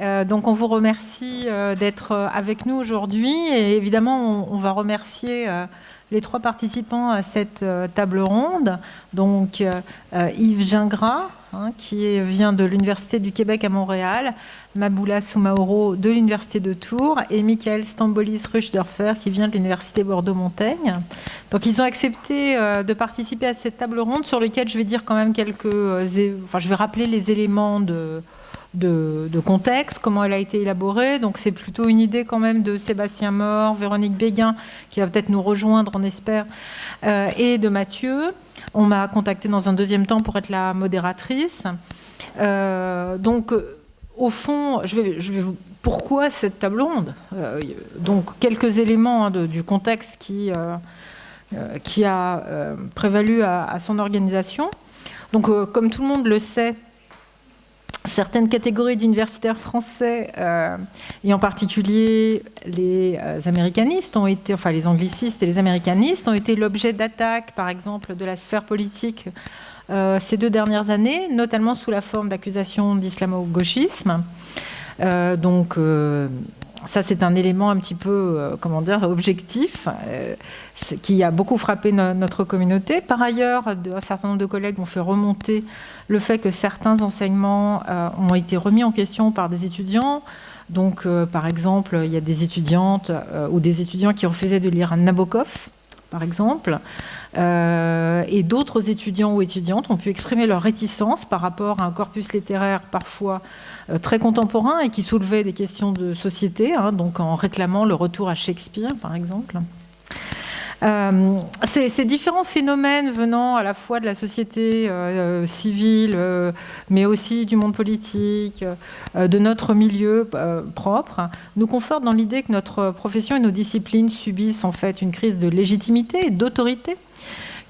Euh, donc on vous remercie euh, d'être euh, avec nous aujourd'hui et évidemment on, va remercier les trois participants à cette table ronde. Donc Yves Gingras hein, qui vient de l'Université du Québec à Montréal, Maboula Soumaoro de l'Université de Tours et Michael Stambolis Ruchdorfer qui vient de l'Université Bordeaux-Montaigne. Donc ils ont accepté de participer à cette table ronde sur laquelle je vais dire quand même quelques... Enfin je vais rappeler les éléments de de, contexte, comment elle a été élaborée. Donc c'est plutôt une idée quand même de Sébastien Mort, Véronique Béguin, qui va peut-être nous rejoindre, on espère, euh, et de Mathieu. On m'a contacté dans un deuxième temps pour être la modératrice. Euh, donc, au fond, je vais, je vais vous, pourquoi cette table ronde? Euh, Donc, quelques éléments hein, du contexte qui, qui a prévalu à, à, son organisation. Donc, comme tout le monde le sait, certaines catégories d'universitaires français, euh, et en particulier les euh, américanistes, ont été, enfin les anglicistes et les américanistes, ont été l'objet d'attaques, par exemple, de la sphère politique euh, ces deux dernières années, notamment sous la forme d'accusations d'islamo-gauchisme. donc, ça, c'est un élément un petit peu, comment dire, objectif, qui a beaucoup frappé notre communauté. Par ailleurs, un certain nombre de collègues ont fait remonter le fait que certains enseignements euh, ont été remis en question par des étudiants. Donc, euh, par exemple, il y a des étudiantes euh, ou des étudiants qui refusaient de lire Nabokov, par exemple. et d'autres étudiants ou étudiantes ont pu exprimer leur réticence par rapport à un corpus littéraire parfois très contemporain et qui soulevait des questions de société, hein, donc en réclamant le retour à Shakespeare, par exemple. Euh, ces, différents phénomènes venant à la fois de la société euh, euh, civile, mais aussi du monde politique, de notre milieu propre, nous confortent dans l'idée que notre profession et nos disciplines subissent en fait une crise de légitimité et d'autorité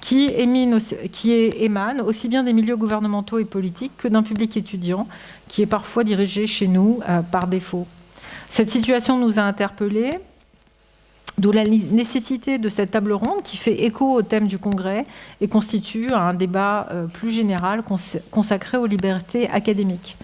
qui émane aussi bien des milieux gouvernementaux et politiques que d'un public étudiant qui est parfois dirigé chez nous par défaut. Cette situation nous a interpellés, D'où la nécessité de cette table ronde qui fait écho au thème du congrès et constitue un débat euh, plus général consacré aux libertés académiques.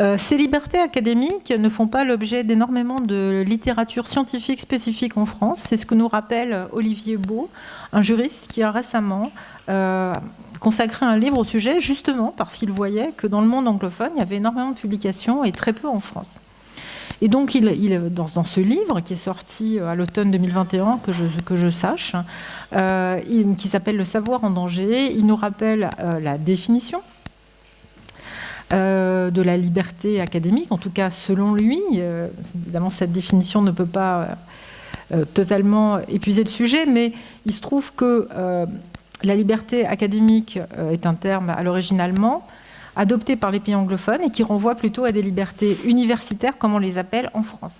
Euh, ces libertés académiques ne font pas l'objet d'énormément de littérature scientifique spécifique en France. C'est ce que nous rappelle Olivier Beau, un juriste qui a récemment euh, consacré un livre au sujet, justement parce qu'il voyait que dans le monde anglophone, il y avait énormément de publications et très peu en France. Et donc, il, dans, ce livre qui est sorti euh, à l'automne 2021, que je, que je sache, euh, qui s'appelle Le savoir en danger, il nous rappelle euh, la définition de la liberté académique, en tout cas selon lui. évidemment, cette définition ne peut pas totalement épuiser le sujet, mais il se trouve que la liberté académique est un terme à l'origine allemand, adopté par les pays anglophones et qui renvoie plutôt à des libertés universitaires, comme on les appelle en France.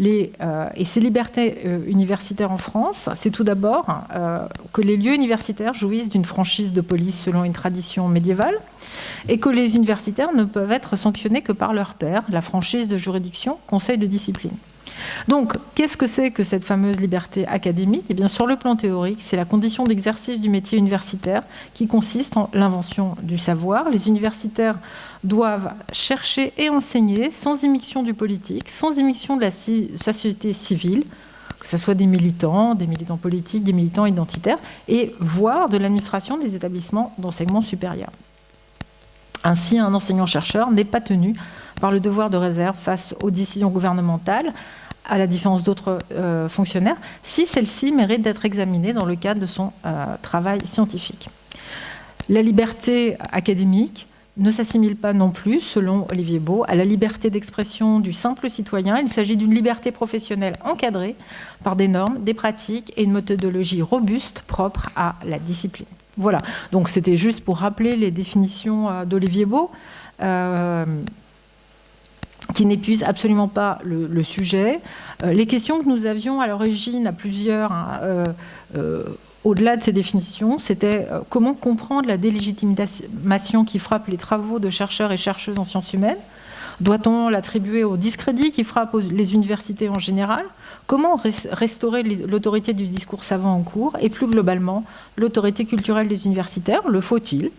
Euh, et ces libertés euh, universitaires en France, c'est tout d'abord euh, que les lieux universitaires jouissent d'une franchise de police selon une tradition médiévale et que les universitaires ne peuvent être sanctionnés que par leur père, la franchise de juridiction, conseil de discipline. Donc, qu'est-ce que c'est que cette fameuse liberté académique? Eh bien, sur le plan théorique, c'est la condition d'exercice du métier universitaire qui consiste en l'invention du savoir. Les universitaires doivent chercher et enseigner sans émission du politique, sans émission de la société civile, que ce soit des militants, des militants politiques, des militants identitaires, et voire de l'administration des établissements d'enseignement supérieur. Ainsi, un enseignant-chercheur n'est pas tenu par le devoir de réserve face aux décisions gouvernementales, à la différence d'autres euh, fonctionnaires, si celle-ci mérite d'être examinée dans le cadre de son euh, travail scientifique. La liberté académique ne s'assimile pas non plus, selon Olivier Beau, à la liberté d'expression du simple citoyen. Il s'agit d'une liberté professionnelle encadrée par des normes, des pratiques et une méthodologie robuste propre à la discipline. Voilà, donc c'était juste pour rappeler les définitions euh, d'Olivier Beau qui n'épuise absolument pas le, sujet. Euh, les questions que nous avions à l'origine à plusieurs, hein, euh, euh, au-delà de ces définitions, c'était comment comprendre la délégitimation qui frappe les travaux de chercheurs et chercheuses en sciences humaines? Doit-on l'attribuer au discrédit qui frappe les universités en général? Comment restaurer l'autorité du discours savant en cours? Et plus globalement l'autorité culturelle des universitaires Le faut-il?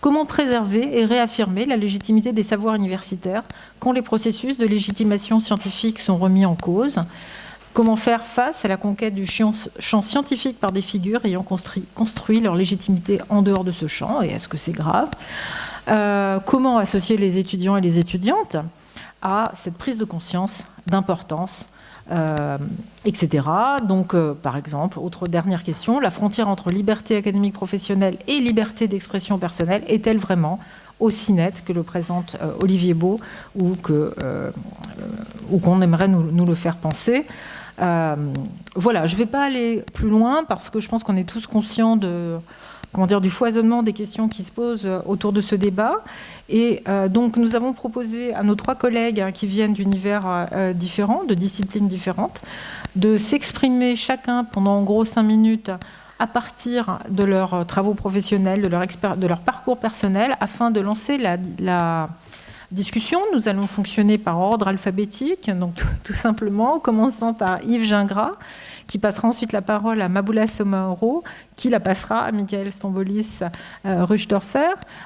Comment préserver et réaffirmer la légitimité des savoirs universitaires quand les processus de légitimation scientifique sont remis en cause? Comment faire face à la conquête du champ scientifique par des figures ayant construit, leur légitimité en dehors de ce champ Et est-ce que c'est grave? Euh, Comment associer les étudiants et les étudiantes à cette prise de conscience d'importance euh, etc. Donc, euh, par exemple, autre dernière question, la frontière entre liberté académique professionnelle et liberté d'expression personnelle est-elle vraiment aussi nette que le présente euh, Olivier Beau ou qu'on aimerait nous, le faire penser? Voilà, je ne vais pas aller plus loin parce que je pense qu'on est tous conscients de comment dire, du foisonnement des questions qui se posent autour de ce débat. Et euh, donc, nous avons proposé à nos trois collègues hein, qui viennent d'univers euh, différents, de disciplines différentes, de s'exprimer chacun pendant en gros cinq minutes à partir de leurs travaux professionnels, de leur, parcours personnel, afin de lancer la, discussion. Nous allons fonctionner par ordre alphabétique, donc tout simplement, commençant par Yves Gingras, qui passera ensuite la parole à Maboula Somaoro, qui la passera à Michael Stambolis euh,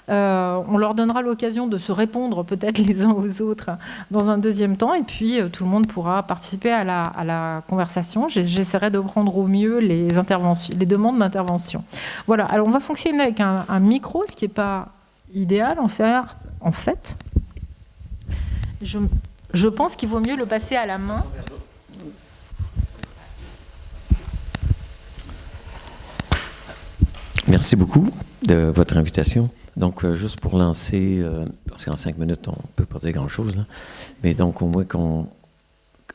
euh, on leur donnera l'occasion de se répondre peut-être les uns aux autres dans un deuxième temps, et puis euh, tout le monde pourra participer à la, conversation. J'essaierai de prendre au mieux les, interventions, les demandes d'intervention. Voilà, alors on va fonctionner avec un, micro, ce qui n'est pas idéal en, fait. Je pense qu'il vaut mieux le passer à la main. Merci beaucoup de votre invitation. Donc, euh, juste pour lancer, euh, parce qu'en cinq minutes, on ne peut pas dire grand-chose, mais donc au moins qu'on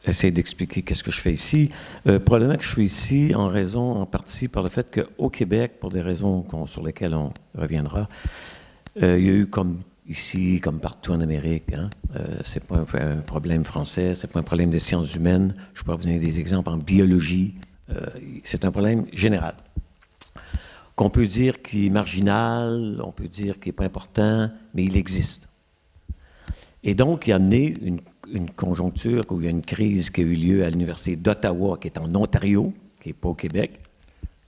essaie d'expliquer qu'est-ce que je fais ici. Euh, probablement que je suis ici en raison, en partie, par le fait qu'au Québec, pour des raisons sur lesquelles on reviendra, il y a eu comme ici, comme partout en Amérique, hein, c'est pas un, problème français, c'est pas un problème des sciences humaines. Je peux vous donner des exemples en biologie. c'est un problème général qu'on peut dire qu'il est marginal, on peut dire qu'il n'est pas important, mais il existe. Et donc, il y a né une, conjoncture où il y a une crise qui a eu lieu à l'Université d'Ottawa, qui est en Ontario, qui n'est pas au Québec.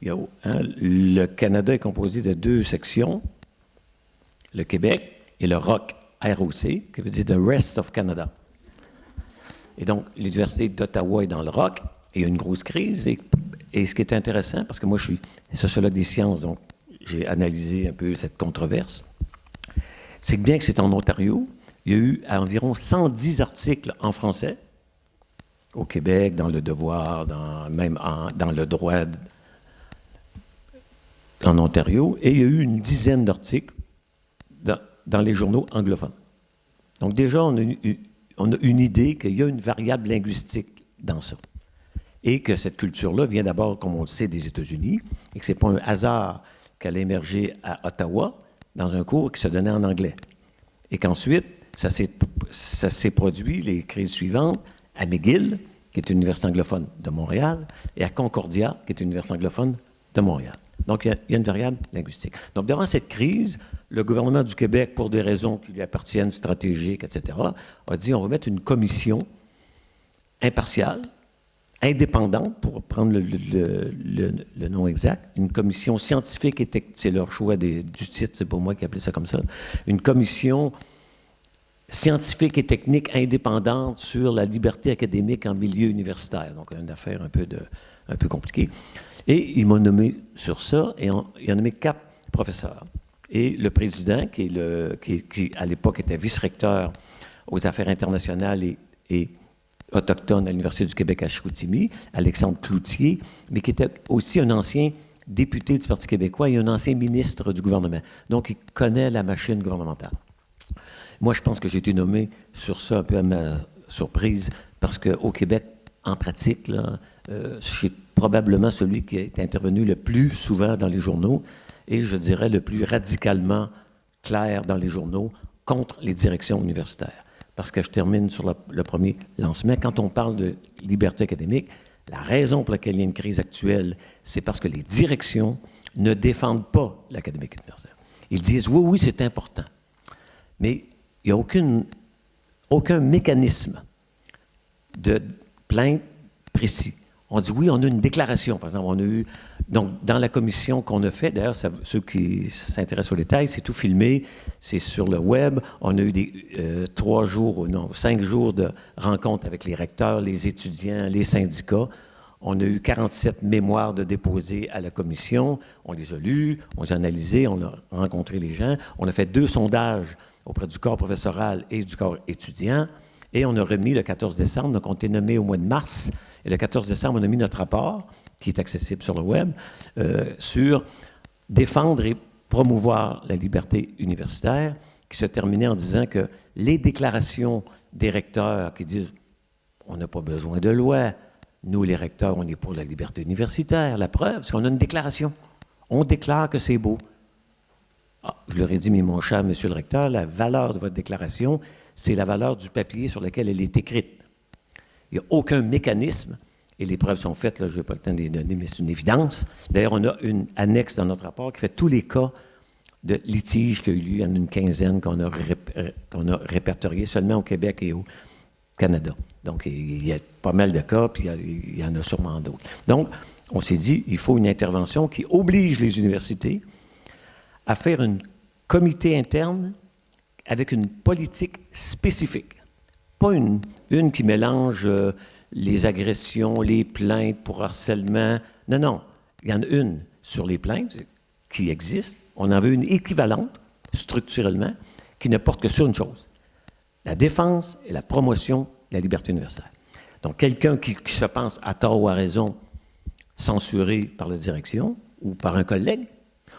Hein, le Canada est composé de deux sections, le Québec et le ROC, ROC, qui veut dire The Rest of Canada. Et donc, l'Université d'Ottawa est dans le ROC, et il y a une grosse crise, et et ce qui est intéressant, parce que moi je suis sociologue des sciences, donc j'ai analysé un peu cette controverse, c'est que bien que c'est en Ontario, il y a eu environ 110 articles en français, au Québec, dans Le Devoir, dans, même dans Le Droit en Ontario, et il y a eu une dizaine d'articles dans, les journaux anglophones. Donc déjà, on a une idée qu'il y a une variable linguistique dans ça et que cette culture-là vient d'abord, comme on le sait, des États-Unis, et que ce n'est pas un hasard qu'elle a émergé à Ottawa dans un cours qui se donnait en anglais. Et qu'ensuite, ça s'est produit, les crises suivantes, à McGill, qui est une université anglophone de Montréal, et à Concordia, qui est une université anglophone de Montréal. Donc, il y, a, une variable linguistique. Donc, devant cette crise, le gouvernement du Québec, pour des raisons qui lui appartiennent, stratégiques, etc., a dit on va mettre une commission impartiale indépendante, pour prendre le, nom exact, une commission scientifique et technique, c'est leur choix du titre, c'est pour moi qui appelais ça comme ça, une commission scientifique et technique indépendante sur la liberté académique en milieu universitaire. Donc, une affaire un peu, de, un peu compliquée. Et ils m'ont nommé sur ça, et on, il a nommé quatre professeurs. Et le président, qui, à l'époque était vice-recteur aux affaires internationales et autochtone à l'Université du Québec à Chicoutimi, Alexandre Cloutier, mais qui était aussi un ancien député du Parti québécois et un ancien ministre du gouvernement. Donc, il connaît la machine gouvernementale. Moi, je pense que j'ai été nommé sur ça un peu à ma surprise, parce qu'au Québec, en pratique, là, euh, je suis probablement celui qui est intervenu le plus souvent dans les journaux et je dirais le plus radicalement clair dans les journaux contre les directions universitaires parce que je termine sur le, premier lancement. Quand on parle de liberté académique, la raison pour laquelle il y a une crise actuelle, c'est parce que les directions ne défendent pas l'académique universitaire. Ils disent oui, oui, c'est important. Mais il n'y a aucun mécanisme de plainte précis, On dit oui, on a une déclaration. Par exemple, on a eu. Donc, dans la commission qu'on a fait, d'ailleurs, ceux qui s'intéressent aux détails, c'est tout filmé, c'est sur le web. On a eu des euh, trois jours, non, cinq jours de rencontres avec les recteurs, les étudiants, les syndicats. On a eu 47 mémoires de déposés à la commission. On les a lus, on les a analysés, on a rencontré les gens. On a fait deux sondages auprès du corps professoral et du corps étudiant. Et on a remis le 14 décembre, donc on était nommé au mois de mars. Et le 14 décembre, on a mis notre rapport, qui est accessible sur le web, euh, sur défendre et promouvoir la liberté universitaire, qui se terminait en disant que les déclarations des recteurs qui disent on n'a pas besoin de loi, nous les recteurs, on est pour la liberté universitaire, la preuve, c'est qu'on a une déclaration. On déclare que c'est beau. Ah, je leur ai dit, mais mon cher monsieur le recteur, la valeur de votre déclaration, c'est la valeur du papier sur lequel elle est écrite. Il n'y a aucun mécanisme, et les preuves sont faites, là, je n'ai pas le temps de les donner, mais c'est une évidence. D'ailleurs, on a une annexe dans notre rapport qui fait tous les cas de litiges qu'il y a eu il y en a une quinzaine qu'on a, a répertoriés seulement au Québec et au Canada. Donc, il y a pas mal de cas, puis il y, en a sûrement d'autres. Donc, on s'est dit, il faut une intervention qui oblige les universités à faire un comité interne avec une politique spécifique. Une, qui mélange euh, les agressions, les plaintes pour harcèlement. Non, non. Il y en a une sur les plaintes qui existe. On en veut une équivalente, structurellement, qui ne porte que sur une chose la défense et la promotion de la liberté universitaire. Donc, quelqu'un qui, se pense à tort ou à raison censuré par la direction ou par un collègue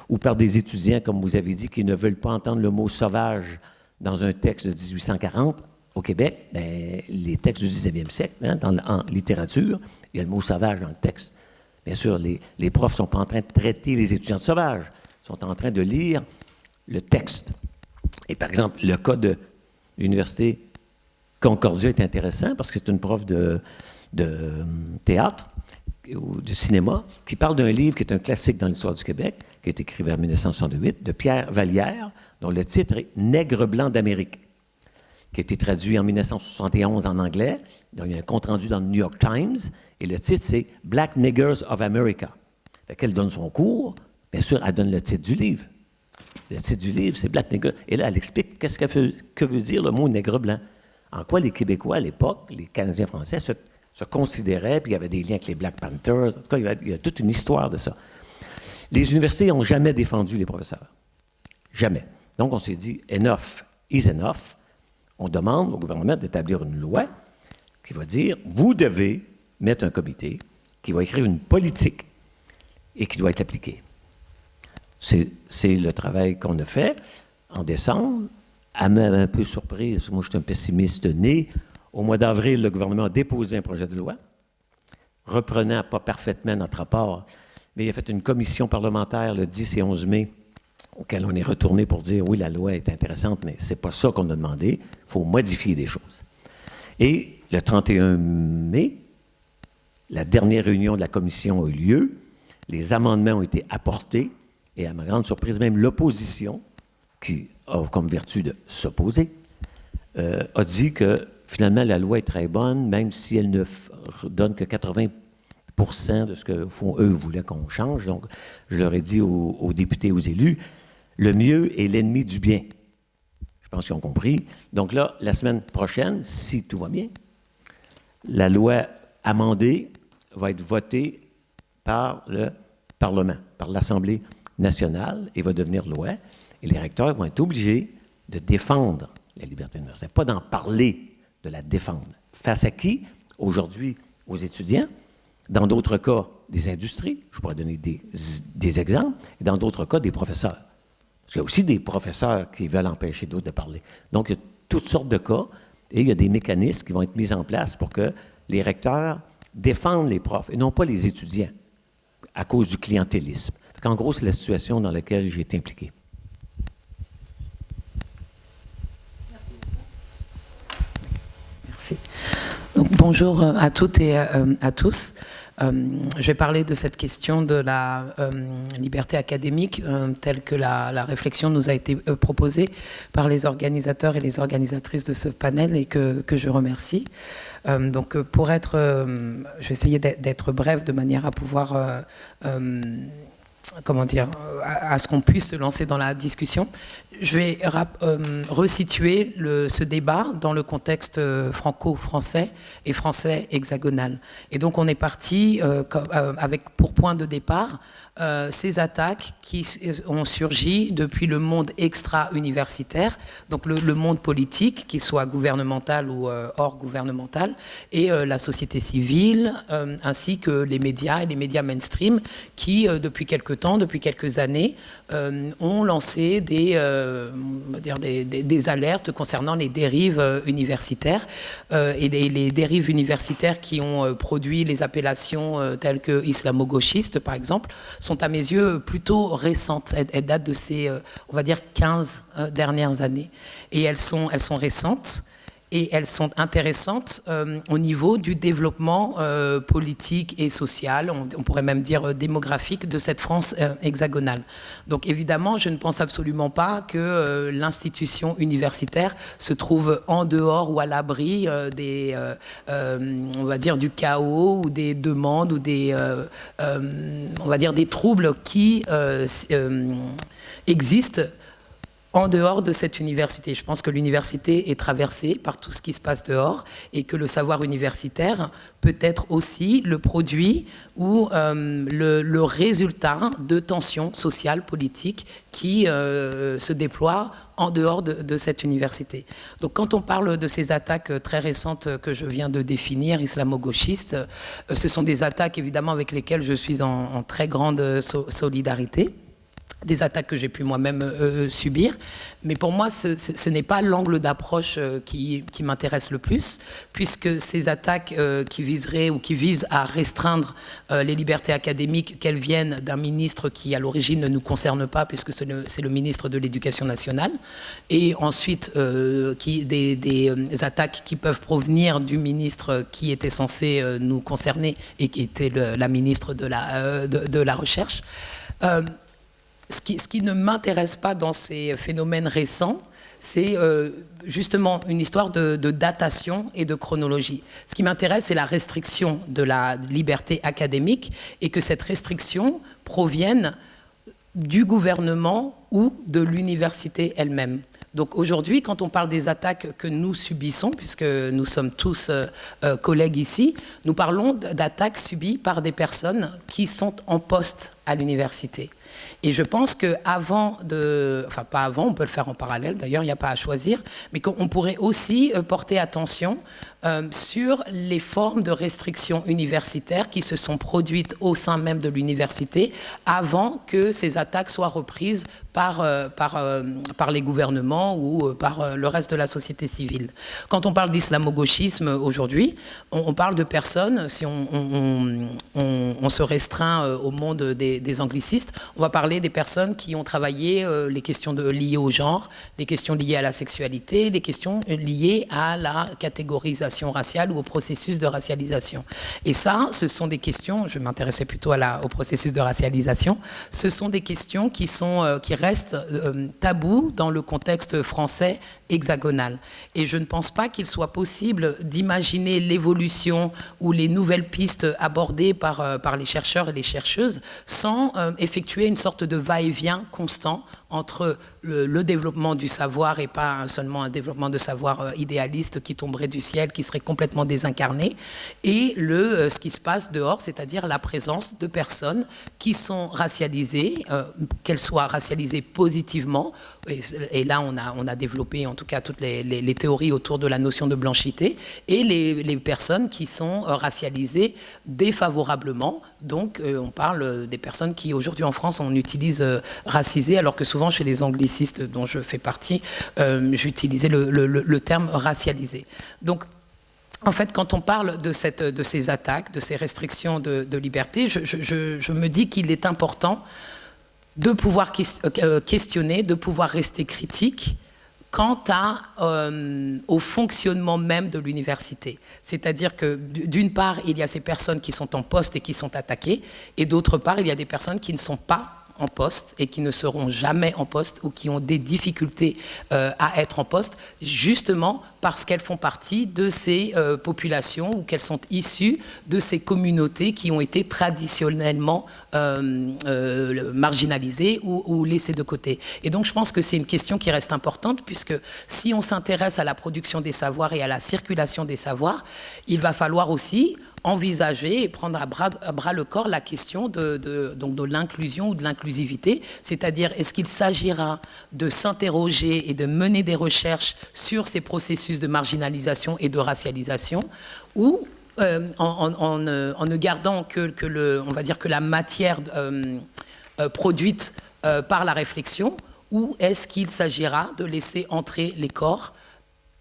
ou par des étudiants, comme vous avez dit, qui ne veulent pas entendre le mot sauvage dans un texte de 1840, au Québec, ben, les textes du 19e siècle, hein, dans, en littérature, il y a le mot sauvage dans le texte. Bien sûr, les, profs ne sont pas en train de traiter les étudiants de sauvages, ils sont en train de lire le texte. Et par exemple, le cas de l'Université Concordia est intéressant parce que c'est une prof de, euh, théâtre ou de cinéma qui parle d'un livre qui est un classique dans l'histoire du Québec, qui est écrit vers 1968, de Pierre Vallière, dont le titre est Nègre blanc d'Amérique, qui a été traduit en 1971 en anglais. Il y a un compte-rendu dans le New York Times, et le titre, c'est Black Niggers of America. Fait qu'elle donne son cours, bien sûr, elle donne le titre du livre. Le titre du livre, c'est Black Nigger. Et là, elle explique qu'est-ce que, veut dire le mot nègre blanc. En quoi les Québécois, à l'époque, les Canadiens français, se, considéraient, puis il y avait des liens avec les Black Panthers. En tout cas, il y a toute une histoire de ça. Les universités n'ont jamais défendu les professeurs. Jamais. Donc, on s'est dit, enough is enough. On demande au gouvernement d'établir une loi qui va dire, vous devez mettre un comité qui va écrire une politique et qui doit être appliquée. C'est le travail qu'on a fait en décembre. À même un peu surprise, moi je suis un pessimiste né. Au mois d'avril, le gouvernement a déposé un projet de loi, reprenant pas parfaitement notre rapport, mais il a fait une commission parlementaire le 10 et 11 mai, auquel on est retourné pour dire oui, la loi est intéressante, mais ce n'est pas ça qu'on a demandé. Il faut modifier des choses. Et le 31 mai, la dernière réunion de la commission a eu lieu. Les amendements ont été apportés. Et à ma grande surprise, même l'opposition, qui a comme vertu de s'opposer, euh, a dit que finalement la loi est très bonne, même si elle ne donne que 80 de ce que font eux voulaient qu'on change. Donc, je leur ai dit aux, députés, aux élus, le mieux est l'ennemi du bien. Je pense qu'ils ont compris. Donc là, la semaine prochaine, si tout va bien, la loi amendée va être votée par le Parlement, par l'Assemblée nationale et va devenir loi. Et les recteurs vont être obligés de défendre la liberté universitaire, pas d'en parler, de la défendre. Face à qui? Aujourd'hui, aux étudiants. Dans d'autres cas, des industries. Je pourrais donner des, exemples. Et dans d'autres cas, des professeurs. Parce qu'il y a aussi des professeurs qui veulent empêcher d'autres de parler. Donc, il y a toutes sortes de cas et il y a des mécanismes qui vont être mis en place pour que les recteurs défendent les profs et non pas les étudiants à cause du clientélisme. En gros, c'est la situation dans laquelle j'ai été impliqué. Merci. Bonjour à toutes et à tous. Euh, je vais parler de cette question de la euh, liberté académique euh, telle que la, réflexion nous a été proposée par les organisateurs et les organisatrices de ce panel et que, que je remercie. donc pour être, je vais essayer d'être bref de manière à pouvoir comment dire, à, ce qu'on puisse se lancer dans la discussion. Je vais euh, resituer ce débat dans le contexte euh, franco-français et français hexagonal. Et donc on est parti euh, avec pour point de départ ces attaques qui ont surgi depuis le monde extra-universitaire, donc le, monde politique, qu'il soit gouvernemental ou hors gouvernemental, et la société civile, ainsi que les médias et les médias mainstream qui, depuis quelques temps, depuis quelques années, ont lancé des euh, dire des, alertes concernant les dérives euh, universitaires euh, et les, dérives universitaires qui ont produit les appellations telles que islamo-gauchistes, par exemple, sont à mes yeux plutôt récentes. Elles, datent de ces, on va dire, 15 dernières années. Et elles sont, elles sont récentes et elles sont intéressantes euh, au niveau du développement euh, politique et social, on, pourrait même dire euh, démographique de cette France hexagonale. Donc évidemment, je ne pense absolument pas que l'institution universitaire se trouve en dehors ou à l'abri des, on va dire, du chaos ou des demandes ou des, on va dire, des troubles qui existent en dehors de cette université. Je pense que l'université est traversée par tout ce qui se passe dehors et que le savoir universitaire peut être aussi le produit ou euh, le, résultat de tensions sociales, politiques qui euh, se déploient en dehors de, cette université. Donc quand on parle de ces attaques très récentes que je viens de définir, islamo-gauchistes, euh, ce sont des attaques évidemment avec lesquelles je suis en, très grande solidarité des attaques que j'ai pu moi-même euh, euh, subir. Mais pour moi, ce, n'est pas l'angle d'approche euh, qui, m'intéresse le plus, puisque ces attaques qui viseraient ou qui visent à restreindre les libertés académiques, qu'elles viennent d'un ministre qui, à l'origine, ne nous concerne pas, puisque c'est le, ministre de l'Éducation nationale, et ensuite des, attaques qui peuvent provenir du ministre qui était censé nous concerner et qui était la ministre de, la Recherche ce qui, ne m'intéresse pas dans ces phénomènes récents, c'est euh, justement une histoire de, datation et de chronologie. Ce qui m'intéresse, c'est la restriction de la liberté académique et que cette restriction provienne du gouvernement ou de l'université elle-même. Donc aujourd'hui, quand on parle des attaques que nous subissons, puisque nous sommes tous euh, euh, collègues ici, nous parlons d'attaques subies par des personnes qui sont en poste à l'université. Et je pense qu'avant de... Enfin, pas avant, on peut le faire en parallèle, d'ailleurs, il n'y a pas à choisir, mais qu'on pourrait aussi euh, porter attention euh, sur les formes de restrictions universitaires qui se sont produites au sein même de l'université avant que ces attaques soient reprises par, euh, par, par les gouvernements ou par le reste de la société civile. Quand on parle d'islamo-gauchisme aujourd'hui, on, parle de personnes, si on, on, se restreint au monde des, anglicistes, on va parler des personnes qui ont travaillé euh, les questions liées au genre, les questions liées à la sexualité, les questions liées à la catégorisation raciale ou au processus de racialisation. Et ça, ce sont des questions, je m'intéressais plutôt au processus de racialisation, ce sont des questions qui, sont, euh, qui restent euh, tabous dans le contexte français hexagonal. Et je ne pense pas qu'il soit possible d'imaginer l'évolution ou les nouvelles pistes abordées par, par les chercheurs et les chercheuses sans effectuer une sorte de va-et-vient constant entre le, développement du savoir et pas seulement un développement de savoir euh, idéaliste qui tomberait du ciel, qui serait complètement désincarné, et le, euh, ce qui se passe dehors, c'est-à-dire la présence de personnes qui sont racialisées, euh, qu'elles soient racialisées positivement, et, là on a, développé en tout cas toutes les, théories autour de la notion de blanchité, et les, personnes qui sont racialisées défavorablement, donc on parle des personnes qui aujourd'hui en France on utilise racisé alors que souvent chez les anglicistes dont je fais partie, euh, j'utilisais le, terme racialisé. Donc, en fait, quand on parle de ces attaques, de ces restrictions de, liberté, je, me dis qu'il est important de pouvoir euh, questionner, de pouvoir rester critique quant euh, au fonctionnement même de l'université. C'est-à-dire que d'une part, il y a ces personnes qui sont en poste et qui sont attaquées, et d'autre part, il y a des personnes qui ne sont pas en poste et qui ne seront jamais en poste ou qui ont des difficultés euh, à être en poste, justement parce qu'elles font partie de ces euh, populations ou qu'elles sont issues de ces communautés qui ont été traditionnellement euh, marginalisées ou, ou, laissées de côté. Et donc je pense que c'est une question qui reste importante puisque si on s'intéresse à la production des savoirs et à la circulation des savoirs, il va falloir aussi envisager et prendre à bras, le corps la question de, l'inclusion ou de l'inclusivité, c'est-à-dire est-ce qu'il s'agira de s'interroger et de mener des recherches sur ces processus de marginalisation et de racialisation ou euh, en, en, ne gardant que, va dire que la matière euh, euh, produite euh, par la réflexion ou est-ce qu'il s'agira de laisser entrer les corps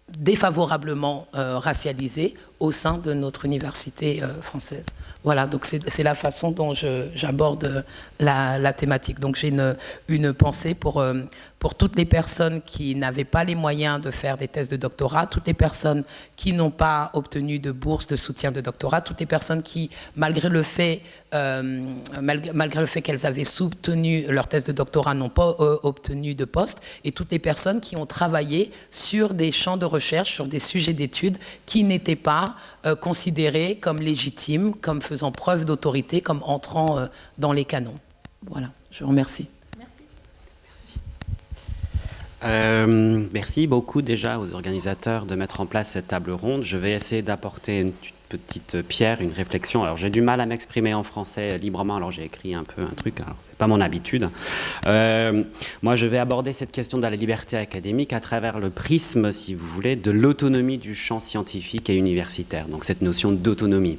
défavorablement euh, racialisés au sein de notre université euh, française. Voilà, donc c'est la façon dont j'aborde la, la, thématique. Donc j'ai une, une, pensée pour, euh, pour toutes les personnes qui n'avaient pas les moyens de faire des thèses de doctorat, toutes les personnes qui n'ont pas obtenu de bourse de soutien de doctorat, toutes les personnes qui, malgré le fait, euh, malgré, le fait qu'elles avaient soutenu leur thèse de doctorat, n'ont pas euh, obtenu de poste, et toutes les personnes qui ont travaillé sur des champs de recherche, sur des sujets d'études qui n'étaient pas euh, considérés comme légitimes, comme faisant preuve d'autorité, comme entrant dans les canons. Voilà, je vous remercie. Euh, merci beaucoup déjà aux organisateurs de mettre en place cette table ronde. Je vais essayer d'apporter une petite pierre, une réflexion. Alors j'ai du mal à m'exprimer en français librement, alors j'ai écrit un peu un truc, alors c'est pas mon habitude. Euh, moi je vais aborder cette question de la liberté académique à travers le prisme, si vous voulez, de l'autonomie du champ scientifique et universitaire, donc cette notion d'autonomie.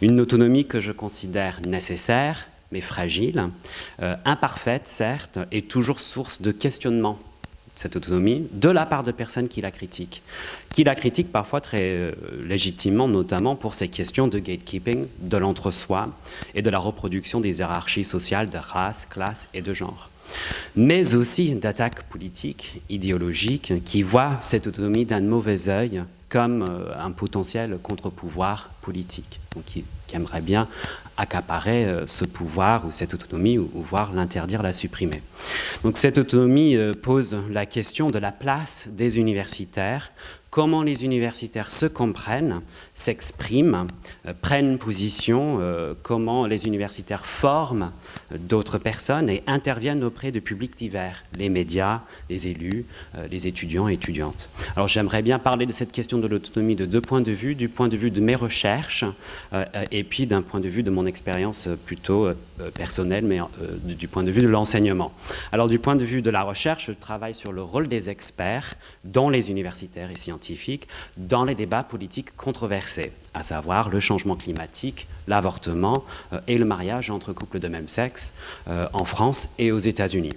Une autonomie que je considère nécessaire, mais fragile, euh, imparfaite certes, et toujours source de questionnement cette autonomie, de la part de personnes qui la critiquent. Qui la critiquent parfois très euh, légitimement, notamment pour ces questions de gatekeeping, de l'entre-soi et de la reproduction des hiérarchies sociales de race, classe et de genre. Mais aussi d'attaques politiques, idéologiques, qui voient cette autonomie d'un mauvais œil comme euh, un potentiel contre-pouvoir politique, donc qui, aimerait bien accaparer euh, ce pouvoir ou cette autonomie ou, ou voire l'interdire, la supprimer. Donc cette autonomie euh, pose la question de la place des universitaires comment les universitaires se comprennent, s'expriment, euh, prennent position, euh, comment les universitaires forment d'autres personnes et interviennent auprès de publics divers, les médias, les élus, euh, les étudiants et étudiantes. Alors j'aimerais bien parler de cette question de l'autonomie de deux points de vue, du point de vue de mes recherches euh, et puis d'un point de vue de mon expérience plutôt euh, personnelle, mais du point de vue de l'enseignement. Alors du point de vue de la recherche, je travaille sur le rôle des experts dans les universitaires et scientifiques dans les débats politiques controversés, à savoir le changement climatique, l'avortement euh, et le mariage entre couples de même sexe euh, en France et aux États-Unis.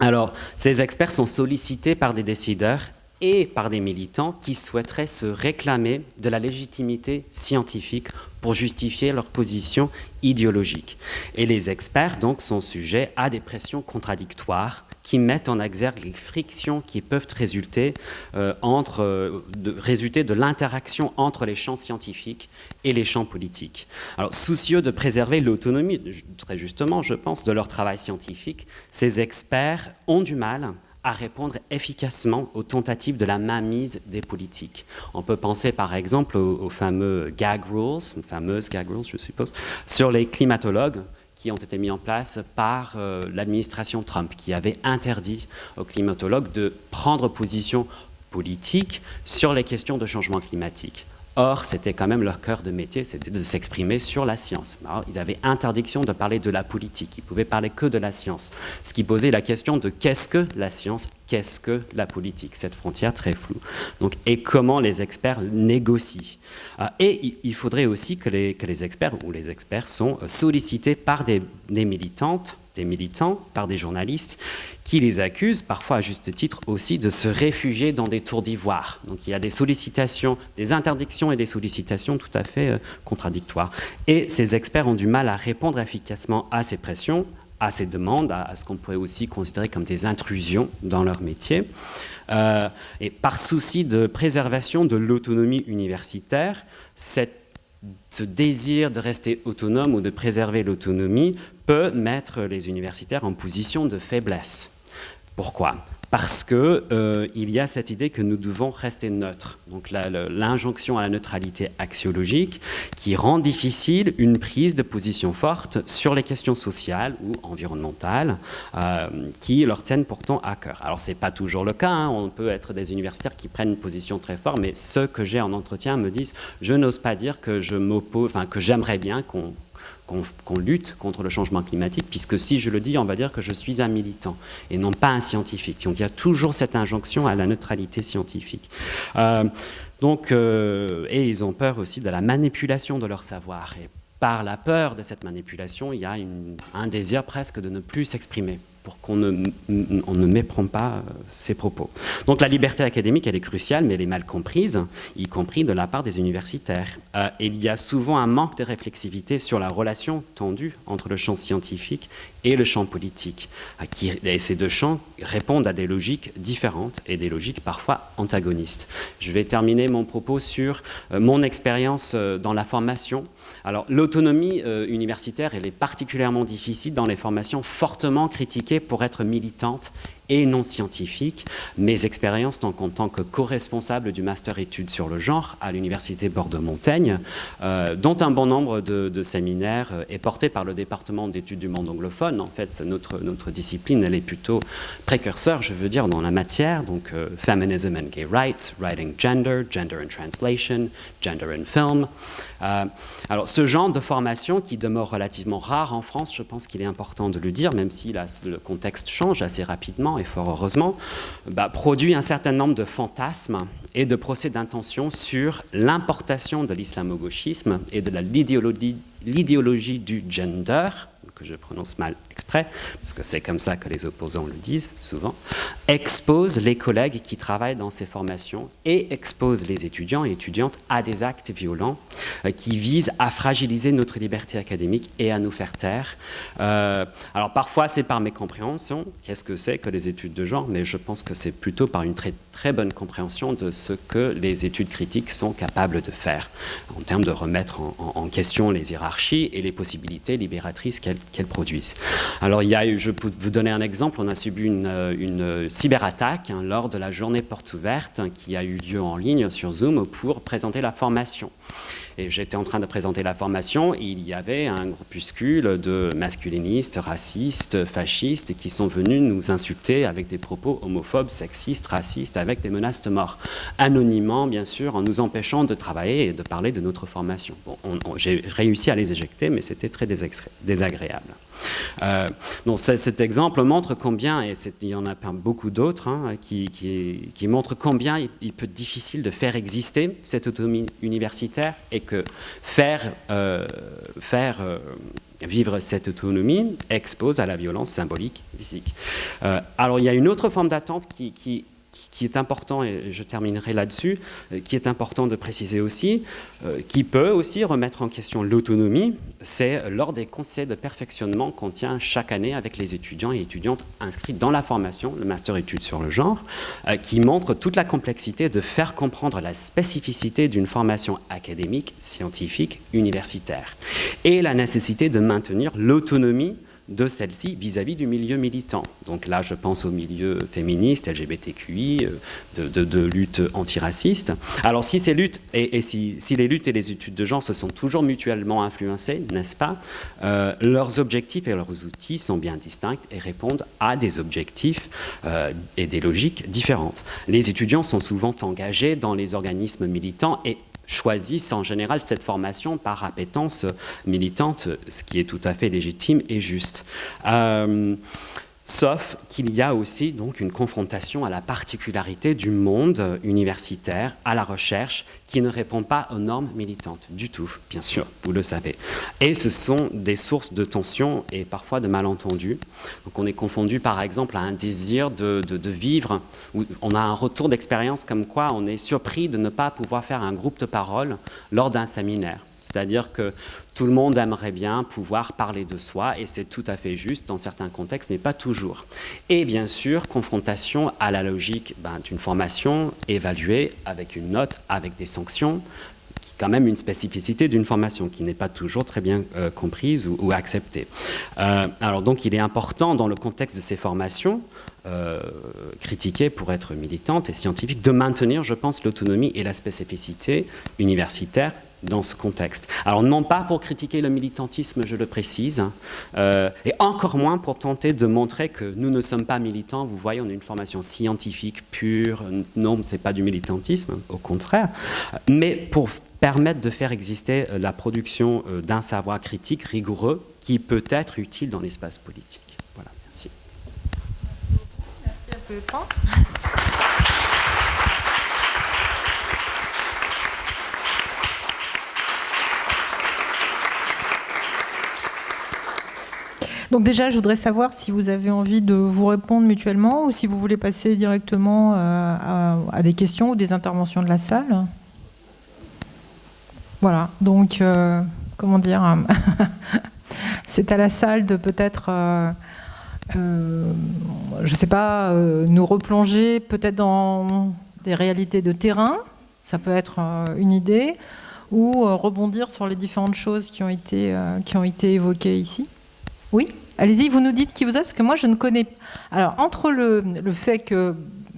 Alors, ces experts sont sollicités par des décideurs et par des militants qui souhaiteraient se réclamer de la légitimité scientifique pour justifier leur position idéologique. Et les experts donc sont sujets à des pressions contradictoires qui mettent en exergue les frictions qui peuvent résulter, euh, entre, euh, de, résulter de l'interaction entre les champs scientifiques et les champs politiques. Alors, soucieux de préserver l'autonomie, très justement, je pense, de leur travail scientifique, ces experts ont du mal à répondre efficacement aux tentatives de la mainmise des politiques. On peut penser par exemple aux, aux gag rules, fameuses gag rules je suppose, sur les climatologues qui ont été mis en place par euh, l'administration Trump, qui avait interdit aux climatologues de prendre position politique sur les questions de changement climatique. Or, c'était quand même leur cœur de métier, c'était de s'exprimer sur la science. Ils avaient interdiction de parler de la politique, ils pouvaient parler que de la science. Ce qui posait la question de qu'est-ce que la science, qu'est-ce que la politique, cette frontière très floue. Donc, et comment les experts négocient. Et il faudrait aussi que les, que les experts, ou les experts sont sollicités par des, des militantes, des militants, par des journalistes, qui les accusent, parfois à juste titre aussi, de se réfugier dans des tours d'ivoire. Donc il y a des sollicitations, des interdictions et des sollicitations tout à fait euh, contradictoires. Et ces experts ont du mal à répondre efficacement à ces pressions, à ces demandes, à, ce qu'on pourrait aussi considérer comme des intrusions dans leur métier. Euh, et par souci de préservation de l'autonomie universitaire, cette ce désir de rester autonome ou de préserver l'autonomie peut mettre les universitaires en position de faiblesse. Pourquoi? Parce qu'il euh, y a cette idée que nous devons rester neutres. Donc l'injonction à la neutralité axiologique qui rend difficile une prise de position forte sur les questions sociales ou environnementales euh, qui leur tiennent pourtant à cœur. Alors ce n'est pas toujours le cas, hein. on peut être des universitaires qui prennent une position très forte, mais ceux que j'ai en entretien me disent je n'ose pas dire que je m'oppose, que j'aimerais bien qu'on qu'on lutte contre le changement climatique, puisque si je le dis, on va dire que je suis un militant et non pas un scientifique. Donc il y a toujours cette injonction à la neutralité scientifique. Euh, donc, euh, et ils ont peur aussi de la manipulation de leur savoir. Et par la peur de cette manipulation, il y a un désir presque de ne plus s'exprimer pour qu'on ne, ne méprend pas ses euh, propos. Donc la liberté académique, elle est cruciale, mais elle est mal comprise, y compris de la part des universitaires. Euh, il y a souvent un manque de réflexivité sur la relation tendue entre le champ scientifique et le champ politique. Qui, et ces deux champs répondent à des logiques différentes et des logiques parfois antagonistes. Je vais terminer mon propos sur euh, mon expérience dans la formation. Alors l'autonomie universitaire, elle est particulièrement difficile dans les formations fortement critiquées pour être militante et non scientifique. Mes expériences en tant que co-responsable du master études sur le genre à l'université Bordeaux-Montaigne, euh, dont un bon nombre de, séminaires euh, est porté par le département d'études du monde anglophone. En fait, notre, notre discipline, elle est plutôt précurseur, je veux dire, dans la matière, donc euh, Feminism and Gay Rights, Writing Gender, Gender and Translation, Gender and Film. Alors, ce genre de formation qui demeure relativement rare en France, je pense qu'il est important de le dire, même si le contexte change assez rapidement, et fort heureusement, bah, produit un certain nombre de fantasmes et de procès d'intention sur l'importation de l'islamo-gauchisme et de l'idéologie du gender, que je prononce mal exprès, parce que c'est comme ça que les opposants le disent souvent, expose les collègues qui travaillent dans ces formations et expose les étudiants et étudiantes à des actes violents euh, qui visent à fragiliser notre liberté académique et à nous faire taire. Euh, alors parfois c'est par mécompréhension, qu'est-ce que c'est que les études de genre, mais je pense que c'est plutôt par une très, très bonne compréhension de ce que les études critiques sont capables de faire en termes de remettre en, question les hiérarchies et les possibilités libératrices qu'elles produisent. Alors, il y a, je peux vous donner un exemple, on a subi une, une cyberattaque hein, lors de la journée porte ouverte hein, qui a eu lieu en ligne sur Zoom pour présenter la formation. Et j'étais en train de présenter la formation il y avait un groupuscule de masculinistes, racistes, fascistes qui sont venus nous insulter avec des propos homophobes, sexistes, racistes, avec des menaces de mort. Anonymement, bien sûr, en nous empêchant de travailler et de parler de notre formation. Bon, J'ai réussi à les éjecter, mais c'était très désagréable. Euh, donc cet exemple montre combien, et il y en a beaucoup d'autres, hein, qui, montrent combien il, peut être difficile de faire exister cette autonomie universitaire et que faire, euh, euh, vivre cette autonomie expose à la violence symbolique physique. alors il y a une autre forme d'attente qui, qui qui est important, et je terminerai là-dessus, euh, qui est important de préciser aussi, euh, qui peut aussi remettre en question l'autonomie, c'est lors des conseils de perfectionnement qu'on tient chaque année avec les étudiants et étudiantes inscrits dans la formation, le master études sur le genre, euh, qui montre toute la complexité de faire comprendre la spécificité d'une formation académique, scientifique, universitaire, et la nécessité de maintenir l'autonomie de celle-ci vis-à-vis du milieu militant. Donc là, je pense au milieu féministe, LGBTQI, euh, de, lutte antiraciste. Alors si ces luttes, et, si, les luttes et les études de genre se sont toujours mutuellement influencées, n'est-ce pas, euh, leurs objectifs et leurs outils sont bien distincts et répondent à des objectifs euh, et des logiques différentes. Les étudiants sont souvent engagés dans les organismes militants et choisissent en général cette formation par appétence militante, ce qui est tout à fait légitime et juste. Euh, Sauf qu'il y a aussi donc une confrontation à la particularité du monde universitaire, à la recherche, qui ne répond pas aux normes militantes du tout, bien sûr, vous le savez. Et ce sont des sources de tension et parfois de malentendus. Donc on est confondu par exemple à un désir de, de vivre, où on a un retour d'expérience comme quoi on est surpris de ne pas pouvoir faire un groupe de parole lors d'un séminaire C'est-à-dire que tout le monde aimerait bien pouvoir parler de soi, et c'est tout à fait juste dans certains contextes, mais pas toujours. Et bien sûr, confrontation à la logique ben, d'une formation évaluée avec une note, avec des sanctions, qui est quand même une spécificité d'une formation qui n'est pas toujours très bien euh, comprise ou, acceptée. Euh, alors donc, il est important dans le contexte de ces formations euh, critiquées pour être militantes et scientifiques, de maintenir, je pense, l'autonomie et la spécificité universitaire dans ce contexte. Alors non pas pour critiquer le militantisme, je le précise, hein, euh, et encore moins pour tenter de montrer que nous ne sommes pas militants. Vous voyez, on a une formation scientifique pure. Non, ce n'est pas du militantisme, au contraire. Mais pour permettre de faire exister euh, la production euh, d'un savoir critique rigoureux qui peut être utile dans l'espace politique. Voilà, merci. Merci à Donc déjà, je voudrais savoir si vous avez envie de vous répondre mutuellement ou si vous voulez passer directement euh, à, des questions ou des interventions de la salle. Voilà, donc, euh, comment dire, c'est à la salle de peut-être, euh, je ne sais pas, nous replonger peut-être dans des réalités de terrain, ça peut être une idée, ou rebondir sur les différentes choses qui ont été, qui ont été évoquées ici. Oui? Allez-y, vous nous dites qui vous êtes, parce que moi je ne connais pas. Alors, entre le, fait que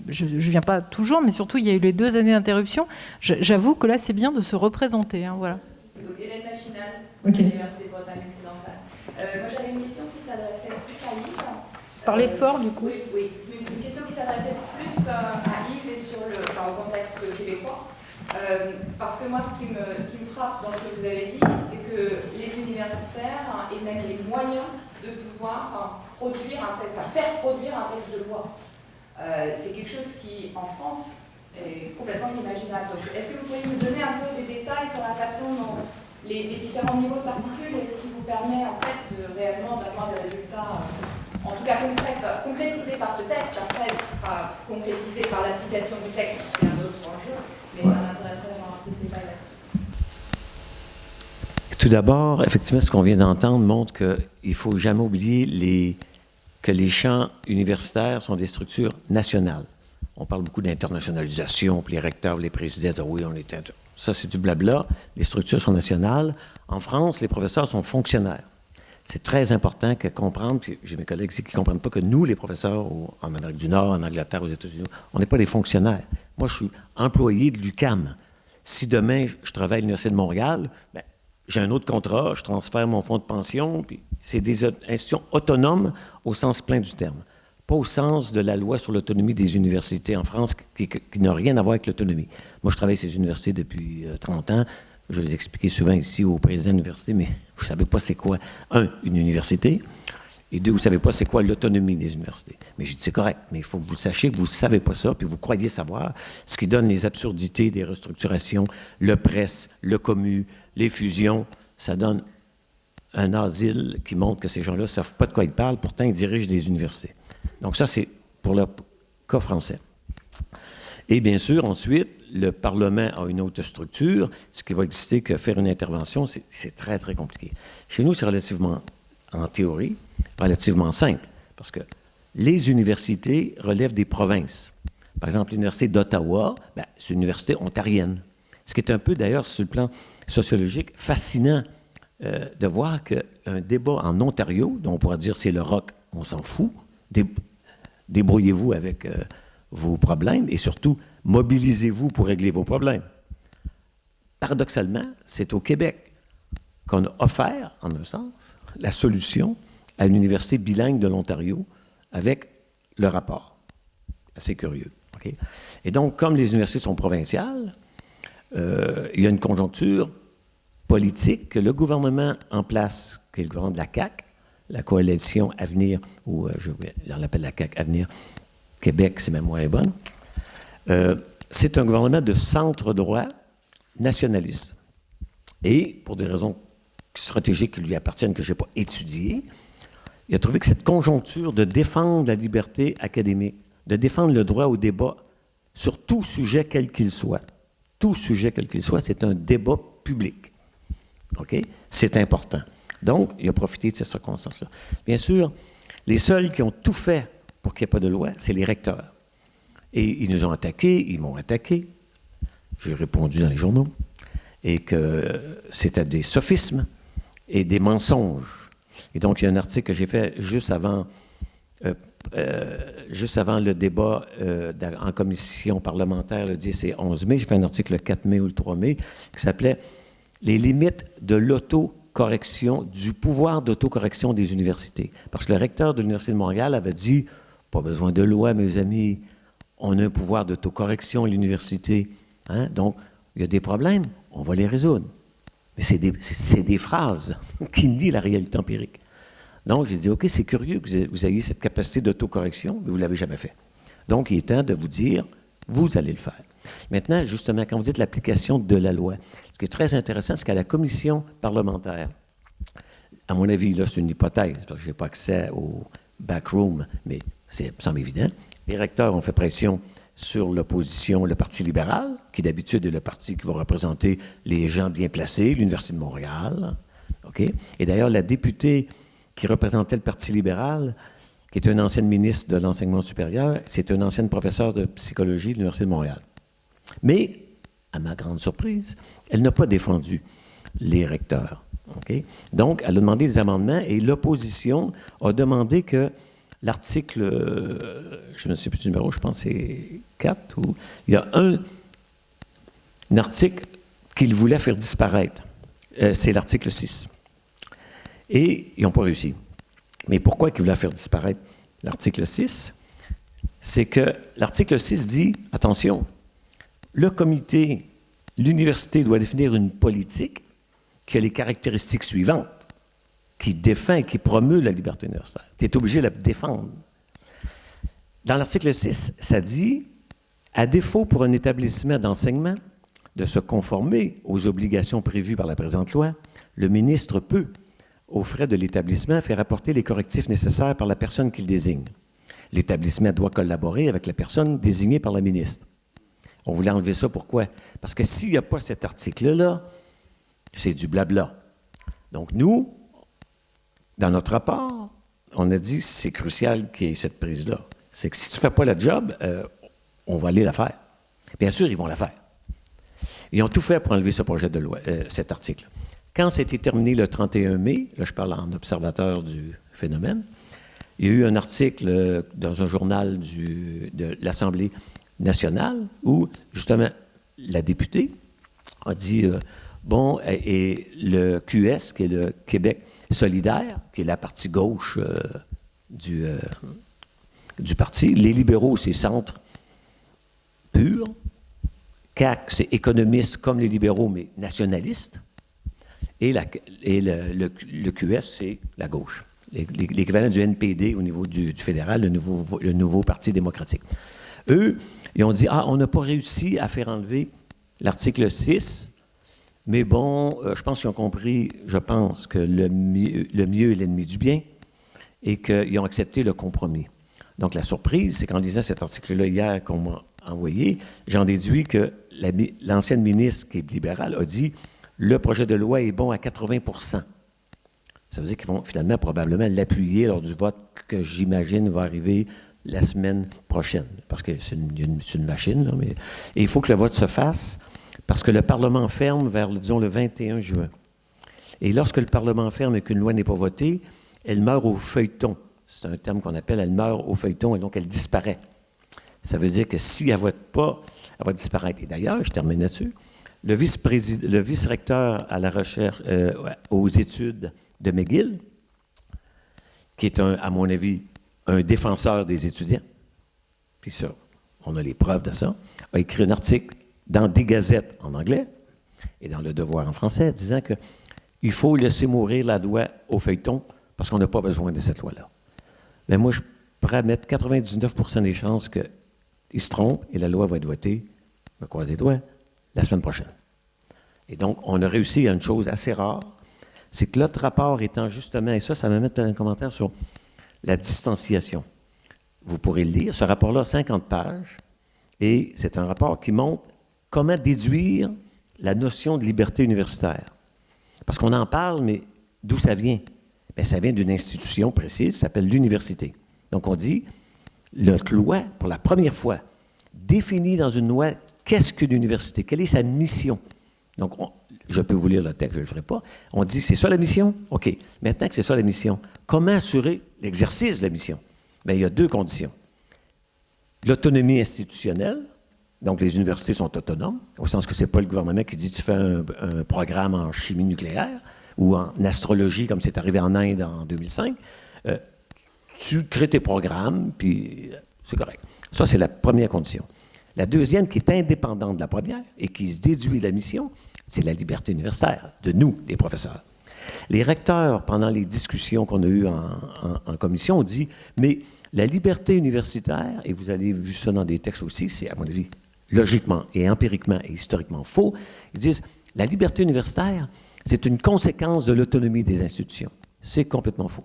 je ne viens pas toujours, mais surtout il y a eu les deux années d'interruption, j'avoue que là c'est bien de se représenter. Hein, voilà. Donc, Hélène Machinal, okay. l'Université Bretagne occidentale. Euh, moi j'avais une question qui s'adressait plus à Yves. Parlez fort du coup. Oui, oui. Une, question qui s'adressait plus euh, à Yves et sur le, au contexte québécois. Euh, parce que moi, ce qui, me, ce qui me frappe dans ce que vous avez dit, c'est que les universitaires et même les moyens de pouvoir produire un texte, faire produire un texte de loi. Euh, c'est quelque chose qui, en France, est complètement inimaginable. Donc, est-ce que vous pourriez nous donner un peu des détails sur la façon dont les, différents niveaux s'articulent et ce qui vous permet, en fait, de réellement d'avoir des résultats, euh, en tout cas concrétisés par ce texte. Après, ce qui sera concrétisé par l'application du texte, c'est un autre enjeu, mais ça m'intéresserait d'avoir un peu de détails. Tout d'abord, effectivement, ce qu'on vient d'entendre montre qu'il ne faut jamais oublier que les champs universitaires sont des structures nationales. On parle beaucoup d'internationalisation, puis les recteurs, les présidents oui, on est... Ça, c'est du blabla. Les structures sont nationales. En France, les professeurs sont fonctionnaires. C'est très important que comprendre, puis j'ai mes collègues ici qui ne comprennent pas que nous, les professeurs en Amérique du Nord, en Angleterre, aux États-Unis, on n'est pas des fonctionnaires. Moi, je suis employé de l'UCAM. Si demain, je travaille à l'Université de Montréal, bien, j'ai un autre contrat, je transfère mon fonds de pension, puis c'est des institutions autonomes au sens plein du terme, pas au sens de la loi sur l'autonomie des universités en France qui, n'a rien à voir avec l'autonomie. Moi, je travaille ces universités depuis 30 euh, ans. Je les expliqué souvent ici au président de l'université, mais vous ne savez pas c'est quoi, un, une université, et deux, vous ne savez pas c'est quoi l'autonomie des universités. Mais je dis c'est correct, mais il faut que vous sachiez que vous ne savez pas ça, puis vous croyez savoir, ce qui donne les absurdités des restructurations, le presse, le commu, les fusions, ça donne un asile qui montre que ces gens-là ne savent pas de quoi ils parlent, pourtant ils dirigent des universités. Donc ça, c'est pour le cas français. Et bien sûr, ensuite, le Parlement a une autre structure, ce qui va exister que faire une intervention, c'est très, très compliqué. Chez nous, c'est relativement, en théorie, relativement simple, parce que les universités relèvent des provinces. Par exemple, l'Université d'Ottawa, ben, c'est une université ontarienne. Ce qui est un peu, d'ailleurs, sur le plan sociologique, fascinant euh, de voir qu'un débat en Ontario, dont on pourrait dire c'est le rock, on s'en fout, débrouillez-vous avec euh, vos problèmes et surtout, mobilisez-vous pour régler vos problèmes. Paradoxalement, c'est au Québec qu'on a offert, en un sens, la solution à l'Université bilingue de l'Ontario avec le rapport. Assez curieux. Et donc, comme les universités sont provinciales, euh, il y a une conjoncture politique que le gouvernement en place, qui est le gouvernement de la CAQ, la coalition Avenir, ou euh, je, l'appelle la CAQ Avenir Québec, c'est même moins bonne, euh, c'est un gouvernement de centre-droit nationaliste. Et, pour des raisons stratégiques qui lui appartiennent, que je n'ai pas étudiées, il a trouvé que cette conjoncture de défendre la liberté académique, de défendre le droit au débat sur tout sujet quel qu'il soit, tout sujet quel qu'il soit, c'est un débat public. OK? C'est important. Donc, il a profité de ces circonstances-là. Bien sûr, les seuls qui ont tout fait pour qu'il n'y ait pas de loi, c'est les recteurs. Et ils nous ont attaqués, ils m'ont attaqué. J'ai répondu dans les journaux. Et que c'était des sophismes et des mensonges. Et donc, il y a un article que j'ai fait juste avant, euh, euh, juste avant le débat euh, en commission parlementaire le 10 et 11 mai. J'ai fait un article le 4 mai ou le 3 mai qui s'appelait Les limites de l'autocorrection, du pouvoir d'autocorrection des universités. Parce que le recteur de l'Université de Montréal avait dit Pas besoin de loi, mes amis, on a un pouvoir d'autocorrection à l'université. Hein? Donc, il y a des problèmes, on va les résoudre. Mais c'est des, des, phrases qui disent la réalité empirique. Donc, j'ai dit, OK, c'est curieux que vous ayez cette capacité d'autocorrection, mais vous ne l'avez jamais fait. Donc, il est temps de vous dire, vous allez le faire. Maintenant, justement, quand vous dites l'application de la loi, ce qui est très intéressant, c'est qu'à la commission parlementaire, à mon avis, là, c'est une hypothèse, parce que je n'ai pas accès au backroom, mais c'est, semble évident, les recteurs ont fait pression sur l'opposition, le Parti libéral, qui d'habitude est le parti qui va représenter les gens bien placés, l'Université de Montréal. OK? Et d'ailleurs, la députée qui représentait le Parti libéral, qui était une ancienne ministre de l'enseignement supérieur, c'est une ancienne professeure de psychologie de l'Université de Montréal. Mais, à ma grande surprise, elle n'a pas défendu les recteurs. Donc, elle a demandé des amendements et l'opposition a demandé que l'article, euh, je ne sais plus du numéro, je pense que c'est 4, ou il y a un, article qu'il voulait faire disparaître. Euh, c'est l'article 6. Et ils n'ont pas réussi. Mais pourquoi ils voulaient faire disparaître l'article 6? C'est que l'article 6 dit, attention, le comité, l'université doit définir une politique qui a les caractéristiques suivantes qui défend et qui promeut la liberté universitaire. Tu es obligé de la défendre. Dans l'article 6, ça dit, à défaut pour un établissement d'enseignement de se conformer aux obligations prévues par la présente loi, le ministre peut, aux frais de l'établissement, faire apporter les correctifs nécessaires par la personne qu'il désigne. L'établissement doit collaborer avec la personne désignée par la ministre. On voulait enlever ça, pourquoi? Parce que s'il n'y a pas cet article-là, c'est du blabla. Donc nous, dans notre rapport, on a dit c'est crucial qu'il y ait cette prise-là. C'est que si tu ne fais pas la job, euh, on va aller la faire. Bien sûr, ils vont la faire. Ils ont tout fait pour enlever ce projet de loi, euh, cet article. Quand c'était terminé le 31 mai, là je parle en observateur du phénomène, il y a eu un article euh, dans un journal de l'Assemblée nationale où, justement, la députée a dit, bon, et le QS, qui est le Québec solidaire, qui est la partie gauche euh, du, euh, du parti. Les libéraux, c'est centre pur. CAC, c'est économiste comme les libéraux, mais nationaliste. Et, le, le, QS, c'est la gauche. L'équivalent du NPD au niveau du, fédéral, le nouveau, le Parti démocratique. Eux, ils ont dit, ah, on n'a pas réussi à faire enlever l'article 6 mais bon, euh, je pense qu'ils ont compris, je pense, que le mieux, est l'ennemi du bien et qu'ils ont accepté le compromis. Donc la surprise, c'est qu'en lisant cet article-là hier qu'on m'a envoyé, j'en déduis que l'ancienne ministre qui est libérale a dit le projet de loi est bon à 80% Ça veut dire qu'ils vont finalement probablement l'appuyer lors du vote que j'imagine va arriver la semaine prochaine. Parce que c'est une, machine, là, mais et il faut que le vote se fasse parce que le Parlement ferme vers, disons, le 21 juin. Et lorsque le Parlement ferme et qu'une loi n'est pas votée, elle meurt au feuilleton. C'est un terme qu'on appelle elle meurt au feuilleton et donc elle disparaît. Ça veut dire que si elle ne vote pas, elle va disparaître. Et d'ailleurs, je termine là-dessus, le vice-recteur à la recherche, euh, aux études de McGill, qui est, un, à mon avis, un défenseur des étudiants, puis ça, on a les preuves de ça, a écrit un article dans des gazettes en anglais et dans le Devoir en français, disant qu'il faut laisser mourir la loi au feuilleton parce qu'on n'a pas besoin de cette loi-là. Mais moi, je pourrais mettre 99% des chances qu'ils se trompent et la loi va être votée, me croise les doigts, la semaine prochaine. Et donc, on a réussi à une chose assez rare, c'est que l'autre rapport étant justement, et ça, ça me met un commentaire sur la distanciation. Vous pourrez le lire, ce rapport-là, 50 pages, et c'est un rapport qui montre comment déduire la notion de liberté universitaire. Parce qu'on en parle, mais d'où ça vient? Bien, ça vient d'une institution précise, qui s'appelle l'université. Donc, on dit, notre loi, pour la première fois, définit dans une loi qu'est-ce qu'une université, quelle est sa mission? Donc, je peux vous lire le texte, je ne le ferai pas. On dit, c'est ça la mission? OK. Maintenant que c'est ça la mission, comment assurer l'exercice de la mission? Bien, il y a deux conditions. L'autonomie institutionnelle, donc les universités sont autonomes, au sens que ce n'est pas le gouvernement qui dit tu fais un, programme en chimie nucléaire ou en astrologie, comme c'est arrivé en Inde en 2005. Euh, tu crées tes programmes, puis euh, c'est correct. Ça, c'est la première condition. La deuxième, qui est indépendante de la première et qui se déduit de la mission, c'est la liberté universitaire, de nous, les professeurs. Les recteurs, pendant les discussions qu'on a eues en, commission, ont dit, mais la liberté universitaire, et vous avez vu ça dans des textes aussi, c'est à mon avis logiquement et empiriquement et historiquement faux, ils disent, la liberté universitaire, c'est une conséquence de l'autonomie des institutions. C'est complètement faux.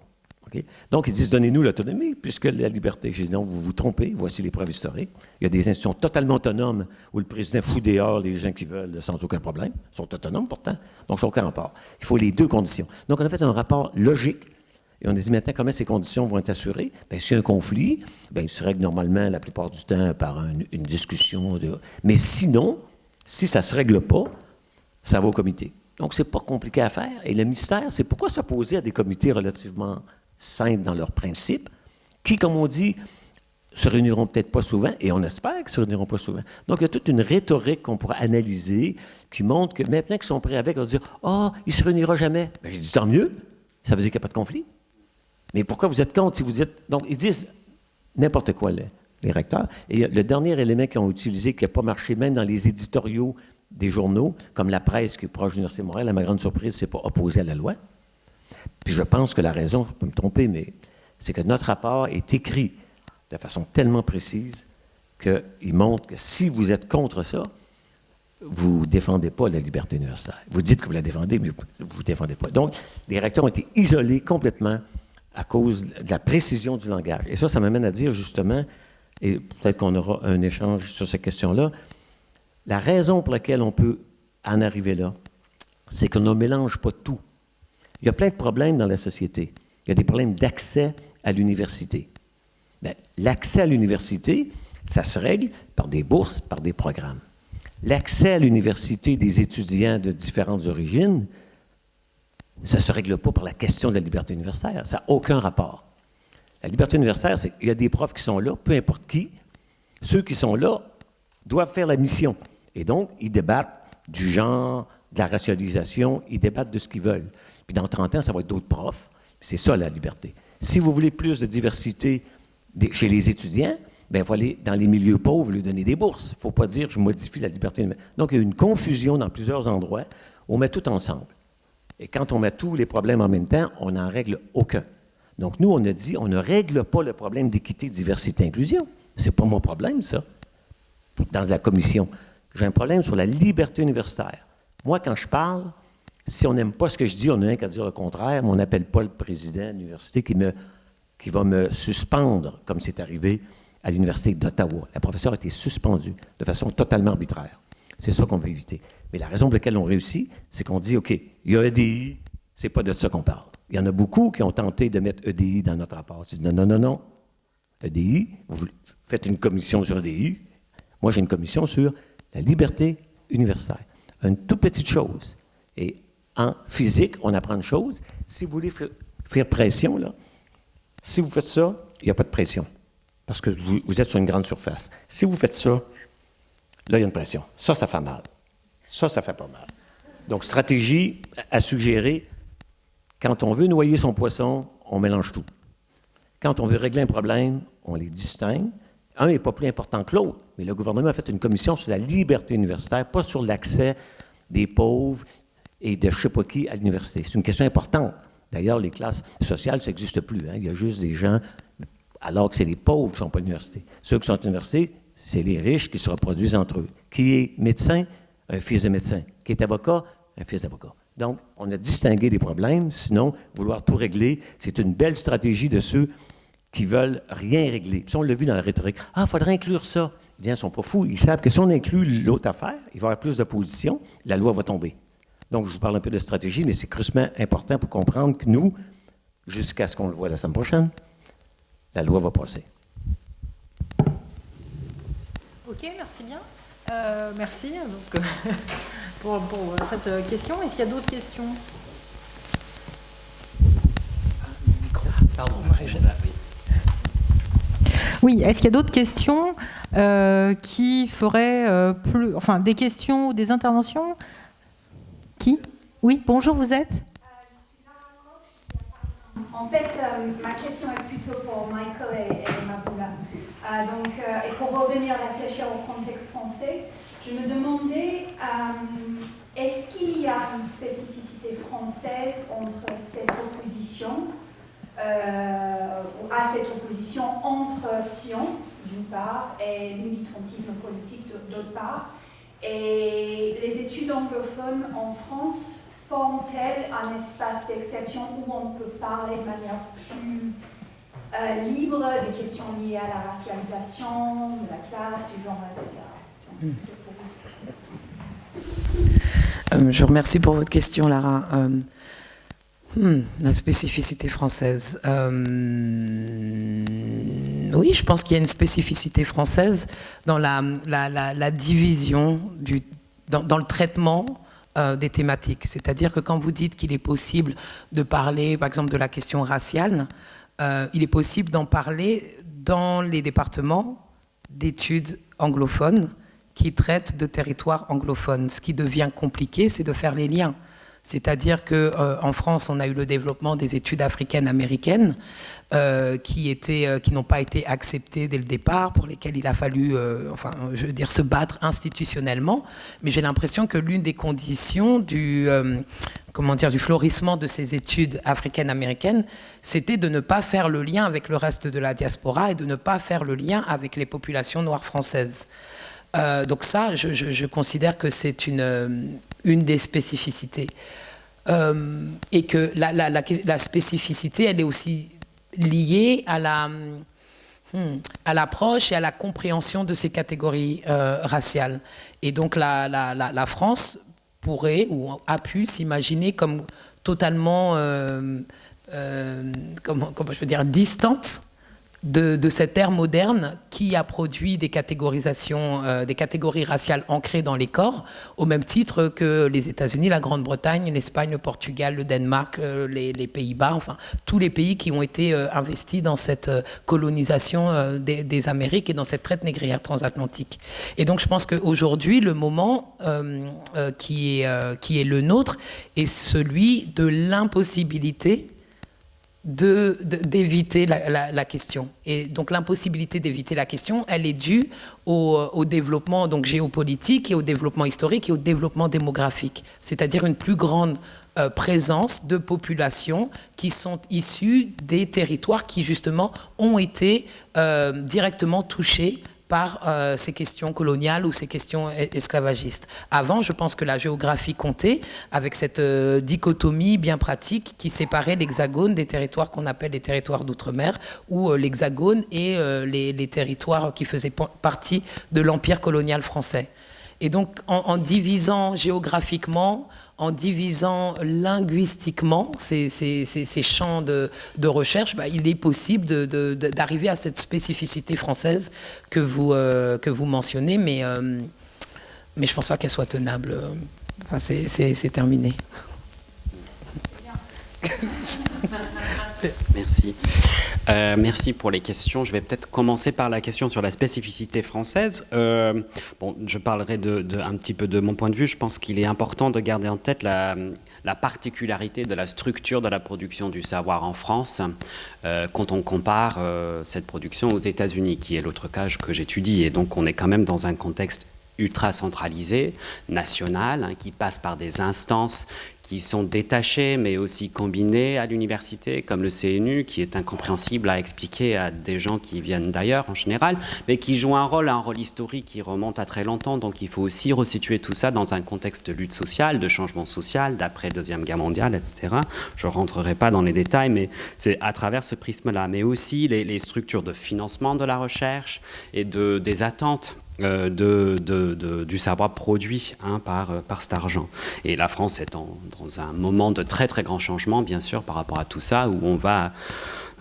Donc, ils disent, donnez-nous l'autonomie, puisque la liberté. J'ai dit, non, vous vous trompez, voici les preuves historiques. Il y a des institutions totalement autonomes où le président fout dehors les gens qui veulent sans aucun problème. Ils sont autonomes pourtant, donc sans aucun rapport. Il faut les deux conditions. Donc, on a fait un rapport logique et on a dit maintenant comment ces conditions vont être assurées? Bien, s'il y a un conflit, bien, il se règle normalement la plupart du temps par une, discussion. Mais sinon, si ça ne se règle pas, ça va au comité. Donc, ce n'est pas compliqué à faire. Et le mystère, c'est pourquoi s'opposer à des comités relativement simples dans leurs principes, qui, comme on dit, se réuniront peut-être pas souvent, et on espère qu'ils se réuniront pas souvent. Donc, il y a toute une rhétorique qu'on pourra analyser qui montre que maintenant qu'ils sont prêts avec, on va dire Ah, oh, il ne se réunira jamais. Bien, j'ai dit tant mieux, ça veut dire qu'il n'y a pas de conflit. Mais pourquoi vous êtes contre si vous êtes. Donc, ils disent n'importe quoi, les, les, recteurs. Et le dernier élément qu'ils ont utilisé, qui n'a pas marché même dans les éditoriaux des journaux, comme la presse qui est proche de l'Université de Montréal, à ma grande surprise, c'est pas opposé à la loi. Puis je pense que la raison, je peux me tromper, mais c'est que notre rapport est écrit de façon tellement précise qu'il montre que si vous êtes contre ça, vous ne défendez pas la liberté universitaire. Vous dites que vous la défendez, mais vous ne défendez pas. Donc, les recteurs ont été isolés complètement à cause de la précision du langage. Et ça, ça m'amène à dire justement, et peut-être qu'on aura un échange sur cette question-là, la raison pour laquelle on peut en arriver là, c'est qu'on ne mélange pas tout. Il y a plein de problèmes dans la société. Il y a des problèmes d'accès à l'université. Ben, l'accès à l'université, ça se règle par des bourses, par des programmes. L'accès à l'université des étudiants de différentes origines, ça ne se règle pas par la question de la liberté universitaire. Ça n'a aucun rapport. La liberté universitaire, c'est qu'il y a des profs qui sont là, peu importe qui. Ceux qui sont là doivent faire la mission. Et donc, ils débattent du genre, de la racialisation, ils débattent de ce qu'ils veulent. Puis dans 30 ans, ça va être d'autres profs. C'est ça la liberté. Si vous voulez plus de diversité chez les étudiants, ben, il faut aller dans les milieux pauvres lui donner des bourses. Il ne faut pas dire je modifie la liberté. Donc, il y a une confusion dans plusieurs endroits. On met tout ensemble. Et quand on met tous les problèmes en même temps, on n'en règle aucun. Donc, nous, on a dit, on ne règle pas le problème d'équité, diversité, inclusion. Ce n'est pas mon problème, ça, dans la commission. J'ai un problème sur la liberté universitaire. Moi, quand je parle, si on n'aime pas ce que je dis, on n'a qu'à dire le contraire, mais on n'appelle pas le président de l'université qui, qui va me suspendre, comme c'est arrivé à l'Université d'Ottawa. La professeure a été suspendue de façon totalement arbitraire. C'est ça qu'on veut éviter. Mais la raison pour laquelle on réussit, c'est qu'on dit, OK, il y a EDI, c'est pas de ça qu'on parle. Il y en a beaucoup qui ont tenté de mettre EDI dans notre rapport. Ils disent, non, non, non, non. EDI, vous faites une commission sur EDI. Moi, j'ai une commission sur la liberté universitaire. Une toute petite chose. Et en physique, on apprend une chose. Si vous voulez faire pression, là, si vous faites ça, il n'y a pas de pression. Parce que vous êtes sur une grande surface. Si vous faites ça, Là, il y a une pression. Ça, ça fait mal. Ça, ça fait pas mal. Donc, stratégie à suggérer, quand on veut noyer son poisson, on mélange tout. Quand on veut régler un problème, on les distingue. Un n'est pas plus important que l'autre, mais le gouvernement a fait une commission sur la liberté universitaire, pas sur l'accès des pauvres et de je ne sais pas qui à l'université. C'est une question importante. D'ailleurs, les classes sociales, ça n'existe plus. Hein. Il y a juste des gens, alors que c'est les pauvres qui ne sont pas à l'université. Ceux qui sont à l'université, c'est les riches qui se reproduisent entre eux. Qui est médecin? Un fils de médecin. Qui est avocat? Un fils d'avocat. Donc, on a distingué les problèmes, sinon, vouloir tout régler, c'est une belle stratégie de ceux qui veulent rien régler. Puis on l'a vu dans la rhétorique. Ah, il faudrait inclure ça. Bien, ils ne sont pas fous. Ils savent que si on inclut l'autre affaire, il va y avoir plus d'opposition, la loi va tomber. Donc, je vous parle un peu de stratégie, mais c'est crucialement important pour comprendre que nous, jusqu'à ce qu'on le voit la semaine prochaine, la loi va passer. Ok, merci bien. Euh, merci pour, pour, cette question. Est-ce qu'il y a d'autres questions? Pardon, oui, est-ce qu'il y a d'autres questions euh, qui feraient euh, plus. Enfin, des questions ou des interventions? Qui Oui, bonjour, vous êtes En fait, euh, ma question est plutôt pour Michael et, et Maboula. donc, et pour revenir réfléchir au contexte français, je me demandais est-ce qu'il y a une spécificité française entre cette opposition euh, à cette opposition entre science, d'une part, et militantisme politique, d'autre part. Et les études anglophones en France forment-elles un espace d'exception où on peut parler de manière plus euh, libre des questions liées à la racialisation, de la classe, du genre, etc. Euh, je remercie pour votre question, Lara. Hmm, la spécificité française. Oui, je pense qu'il y a une spécificité française dans la, division, dans, le traitement euh, des thématiques. C'est-à-dire que quand vous dites qu'il est possible de parler, par exemple, de la question raciale, euh, il est possible d'en parler dans les départements d'études anglophones qui traitent de territoires anglophones. Ce qui devient compliqué, c'est de faire les liens. C'est-à-dire qu'en euh, France, on a eu le développement des études africaines américaines euh, qui, euh, qui n'ont pas été acceptées dès le départ, pour lesquelles il a fallu, enfin, je veux dire, se battre institutionnellement. Mais j'ai l'impression que l'une des conditions du, comment dire, du florissement de ces études africaines américaines, c'était de ne pas faire le lien avec le reste de la diaspora et de ne pas faire le lien avec les populations noires françaises. donc ça, je considère que c'est une une des spécificités. Euh, et que la, la, spécificité, elle est aussi liée à la hmm, à l'approche et à la compréhension de ces catégories euh, raciales. Et donc la, la, France pourrait ou a pu s'imaginer comme totalement, euh, comment, comment, je veux dire, distante de, cette ère moderne qui a produit des catégorisations, euh, des catégories raciales ancrées dans les corps, au même titre que les États-Unis, la Grande-Bretagne, l'Espagne, le Portugal, le Danemark, euh, les, Pays-Bas, enfin tous les pays qui ont été euh, investis dans cette colonisation des, Amériques et dans cette traite négrière transatlantique. Et donc je pense qu'aujourd'hui, le moment qui, est, qui est le nôtre est celui de l'impossibilité d'éviter la, question. Et donc l'impossibilité d'éviter la question, elle est due au, au, développement donc géopolitique et au développement historique et au développement démographique, c'est-à-dire une plus grande euh, présence de populations qui sont issues des territoires qui justement ont été euh, directement touchés par euh, ces questions coloniales ou ces questions esclavagistes. Avant, je pense que la géographie comptait avec cette euh, dichotomie bien pratique qui séparait l'hexagone des territoires qu'on appelle les territoires d'outre-mer ou euh, l'hexagone et les, territoires qui faisaient partie de l'empire colonial français. Et donc, en divisant géographiquement, en divisant linguistiquement ces, champs de, recherche, bah, il est possible d'arriver à cette spécificité française que vous, euh, que vous mentionnez, mais, euh, mais je ne pense pas qu'elle soit tenable. Enfin, c'est terminé. Merci. Euh, merci pour les questions. Je vais peut-être commencer par la question sur la spécificité française. Euh, bon, je parlerai un petit peu de mon point de vue. Je pense qu'il est important de garder en tête la, particularité de la structure de la production du savoir en France euh, quand on compare cette production aux États-Unis, qui est l'autre cas que j'étudie. Et donc, on est quand même dans un contexte ultra centralisé, national, hein, qui passe par des instances qui sont détachées mais aussi combinées à l'université, comme le CNU, qui est incompréhensible à expliquer à des gens qui viennent d'ailleurs en général, mais qui joue un rôle, un rôle historique qui remonte à très longtemps. Donc il faut aussi resituer tout ça dans un contexte de lutte sociale, de changement social, d'après Deuxième Guerre mondiale, etc. Je ne rentrerai pas dans les détails, mais c'est à travers ce prisme-là. Mais aussi les, les structures de financement de la recherche et de, des attentes de, du savoir produit hein, par, par cet argent. Et la France est dans un moment de très très grand changement, bien sûr, par rapport à tout ça, où on va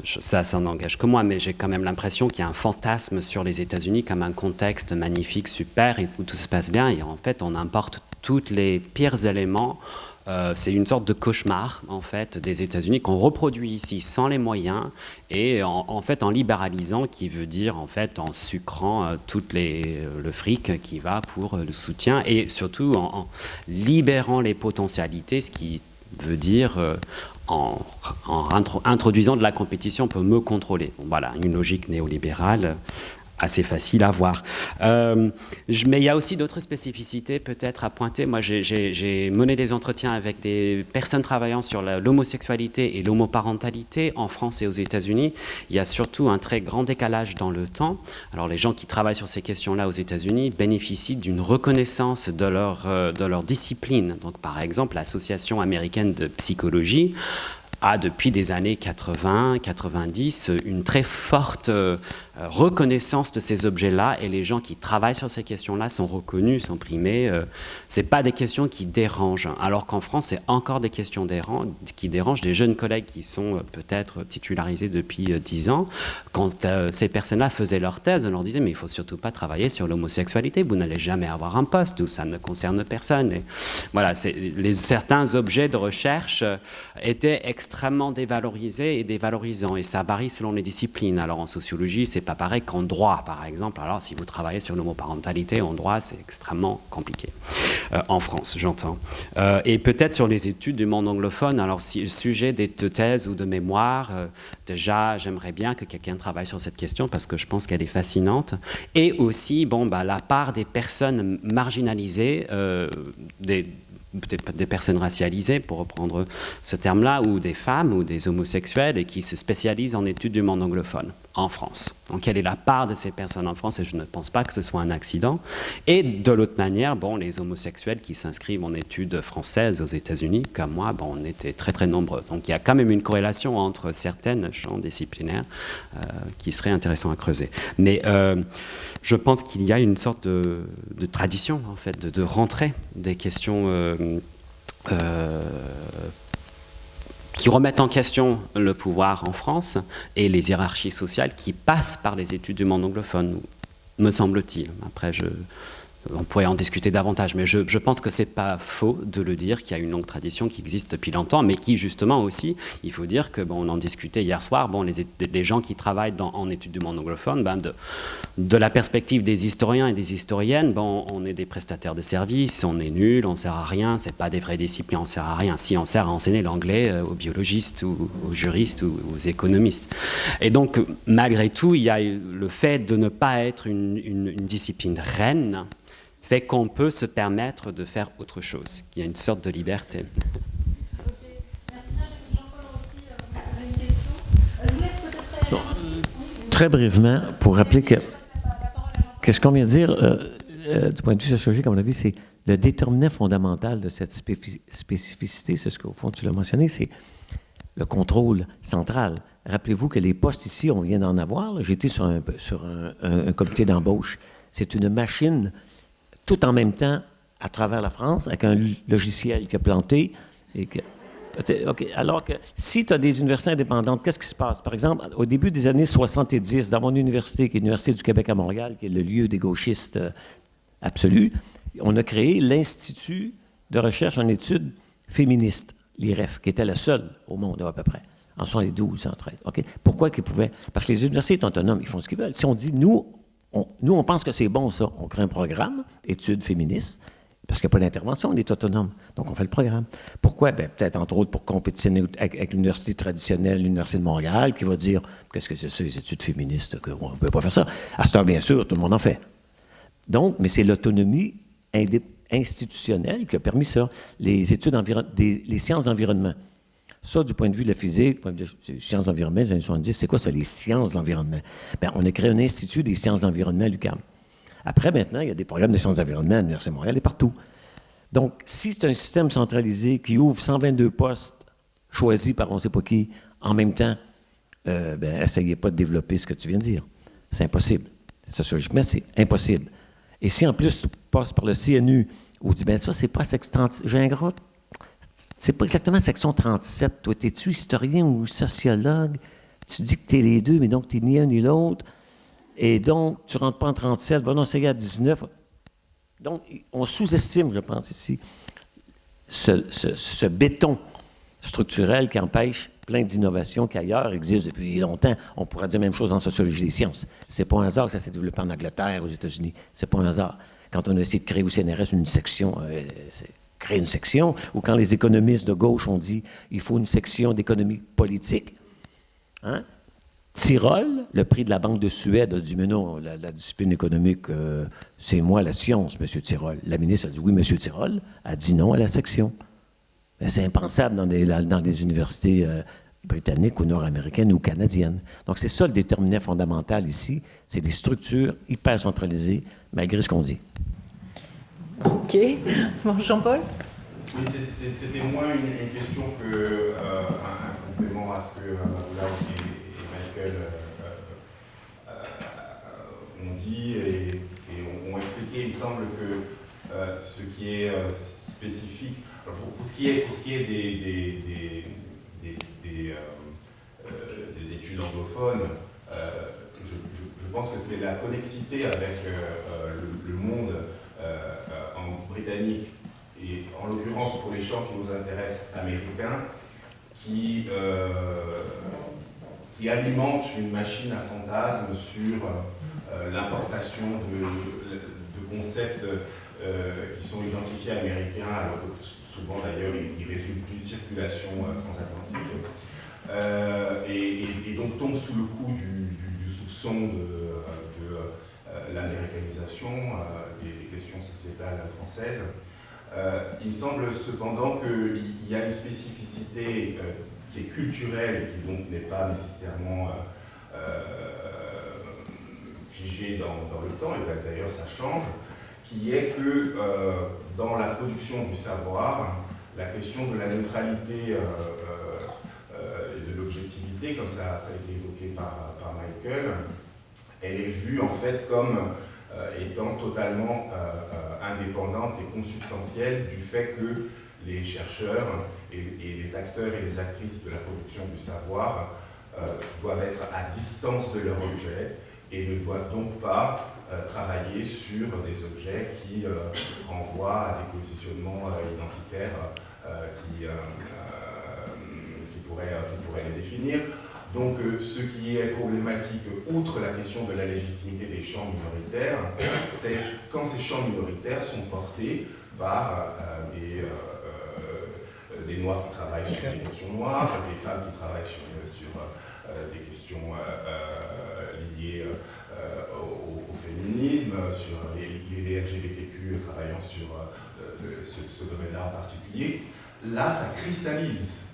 ça, ça n'engage que moi, mais j'ai quand même l'impression qu'il y a un fantasme sur les États-Unis comme un contexte magnifique, super, et où tout se passe bien. Et en fait, on importe tous les pires éléments. Euh, c'est une sorte de cauchemar en fait des États-Unis qu'on reproduit ici sans les moyens et en, fait en libéralisant, qui veut dire en fait en sucrant euh, tout les, le fric qui va pour le soutien et surtout en, libérant les potentialités, ce qui veut dire euh, en, introduisant de la compétition peut me contrôler. voilà, une logique néolibérale assez facile à voir. Euh, mais il y a aussi d'autres spécificités peut-être à pointer. Moi, j'ai mené des entretiens avec des personnes travaillant sur l'homosexualité et l'homoparentalité en France et aux États-Unis. Il y a surtout un très grand décalage dans le temps. Alors, les gens qui travaillent sur ces questions-là aux États-Unis bénéficient d'une reconnaissance de leur, euh, discipline. Donc, par exemple, l'Association américaine de psychologie a depuis des années 80, 90 une très forte euh, reconnaissance de ces objets-là et les gens qui travaillent sur ces questions-là sont reconnus, sont primés. Euh, ce pas des questions qui dérangent, alors qu'en France, c'est encore des questions qui dérangent des jeunes collègues qui sont euh, peut-être titularisés depuis 10 ans. Quand ces personnes-là faisaient leur thèse, on leur disait mais il faut surtout pas travailler sur l'homosexualité, vous n'allez jamais avoir un poste où ça ne concerne personne. Voilà, les, certains objets de recherche étaient extrêmement dévalorisés et dévalorisants et ça varie selon les disciplines. Alors en sociologie, c'est pas pareil qu'en droit, par exemple. Alors, si vous travaillez sur l'homoparentalité en droit, c'est extrêmement compliqué. Euh, en France, j'entends. Euh, et peut-être sur les études du monde anglophone. Alors, si le sujet des, de thèses ou de mémoire, euh, déjà, j'aimerais bien que quelqu'un travaille sur cette question parce que je pense qu'elle est fascinante. Et aussi, bon, bah, la part des personnes marginalisées, des, personnes racialisées, pour reprendre ce terme-là, ou des femmes ou des homosexuels, et qui se spécialisent en études du monde anglophone en France. Donc quelle est la part de ces personnes en France Et je ne pense pas que ce soit un accident. Et de l'autre manière, bon, les homosexuels qui s'inscrivent en études françaises aux États-Unis, comme moi, bon, on était très très nombreux. Donc il y a quand même une corrélation entre certaines champs disciplinaires euh, qui serait intéressant à creuser. Mais euh, je pense qu'il y a une sorte de, tradition, en fait, de, de rentrer des questions euh, qui remettent en question le pouvoir en France et les hiérarchies sociales qui passent par les études du monde anglophone, me semble-t-il. Après, je, on pourrait en discuter davantage, mais je, pense que c'est pas faux de le dire qu'il y a une longue tradition qui existe depuis longtemps, mais qui justement aussi, il faut dire que bon, on en discutait hier soir, bon, les, gens qui travaillent en études du monde anglophone, ben de, la perspective des historiens et des historiennes, bon, on est des prestataires de services, on est nul, on sert à rien, c'est pas des vraies disciplines, on sert à rien. Si on sert à enseigner l'anglais euh, aux biologistes ou aux juristes ou aux économistes. Et donc, malgré tout, il y a le fait de ne pas être une discipline reine fait qu'on peut se permettre de faire autre chose, qu'il y a une sorte de liberté. très brièvement, pour rappeler que, que ce qu'on vient de dire, euh, euh, du point de vue sociologique, à mon avis, c'est le déterminant fondamental de cette spécificité, c'est ce qu'au fond tu l'as mentionné, c'est le contrôle central. Rappelez-vous que les postes ici, on vient d'en avoir. J'étais sur, un, sur un comité d'embauche. C'est une machine tout en même temps à travers la France avec un logiciel qui a planté. Alors que si tu as des universités indépendantes, qu'est-ce qui se passe? Par exemple, au début des années 70, dans mon université, qui est l'Université du Québec à Montréal, qui est le lieu des gauchistes euh, absolus, on a créé l'Institut de recherche en études féministes, l'IREF, qui était le seul au monde à peu près, en 72, 113. OK? Pourquoi qu'ils pouvaient? Parce que les universités sont autonomes, ils font ce qu'ils veulent. Si on dit, nous, nous, on pense que c'est bon, ça. On crée un programme, études féministes, parce qu'il n'y a pas d'intervention, on est autonome. Donc, on fait le programme. Pourquoi? Ben, peut-être, entre autres, pour compétitionner avec, l'université traditionnelle, l'Université de Montréal, qui va dire qu'est-ce que c'est ça, les études féministes, qu'on ne peut pas faire ça. À ce temps, bien sûr, tout le monde en fait. Donc, mais c'est l'autonomie institutionnelle qui a permis ça. Les études des, les sciences d'environnement. Ça, du point de vue de la physique, du point de vue des sciences d'environnement les années 70, c'est quoi ça, les sciences d'environnement? Bien, on a créé un institut des sciences d'environnement à l'UQAM. Après, maintenant, il y a des programmes de sciences d'environnement à l'Université de Montréal et partout. Donc, si c'est un système centralisé qui ouvre 122 postes choisis par on ne sait pas qui, en même temps, euh, ben, essayez pas de développer ce que tu viens de dire. C'est impossible. Sociologiquement, c'est impossible. Et si en plus tu passes par le CNU, où tu dis, ben ça, c'est pas 37, j'ai un gros, c'est pas exactement section 37. Toi, es-tu historien ou sociologue? Tu dis que tu es les deux, mais donc tu ni un ni l'autre. Et donc, tu rentres pas en 37, va non, à 19. Donc, on sous-estime, je pense, ici, ce, béton structurel qui empêche plein d'innovations qui ailleurs existent depuis longtemps. On pourrait dire la même chose en sociologie des sciences. C'est pas un hasard que ça s'est développé en Angleterre, aux États-Unis. C'est pas un hasard. Quand on a essayé de créer au CNRS une section, euh, créer une section, ou quand les économistes de gauche ont dit il faut une section d'économie politique, hein? Tyrol, le prix de la Banque de Suède a dit, mais non, la, discipline économique, euh, c'est moi la science, M. Tyrol. La ministre a dit, oui, M. Tyrol, a dit non à la section. C'est impensable dans des universités euh, britanniques ou nord-américaines ou canadiennes. Donc, c'est ça le déterminant fondamental ici, c'est des structures hyper centralisées, malgré ce qu'on dit. OK. Bon, Jean-Paul C'était moins une, question que euh, un, complément à ce que là aussi euh, euh, on dit et, on, expliqué, il me semble que euh, ce qui est spécifique, pour, ce qui est, pour ce qui est des, des, études anglophones, je, pense que c'est la connexité avec le, monde en britannique et en l'occurrence pour les champs qui nous intéressent américains, qui, qui alimente une machine à fantasmes sur euh, l'importation de, concepts euh, qui sont identifiés américains, alors que souvent d'ailleurs ils, résultent d'une circulation euh, transatlantique, et, donc tombe sous le coup du, soupçon de, l'américanisation des, questions sociétales françaises. il me semble cependant qu'il y a une spécificité qui est culturel et qui donc n'est pas nécessairement euh, euh, figé dans, le temps, et d'ailleurs ça change, qui est que euh, dans la production du savoir, la question de la neutralité et de l'objectivité, comme ça, a été évoqué par, Michael, elle est vue en fait comme étant totalement indépendante et consubstantielle du fait que les chercheurs et, les acteurs et les actrices de la production du savoir euh, doivent être à distance de leur objet et ne doivent donc pas euh, travailler sur des objets qui euh, renvoient à des positionnements identitaires qui, pourraient, les définir. Donc ce qui est problématique, outre la question de la légitimité des champs minoritaires, c'est quand ces champs minoritaires sont portés par des des Noirs qui travaillent sur des questions noires, des femmes qui travaillent sur, sur euh, des questions euh, euh, liées au, féminisme, sur les, LGBTQ travaillant sur ce, domaine-là en particulier. Là, ça cristallise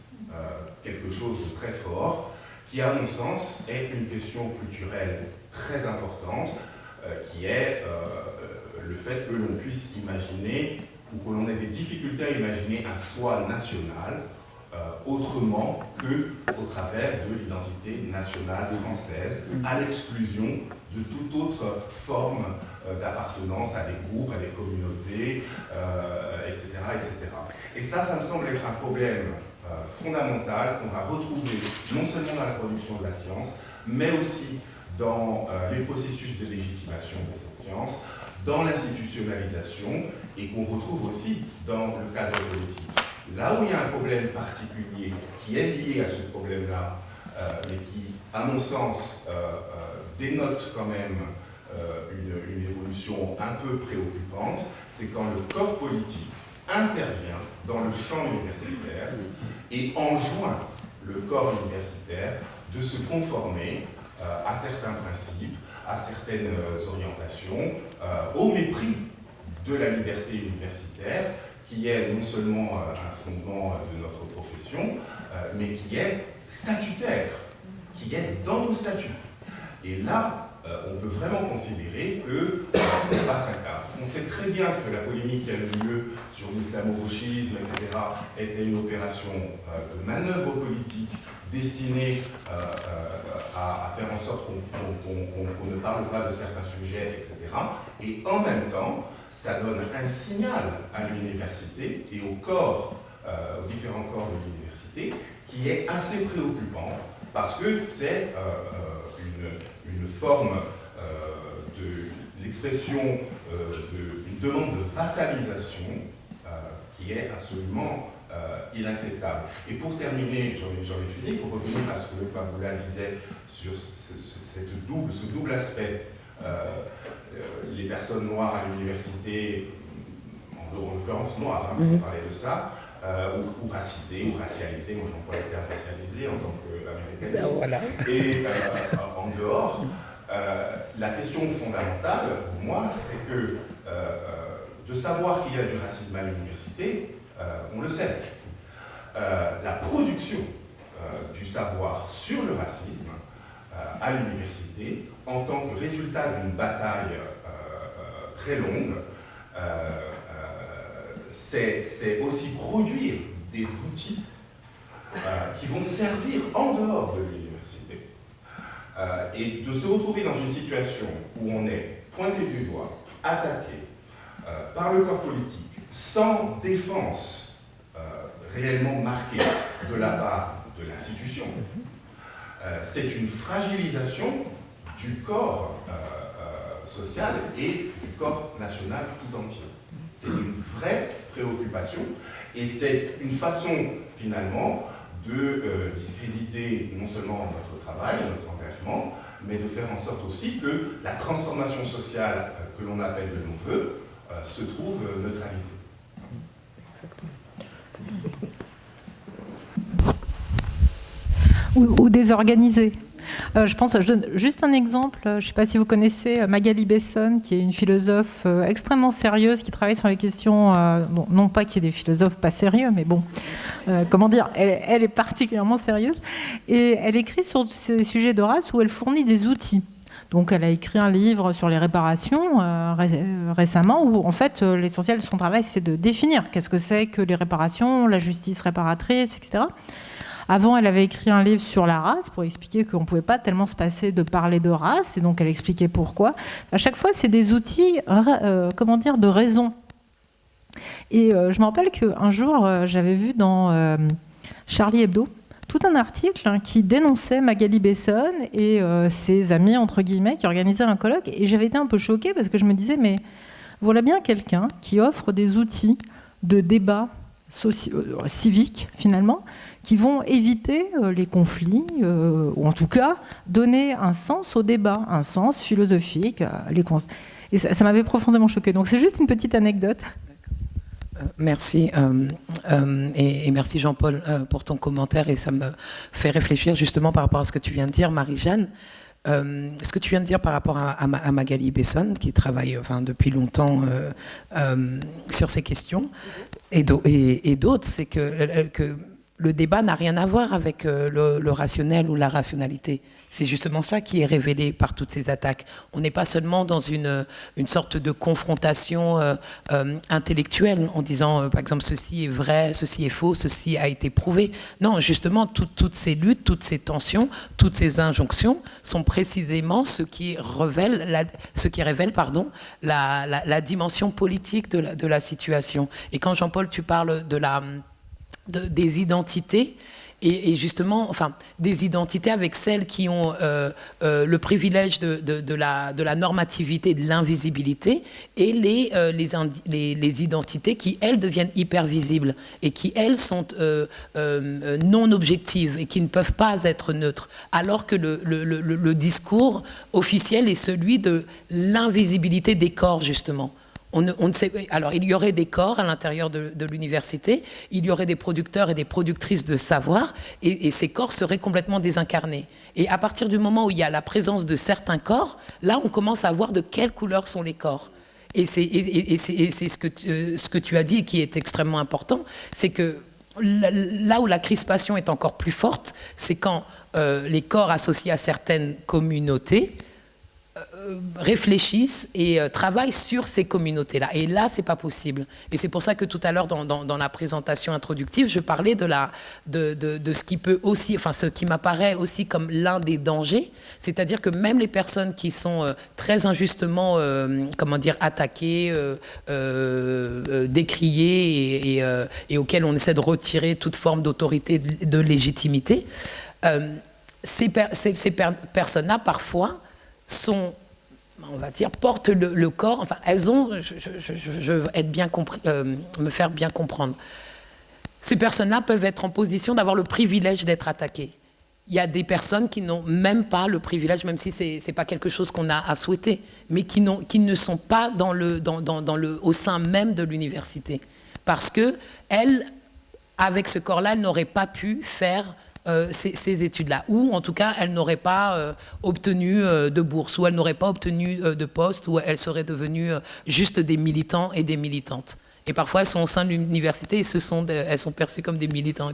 quelque chose de très fort qui, à mon sens, est une question culturelle très importante, qui est le fait que l'on puisse imaginer ou que l'on ait des difficultés à imaginer un soi national euh, autrement que au travers de l'identité nationale française, à l'exclusion de toute autre forme euh, d'appartenance à des groupes, à des communautés, etc., euh, etc. Et ça, ça me semble être un problème fondamental qu'on va retrouver non seulement dans la production de la science, mais aussi dans les processus de légitimation de cette science, dans l'institutionnalisation et qu'on retrouve aussi dans le cadre politique. Là où il y a un problème particulier qui est lié à ce problème-là, euh, mais qui, à mon sens, euh, euh, dénote quand même une, une, évolution un peu préoccupante, c'est quand le corps politique intervient dans le champ universitaire et enjoint le corps universitaire de se conformer à certains principes, à certaines orientations, au mépris de la liberté universitaire, qui est non seulement euh, un fondement euh, de notre profession, euh, mais qui est statutaire, qui est dans nos statuts. Et là, on peut vraiment considérer qu'on passe un. On sait très bien que la polémique qui a eu lieu sur l'islamo-gauchisme, etc., était une opération de manœuvre politique destiné à, faire en sorte qu'on ne parle pas de certains sujets, etc. Et en même temps, ça donne un signal à l'université et au corps, aux différents corps de l'université, qui est assez préoccupant parce que c'est une, une, forme de l'expression d'une demande de vassalisation qui est absolument euh, inacceptable. Et pour terminer, j'en ai, fini, pour revenir à ce que le Paboula disait sur cette double, ce double aspect, euh, euh, les personnes noires à l'université, en l'occurrence noires, hein, mm parler de ça, ou, racisées, ou racialisées, moi j'emploie le terme racialisé en tant qu'américain. Ben Et en dehors, la question fondamentale pour moi, c'est que de savoir qu'il y a du racisme à l'université, euh, on le sait. Euh, la production euh, du savoir sur le racisme à l'université, en tant que résultat d'une bataille très longue, c'est aussi produire des outils qui vont servir en dehors de l'université. et de se retrouver dans une situation où on est pointé du doigt, attaqué par le corps politique, sans défense euh, réellement marquée de la part de l'institution, euh, c'est une fragilisation du corps euh, social et du corps national tout entier. C'est une vraie préoccupation et c'est une façon finalement de discréditer non seulement notre travail, notre engagement, mais de faire en sorte aussi que la transformation sociale que l'on appelle de nos voeux se trouve neutralisée. Ou, désorganisé. Euh, je pense, je donne juste un exemple. Je ne sais pas si vous connaissez euh, Magali Besson, qui est une philosophe euh, extrêmement sérieuse, qui travaille sur les questions, non, pas qu'il y ait des philosophes pas sérieux, mais bon, comment dire, elle, est particulièrement sérieuse. Et elle écrit sur ces sujets de race où elle fournit des outils. Donc elle a écrit un livre sur les réparations euh, euh, récemment où en fait euh, l'essentiel de son travail c'est de définir qu'est-ce que c'est que les réparations, la justice réparatrice, etc. Avant, elle avait écrit un livre sur la race pour expliquer qu'on ne pouvait pas tellement se passer de parler de race, et donc elle expliquait pourquoi. À chaque fois, c'est des outils, comment dire, de raison. Et je me rappelle qu'un jour, j'avais vu dans Charlie Hebdo, tout un article hein, qui dénonçait Magali Besson et euh, ses amis, entre guillemets, qui organisaient un colloque. Et j'avais été un peu choquée parce que je me disais, mais voilà bien quelqu'un qui offre des outils de débat euh, civique, finalement, qui vont éviter euh, les conflits, ou en tout cas donner un sens au débat, un sens philosophique. les et ça, m'avait profondément choquée. Donc c'est juste une petite anecdote. Euh, merci euh, euh, et, merci Jean-Paul pour ton commentaire et ça me fait réfléchir justement par rapport à ce que tu viens de dire, Marie-Jeanne. ce que tu viens de dire par rapport à, Magali Besson, qui travaille depuis longtemps sur ces questions, et d'autres, c'est que, le débat n'a rien à voir avec le rationnel ou la rationalité. C'est justement ça qui est révélé par toutes ces attaques. On n'est pas seulement dans une, une sorte de confrontation euh, euh, intellectuelle en disant, euh, par exemple, ceci est vrai, ceci est faux, ceci a été prouvé. Non, justement, toutes ces luttes, toutes ces tensions, toutes ces injonctions sont précisément ce qui révèle la, ce qui révèle, pardon, la, la, dimension politique de la, situation. Et quand Jean-Paul, tu parles de la, des identités, et, justement, enfin, des identités avec celles qui ont euh, euh, le privilège de, de, la, de, la, normativité, de l'invisibilité, et les, euh, les, les, identités qui, elles, deviennent hyper visibles et qui, elles, sont non objectives et qui ne peuvent pas être neutres, alors que le, le, le discours officiel est celui de l'invisibilité des corps, justement. Alors, il y aurait des corps à l'intérieur de, l'université, il y aurait des producteurs et des productrices de savoir, et, ces corps seraient complètement désincarnés. Et à partir du moment où il y a la présence de certains corps, là, on commence à voir de quelle couleur sont les corps. Et c'est ce, que, tu as dit qui est extrêmement important, c'est que là où la crispation est encore plus forte, c'est quand euh, les corps associés à certaines communautés réfléchissent et euh, travaillent sur ces communautés-là. Et là, c'est pas possible. Et c'est pour ça que tout à l'heure, dans, la présentation introductive, je parlais de, ce qui peut aussi, enfin, ce qui m'apparaît aussi comme l'un des dangers, c'est-à-dire que même les personnes qui sont euh, très injustement, comment dire, attaquées, décriées et, auxquelles on essaie de retirer toute forme d'autorité, de légitimité, ces personnes-là, parfois, sont, on va dire, portent le, corps, enfin, elles ont, je, veux être bien compris, euh, me faire bien comprendre. Ces personnes-là peuvent être en position d'avoir le privilège d'être attaquées. Il y a des personnes qui n'ont même pas le privilège, même si ce n'est pas quelque chose qu'on a à souhaiter, mais qui, qui ne sont pas dans le, dans, dans, le, au sein même de l'université. Parce qu'elles, avec ce corps-là, elles n'auraient pas pu faire euh, ces, études-là. Ou en tout cas, elles n'auraient pas euh, obtenu euh, de bourse, ou elles n'auraient pas obtenu de poste, ou elles seraient devenues juste des militants et des militantes. Et parfois, elles sont au sein de l'université et ce sont elles sont perçues comme des militants.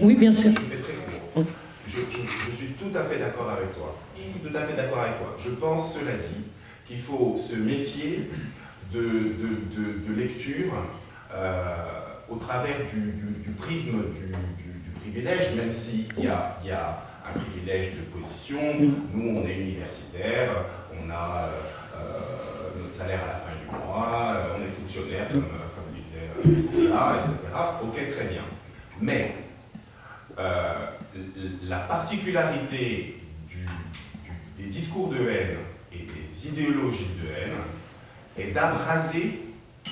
Oui, bien sûr. Je, suis tout à fait d'accord avec toi. Je suis tout à fait d'accord avec toi. Je pense, cela dit, qu'il faut se méfier de, de, lecture au travers du, prisme du, privilège, même s'il y a, y a un privilège de position. Nous, on est universitaire, on a euh, euh, notre salaire à la fin du mois, euh, on est fonctionnaire, comme, comme disait là, etc. Ok, très bien. Mais la particularité des discours de haine et des idéologies de haine est d'abraser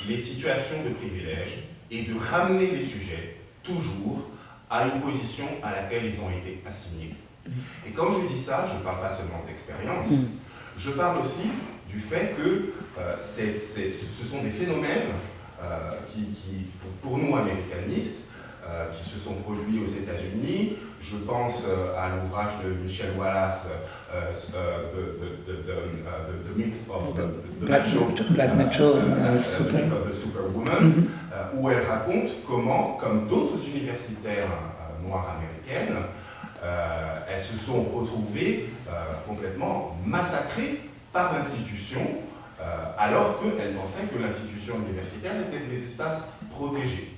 les situations de privilège et de ramener les sujets toujours à une position à laquelle ils ont été assignés. Et quand je dis ça, je ne parle pas seulement d'expérience, mm. je parle aussi du fait que euh, ce sont des phénomènes euh, qui, pour, nous américanistes, euh, qui se sont produits aux États-Unis. Je pense à l'ouvrage de Michel Wallace, The Myth of the, Black, Superwoman, où elle raconte comment, comme d'autres universitaires noires américaines, elles se sont retrouvées complètement massacrées par l'institution alors qu'elles pensaient que l'institution universitaire était des espaces protégés.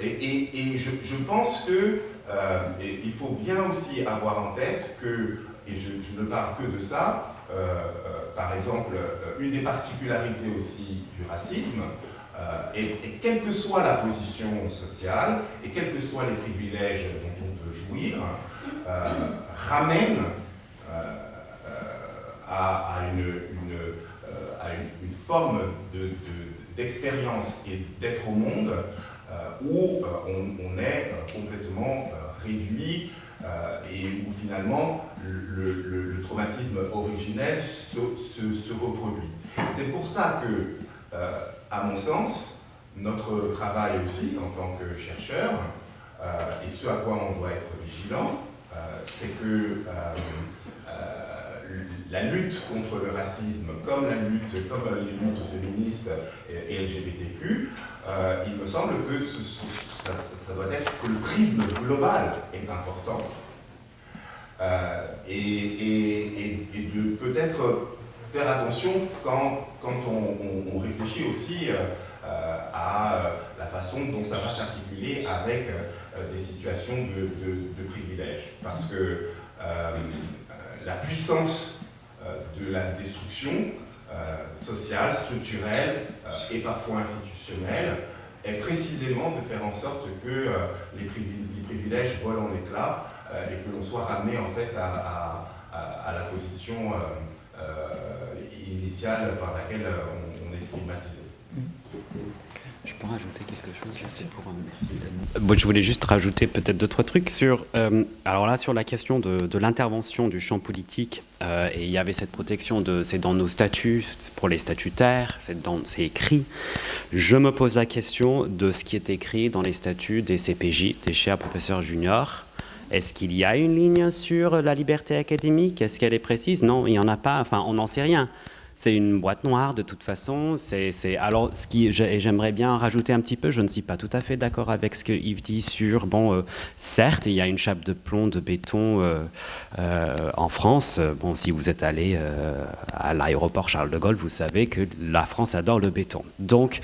Et, je, pense que euh, il faut bien aussi avoir en tête que, et je, ne parle que de ça, euh, euh, par exemple, une des particularités aussi du racisme, et, quelle que soit la position sociale, et quels que soient les privilèges dont on peut jouir, ramène à, une, forme d'expérience et d'être au monde euh, où euh, on, est euh, complètement réduit et où finalement le, traumatisme originel se, reproduit. C'est pour ça que, à mon sens, notre travail aussi en tant que chercheur, et ce à quoi on doit être vigilant, c'est que la lutte contre le racisme, comme la lutte, comme les luttes féministes et, LGBTQ, euh, il me semble que ça, doit être que le prisme global est important. Euh, et, de peut-être faire attention quand, quand on, réfléchit aussi euh, à la façon dont ça va s'articuler avec des situations de, de, privilège. Parce que la puissance de la destruction euh, sociale, structurelle euh, et parfois institutionnelle est précisément de faire en sorte que les, privilèges volent en éclats et que l'on soit ramené en fait à, la position initiale par laquelle on, est stigmatisé. Je peux rajouter quelque chose pour merci. je voulais juste rajouter peut-être deux trois trucs sur. Euh, alors là, sur la question de, l'intervention du champ politique, euh, et il y avait cette protection de, c'est dans nos statuts pour les statutaires, c'est dans, c'est écrit. Je me pose la question de ce qui est écrit dans les statuts des CPJ, des chers professeurs juniors. Est-ce qu'il y a une ligne sur la liberté académique? Est-ce qu'elle est précise? Non, il n'y en a pas. Enfin, on n'en sait rien. C'est une boîte noire de toute façon. C'est, j'aimerais bien rajouter un petit peu, je ne suis pas tout à fait d'accord avec ce que Yves dit sur, bon, euh, certes, il y a une chape de plomb, de béton euh, euh, en France. Bon, si vous êtes allé à l'aéroport Charles de Gaulle, vous savez que la France adore le béton. Donc,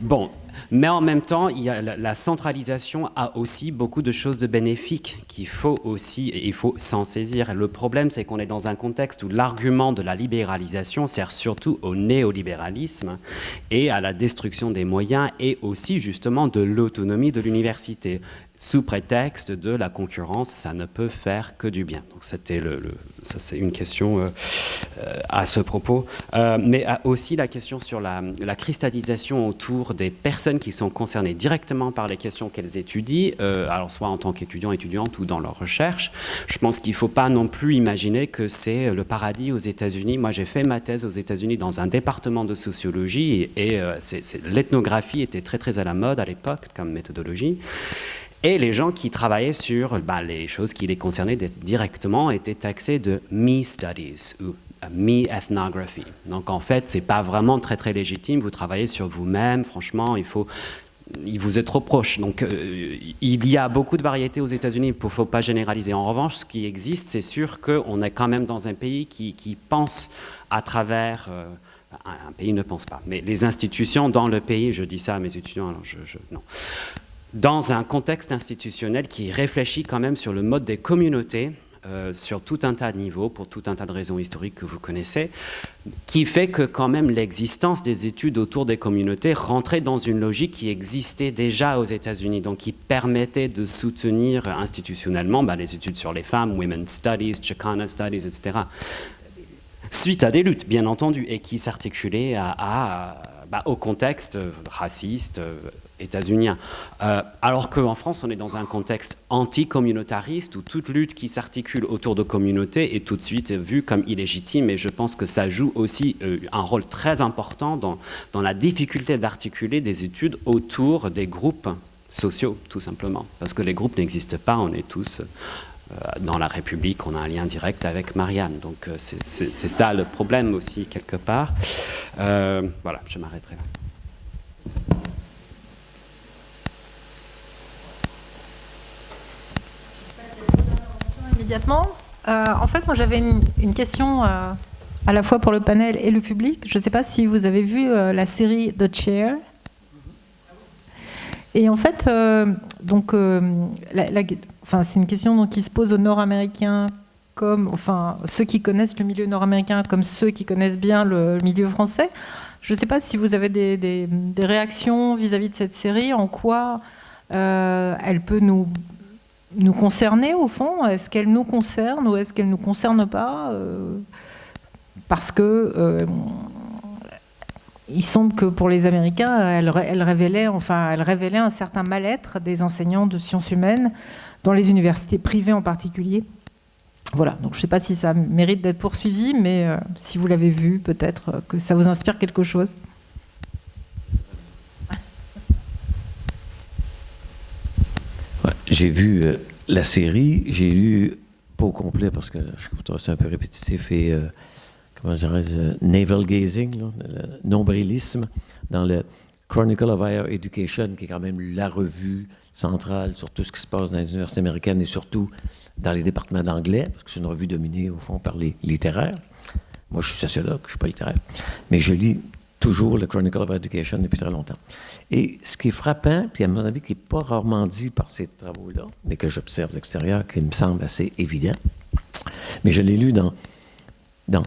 bon, mais en même temps, la, centralisation a aussi beaucoup de choses de bénéfiques qu'il faut aussi, il faut s'en saisir. Le problème, c'est qu'on est dans un contexte où l'argument de la libéralisation sert surtout au néolibéralisme et à la destruction des moyens et aussi justement de l'autonomie de l'université sous prétexte de la concurrence, ça ne peut faire que du bien. Donc c'était une question euh, euh, à ce propos, euh, mais aussi la question sur la, cristallisation autour des personnes qui sont concernées directement par les questions qu'elles étudient, alors soit en tant qu'étudiants, étudiantes ou dans leur recherche. Je pense qu'il ne faut pas non plus imaginer que c'est le paradis aux États-Unis. Moi, j'ai fait ma thèse aux États-Unis dans un département de sociologie et, l'ethnographie était très très à la mode à l'époque comme méthodologie. Et les gens qui travaillaient sur bah, les choses qui les concernaient directement étaient taxés de me studies ou euh, me ethnography. Donc en fait, c'est pas vraiment très très légitime. Vous travaillez sur vous-même. Franchement, il faut il vous est trop proche. Donc, euh, il y a beaucoup de variétés aux États-Unis, il ne faut pas généraliser. En revanche, ce qui existe, c'est sûr qu'on est quand même dans un pays qui, pense à travers. Euh, un, pays ne pense pas, mais les institutions dans le pays, je dis ça à mes étudiants, alors je non dans un contexte institutionnel qui réfléchit quand même sur le mode des communautés, euh, sur tout un tas de niveaux, pour tout un tas de raisons historiques que vous connaissez, qui fait que quand même l'existence des études autour des communautés rentrait dans une logique qui existait déjà aux États-Unis, donc qui permettait de soutenir institutionnellement bah, les études sur les femmes, Women's Studies, Chicana Studies, etc. Suite à des luttes, bien entendu, et qui s'articulaient bah, au contexte raciste, états-unien. Euh, alors qu'en France, on est dans un contexte anti-communautariste où toute lutte qui s'articule autour de communautés est tout de suite vue comme illégitime et je pense que ça joue aussi euh, un rôle très important dans, la difficulté d'articuler des études autour des groupes sociaux, tout simplement. Parce que les groupes n'existent pas, on est tous euh, dans la République, on a un lien direct avec Marianne. Donc c'est ça le problème aussi, quelque part. voilà, je m'arrêterai là. Immédiatement. Euh, en fait, moi j'avais une, question euh, à la fois pour le panel et le public. Je ne sais pas si vous avez vu euh, la série The Chair. Et en fait, donc, c'est une question qui se pose aux Nord-Américains comme, enfin, ceux qui connaissent le milieu nord-américain comme ceux qui connaissent bien le, milieu français. Je ne sais pas si vous avez des, réactions vis-à-vis -vis de cette série, en quoi elle peut nous nous concerner au fond? Est-ce qu'elle nous concerne ou est-ce qu'elle ne nous concerne pas euh, Parce que euh, il semble que pour les Américains, elle, révélait, enfin, elle révélait un certain mal-être des enseignants de sciences humaines dans les universités privées en particulier. Voilà, donc je ne sais pas si ça mérite d'être poursuivi, mais euh, si vous l'avez vu, peut-être que ça vous inspire quelque chose. J'ai vu euh, la série, j'ai lu, pas au complet parce que je trouve ça un peu répétitif et, euh, comment dirais-je, euh, navel gazing, nombrilisme, dans le Chronicle of Higher Education, qui est quand même la revue centrale sur tout ce qui se passe dans les universités américaines et surtout dans les départements d'anglais, parce que c'est une revue dominée, au fond, par les littéraires. Moi, je suis sociologue, je ne suis pas littéraire. Mais je lis toujours le Chronicle of Education depuis très longtemps. Et ce qui est frappant, puis à mon avis, qui n'est pas rarement dit par ces travaux-là, mais que j'observe de l'extérieur, qui me semble assez évident, mais je l'ai lu dans, dans,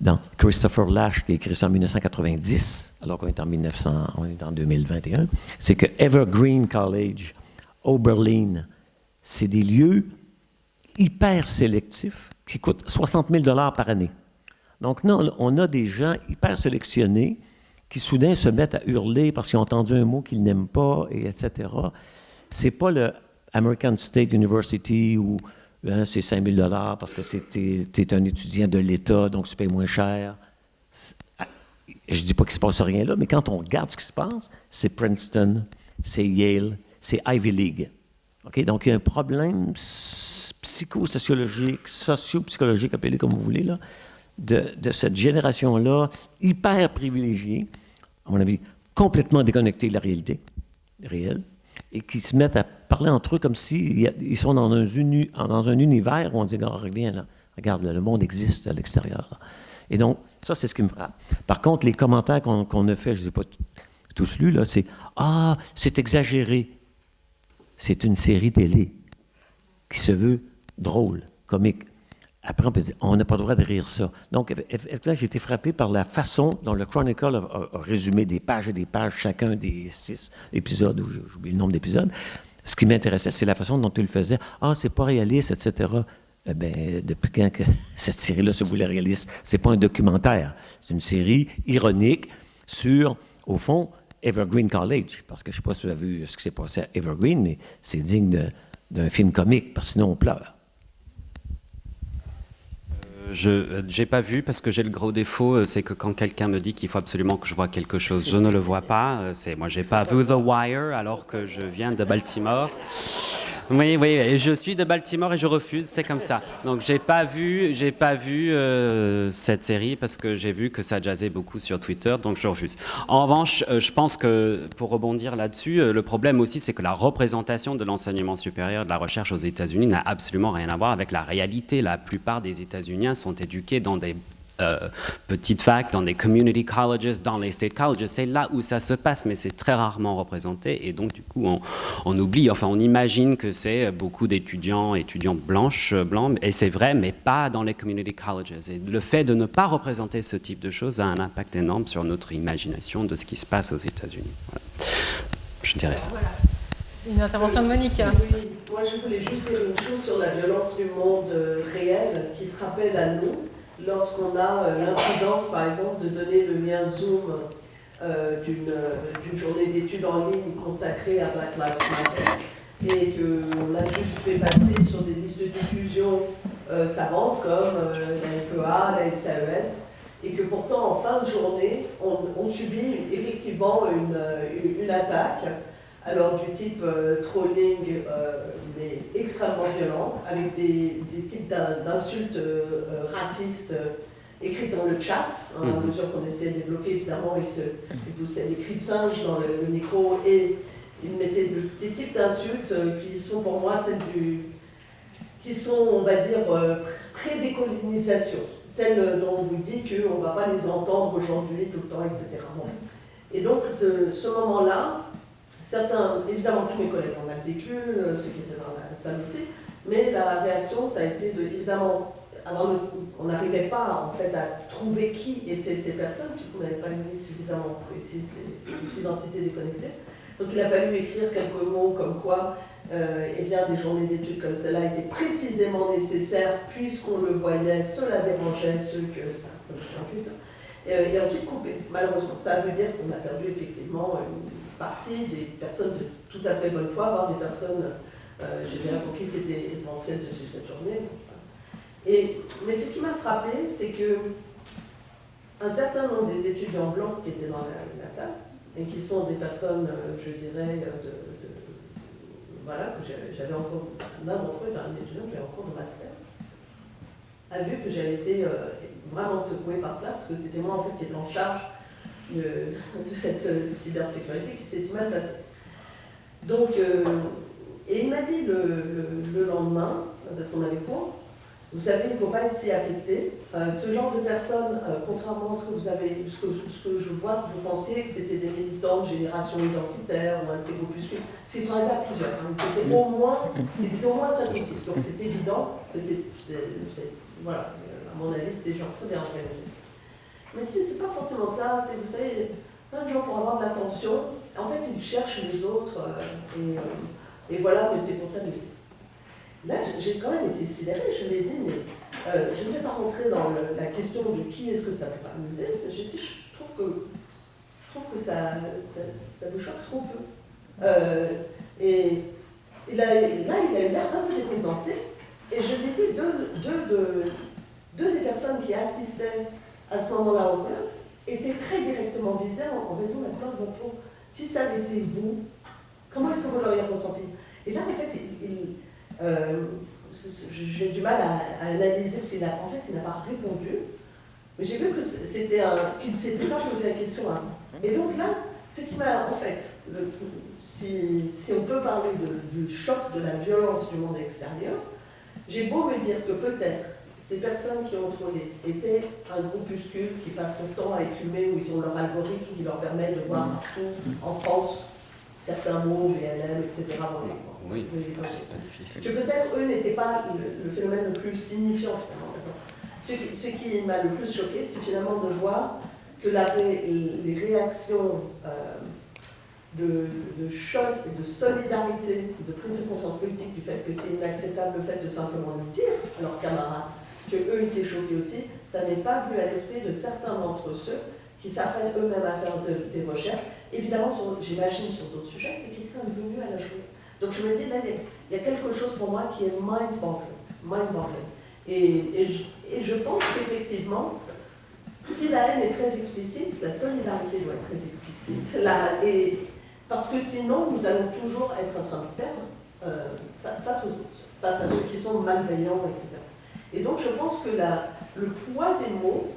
dans Christopher Lash, qui a écrit ça en 1990, alors qu'on est en, 1900, on est en 2021, c'est que Evergreen College, Oberlin, c'est des lieux hyper sélectifs qui coûtent 60 000 par année. Donc, non, on a des gens hyper sélectionnés qui soudain se mettent à hurler parce qu'ils ont entendu un mot qu'ils n'aiment pas, et etc. C'est pas le American State University où hein, c'est 5 000 parce que tu es, un étudiant de l'État, donc tu payes moins cher. Ah, je dis pas qu'il se passe rien là, mais quand on regarde ce qui se passe, c'est Princeton, c'est Yale, c'est Ivy League. Donc il y a un problème psychosociologique, socio-psychologique, appelez comme vous voulez, là, de cette génération-là, hyper privilégiée, à mon avis, complètement déconnectée de la réalité réelle, et qui se mettent à parler entre eux comme s'ils ils sont dans un, univers où on dit, oh, là, regarde, le monde existe à l'extérieur. Et donc, ça, c'est ce qui me frappe. Par contre, les commentaires qu'on a faits, je ne les ai pas tous lus, là, c'est Ah, c'est exagéré. C'est une série télé qui se veut drôle, comique. Après, on peut dire, on n'a pas le droit de rire ça. Donc, là, j'ai été frappé par la façon dont le Chronicle a, résumé des pages et des pages, chacun des six épisodes, ou j'oublie le nombre d'épisodes. Ce qui m'intéressait, c'est la façon dont il le faisait. Ah, c'est pas réaliste, etc. Eh bien, depuis quand que cette série-là se voulait réaliste? C'est pas un documentaire. C'est une série ironique sur, au fond, Evergreen College. Parce que je ne sais pas si vous avez vu ce qui s'est passé à Evergreen, mais c'est digne d'un film comique, parce que sinon on pleure. Je n'ai pas vu parce que j'ai le gros défaut, euh, c'est que quand quelqu'un me dit qu'il faut absolument que je vois quelque chose, je ne le vois pas. Euh, c'est moi, j'ai pas vu The Wire alors que je viens de Baltimore. Oui, oui, je suis de Baltimore et je refuse, c'est comme ça. Donc j'ai pas vu, pas vu euh, cette série parce que j'ai vu que ça jazzait beaucoup sur Twitter, donc je refuse. En revanche, euh, je pense que pour rebondir là-dessus, euh, le problème aussi, c'est que la représentation de l'enseignement supérieur, de la recherche aux États-Unis n'a absolument rien à voir avec la réalité. La plupart des États-Unis sont éduqués dans des euh, petites facs, dans des community colleges, dans les state colleges. C'est là où ça se passe, mais c'est très rarement représenté. Et donc, du coup, on, oublie, enfin, on imagine que c'est beaucoup d'étudiants, étudiants blanches, blancs, et c'est vrai, mais pas dans les community colleges. Et le fait de ne pas représenter ce type de choses a un impact énorme sur notre imagination de ce qui se passe aux États-Unis. Je dirais ça. Une intervention de Monique. Oui, moi je voulais juste dire une chose sur la violence du monde réel qui se rappelle à nous lorsqu'on a euh, l'imprudence, par exemple, de donner le lien Zoom euh, euh, d'une journée d'études en ligne consacrée à Black Lives Matter et qu'on a juste fait passer sur des listes de diffusion savantes comme la FEA, la SAES, et que pourtant en fin de journée, on, subit effectivement une attaque alors du type euh, trolling, euh, mais extrêmement violent, avec des, types d'insultes euh, racistes écrites dans le chat, hein, à mhm. mesure qu'on essayait de débloquer, évidemment, ils, se, poussaient des cris de singe dans le, micro et ils mettaient des types d'insultes qui sont pour moi celles du, qui sont, on va dire, pré-décolonisation, celles dont on vous dit qu'on ne va pas les entendre aujourd'hui tout le temps, etc. Et donc, ce moment-là, Certains, évidemment, tous mes collègues ont mal vécu, euh, ceux qui étaient dans la salle aussi, mais la réaction, ça a été de, évidemment, on n'arrivait pas en fait à trouver qui étaient ces personnes, puisqu'on n'avait pas liste suffisamment précise des, identités déconnectées. Donc il a fallu écrire quelques mots comme quoi euh, eh bien, des journées d'études comme celle-là étaient précisément nécessaires, puisqu'on le voyait, cela dérangeait ceux que ça et, euh, et ensuite couper, malheureusement. Ça veut dire qu'on a perdu effectivement une partie des personnes de tout à fait bonne foi, voire des personnes, euh, je dirais, pour qui c'était essentiel de suivre cette journée. Et, mais ce qui m'a frappé, c'est que un certain nombre des étudiants blancs qui étaient dans la, salle, et qui sont des personnes, euh, je dirais, de, voilà, que j'avais encore, l'un d'entre eux, un étudiant qui avait encore de master, a vu que j'avais été euh, vraiment secouée par cela, parce que c'était moi en fait qui étais en charge de, cette euh, cybersécurité qui s'est si mal passée. Donc, euh, et il m'a dit le, lendemain, parce qu'on avait cours, vous savez, il ne faut pas être si affecté. ce genre de personnes, euh, contrairement à ce que vous avez, ce que, ce que, je vois, vous pensiez que c'était des militants de génération identitaire ou un de ces groupuscules, parce qu'ils sont à plusieurs. Hein. C'était au moins, ils au moins 5 ou 6. Donc c'est évident que c'est, voilà, à mon avis, c'est des gens très bien organisés. Mais c'est pas forcément ça, c'est, vous savez, plein de gens pour avoir de l'attention, en fait, ils cherchent les autres, euh, et, euh, et, voilà que c'est pour que Là, j'ai quand même été sidérée, je ai dit, mais euh, je ne vais pas rentrer dans la question de qui est-ce que ça peut amuser, j'ai dit, je trouve que, je trouve que ça, ça, me choque trop peu. et, là, il a eu l'air un peu décompensé, et je lui ai dit, deux des personnes qui assistaient à ce moment-là au club, était très directement visé en, raison la couleur de peau. Si ça avait été vous, comment est-ce que vous l'auriez ressenti? Et là, en fait, euh, j'ai du mal à, analyser, parce qu'en fait, il n'a pas répondu. Mais j'ai vu qu'il ne s'était pas posé la question avant. Et donc là, ce qui m'a, en fait, si, on peut parler du choc de la violence du monde extérieur, j'ai beau me dire que peut-être ces personnes qui ont trôné étaient un groupuscule qui passe son temps à écumer, où ils ont leur algorithme qui leur permet de voir partout en France certains mots, VLM, etc. oui, que peut-être eux n'étaient pas le, phénomène le plus signifiant Ce, ce qui m'a le plus choqué, c'est finalement de voir que la, les réactions euh, de, de, choc, de solidarité, de prise de conscience politique du fait que c'est inacceptable le fait de simplement le dire à leurs camarades qu'eux étaient choqués aussi, ça n'est pas venu à l'esprit de certains d'entre ceux qui s'apprennent eux-mêmes à faire des recherches, évidemment, j'imagine, sur d'autres sujets, mais qui sont venus à la journée. Donc je me dis, il y a quelque chose pour moi qui est mind-boggling. Mind et, je pense qu'effectivement, si la haine est très explicite, la solidarité doit être très explicite. Et, parce que sinon, nous allons toujours être en train de perdre euh, face, aux, face à ceux qui sont malveillants, etc. Et donc je pense que le poids des mots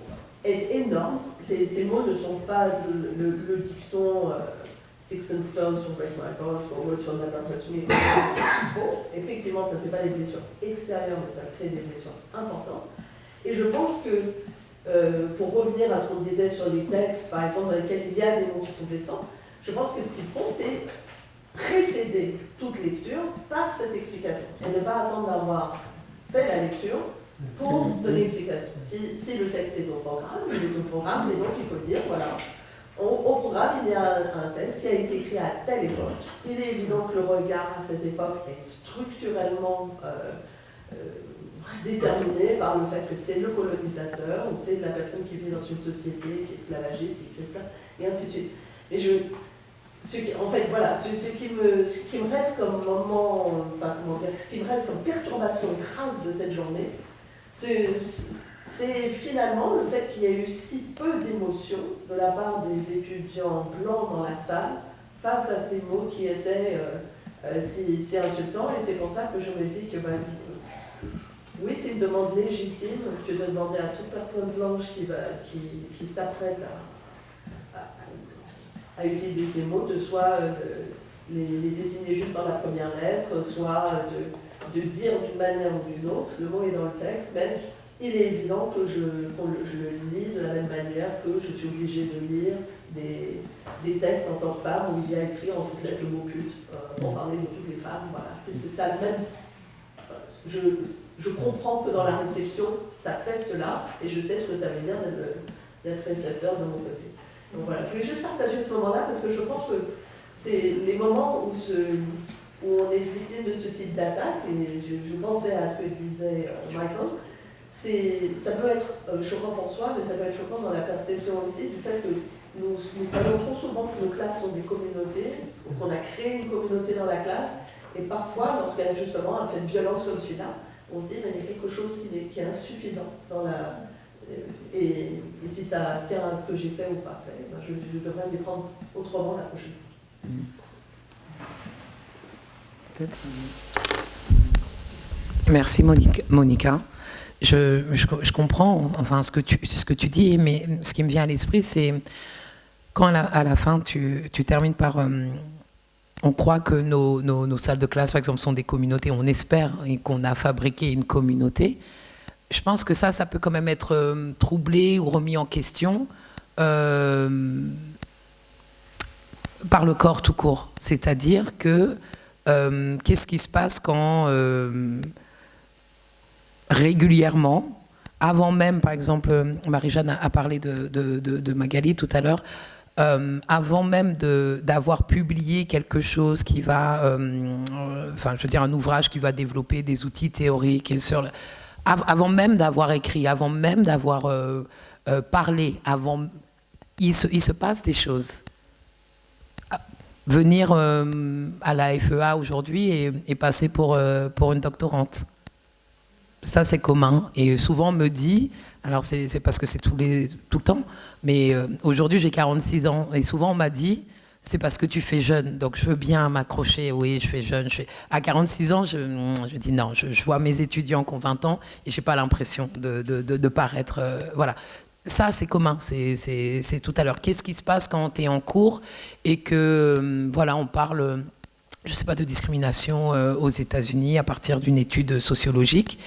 est énorme. Ces, mots ne sont pas le, dicton euh, Sticks and stones will break my bones, or words hurt me. Effectivement, ça ne fait pas des blessures extérieures, mais ça crée des blessures importantes. Et je pense que, euh, pour revenir à ce qu'on disait sur les textes, par exemple, dans lesquels il y a des mots qui sont blessants, je pense que ce qu'ils font, c'est précéder toute lecture par cette explication. Et ne pas attendre d'avoir fait la lecture pour donner l'explication. Si, si, le texte est au programme, il est au programme, et donc il faut dire, voilà, au, programme, il y a un, texte qui a été écrit à telle époque. Il est évident que le regard à cette époque est structurellement euh, euh, déterminé par le fait que c'est le colonisateur, ou c'est la personne qui vit dans une société, qui est esclavagiste, qui fait ça, et ainsi de suite. Et je, ce qui, en fait, voilà, ce, qui me, ce qui me reste comme moment, enfin, comment dire, ce qui me reste comme perturbation grave de cette journée, c'est finalement le fait qu'il y ait eu si peu d'émotions de la part des étudiants blancs dans la salle face à ces mots qui étaient euh, euh, si, insultants. Et c'est pour ça que je me dis que, ben, oui, c'est une demande légitime que de demander à toute personne blanche qui, qui, qui s'apprête à, à, utiliser ces mots de soit euh, les, les, désigner juste par la première lettre, soit de de dire d'une manière ou d'une autre, le mot est dans le texte, mais il est évident que je, je, le lis de la même manière que je suis obligée de lire des, des textes en tant que femme où il y a écrit en toutes lettres le mot pute, euh, pour parler de toutes les femmes. Voilà, c'est ça le même. Je, je comprends que dans la réception, ça fait cela, et je sais ce que ça veut dire d'être récepteur de mon côté. Donc voilà, je voulais juste partager ce moment-là parce que je pense que c'est les moments où ce, où on est de ce type d'attaque, et je, pensais à ce que disait euh, Michael, ça peut être euh, choquant pour soi, mais ça peut être choquant dans la perception aussi du fait que nous, parlons trop souvent que nos classes sont des communautés, qu'on a créé une communauté dans la classe, et parfois, lorsqu'il y a justement un fait de violence comme celui-là, on se dit qu'il y a quelque chose qui est, insuffisant dans la... Et, si ça tient à ce que j'ai fait ou pas fait, ben je, devrais les prendre autrement la prochaine fois. Merci Monica. Je, je, comprends enfin, ce, que tu, ce que tu dis, mais ce qui me vient à l'esprit, c'est quand à la, fin tu, tu, termines par... Euh, on croit que nos, nos, salles de classe, par exemple, sont des communautés, on espère qu'on a fabriqué une communauté. Je pense que ça, ça peut quand même être euh, troublé ou remis en question euh, par le corps tout court. C'est-à-dire que euh, qu'est-ce qui se passe quand euh, régulièrement, avant même, par exemple, Marie-Jeanne a, parlé de, Magali tout à l'heure, euh, avant même d'avoir publié quelque chose qui va, enfin, je veux dire, un ouvrage qui va développer des outils théoriques, sur avant même d'avoir écrit, avant même d'avoir parlé, avant, il se passe des choses venir euh, à la FEA aujourd'hui et, passer pour, euh, pour une doctorante. Ça, c'est commun. Et souvent, on me dit, alors c'est parce que c'est tout, le temps, mais euh, aujourd'hui, j'ai 46 ans. Et souvent, on m'a dit, c'est parce que tu fais jeune. Donc, je veux bien m'accrocher. Oui, je fais jeune. Je À 46 ans, je, je dis non. Je, vois mes étudiants qui ont 20 ans et je n'ai pas l'impression de, de, de, paraître. voilà ça, c'est commun, c'est tout à l'heure. Qu'est-ce qui se passe quand tu es en cours et que, hum, voilà, on parle, je sais pas, de discrimination euh, aux États-Unis à partir d'une étude sociologique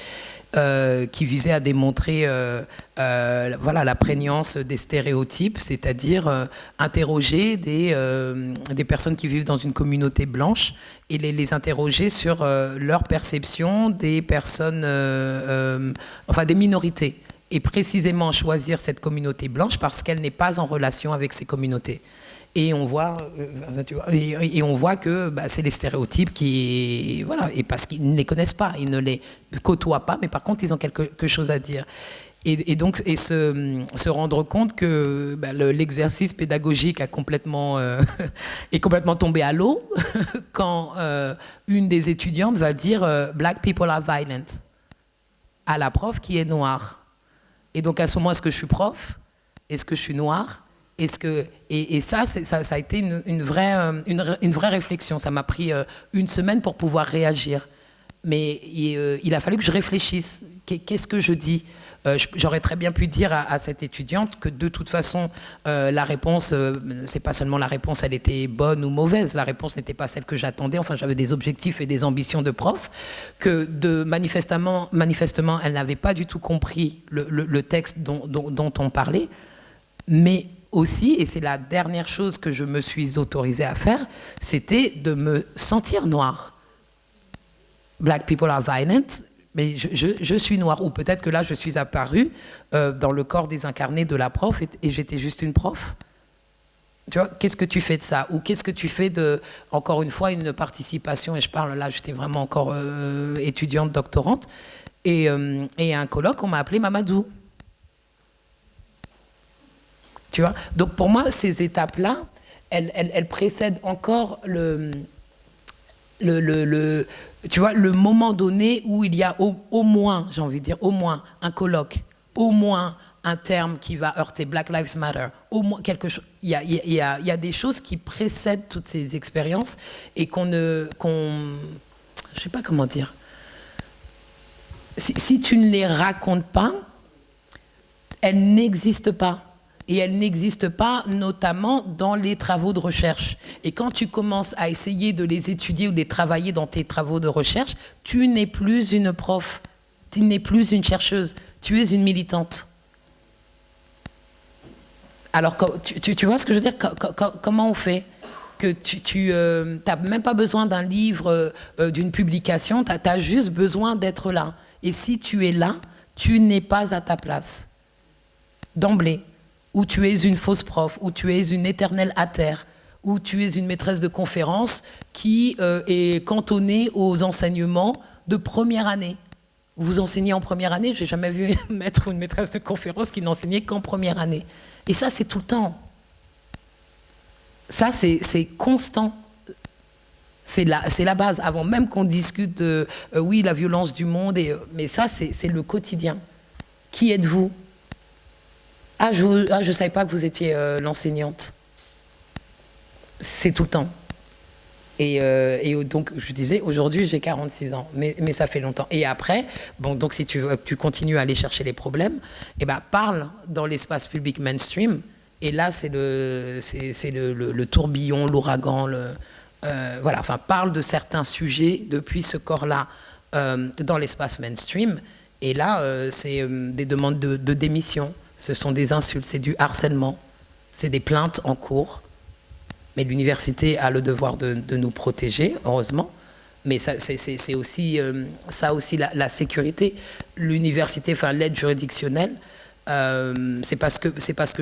euh, qui visait à démontrer euh, voilà, la prégnance des stéréotypes, c'est-à-dire interroger des, des personnes qui vivent dans une communauté blanche et les, les interroger sur leur perception des personnes, enfin des minorités et précisément choisir cette communauté blanche parce qu'elle n'est pas en relation avec ces communautés. Et on voit, euh, et, on voit que bah, c'est les stéréotypes qui, voilà, et parce qu'ils ne les connaissent pas, ils ne les côtoient pas, mais par contre ils ont quelque chose à dire. Et, donc, et se, rendre compte que bah, l'exercice pédagogique a complètement, euh, est complètement tombé à l'eau quand euh, une des étudiantes va dire Black people are violent à la prof qui est noire. Et donc à ce moment, est-ce que je suis prof? Est-ce que je suis noire est-ce que et, ça, ça, a été une, vraie, euh, une, vraie réflexion. Ça m'a pris euh, une semaine pour pouvoir réagir. Mais euh, il, a fallu que je réfléchisse. Qu'est-ce que je dis? J'aurais très bien pu dire à, cette étudiante que de toute façon, la réponse, c'est pas seulement la réponse, elle était bonne ou mauvaise. La réponse n'était pas celle que j'attendais. Enfin, j'avais des objectifs et des ambitions de prof. Que manifestement, manifestement, elle n'avait pas du tout compris le, texte dont, dont on parlait. Mais aussi, et c'est la dernière chose que je me suis autorisée à faire, c'était de me sentir noire. Black people are violent, mais je, suis noire. Ou peut-être que là, je suis apparue euh, dans le corps désincarné de la prof et, j'étais juste une prof. Tu vois, qu'est-ce que tu fais de ça? Ou qu'est-ce que tu fais de, encore une fois, une participation, et je parle là, j'étais vraiment encore euh, étudiante, doctorante, et, euh, et un colloque, on m'a appelé Mamadou. Tu vois? Donc pour moi, ces étapes-là, elles, précèdent encore le, le, tu vois, le moment donné où il y a au, moins, j'ai envie de dire, au moins un colloque, au moins un terme qui va heurter Black Lives Matter, au moins quelque chose. Il y a, des choses qui précèdent toutes ces expériences et qu'on ne, qu'on, je sais pas comment dire. Si tu ne les racontes pas, elles n'existent pas et elle n'existe pas notamment dans les travaux de recherche. Et quand tu commences à essayer de les étudier ou de les travailler dans tes travaux de recherche, tu n'es plus une prof, tu n'es plus une chercheuse, tu es une militante. Alors, tu, vois ce que je veux dire? Comment on fait que tu n'as euh, même pas besoin d'un livre, euh, d'une publication, tu as juste besoin d'être là. Et si tu es là, tu n'es pas à ta place. D'emblée où tu es une fausse prof, où tu es une éternelle terre, où tu es une maîtresse de conférence qui euh, est cantonnée aux enseignements de première année. Vous enseignez en première année, j'ai jamais vu un maître ou une maîtresse de conférence qui n'enseignait qu'en première année. Et ça, c'est tout le temps. Ça, c'est constant. C'est la, base, avant même qu'on discute de, euh, oui, la violence du monde, euh, mais ça, c'est le quotidien. Qui êtes-vous? Ah, je ne ah, savais pas que vous étiez euh, l'enseignante. C'est tout le temps. Et, euh, donc, je disais, aujourd'hui, j'ai 46 ans, mais, ça fait longtemps. Et après, bon, donc si tu, tu continues à aller chercher les problèmes, eh ben, parle dans l'espace public mainstream. Et là, c'est le, tourbillon, l'ouragan, euh, voilà, enfin, parle de certains sujets depuis ce corps-là dans l'espace mainstream. Et là, c'est des demandes de, de démission ce sont des insultes, c'est du harcèlement, c'est des plaintes en cours. Mais l'université a le devoir de, nous protéger, heureusement. Mais c'est aussi, euh, ça aussi la, sécurité. L'université, enfin l'aide juridictionnelle, euh, c'est parce, que,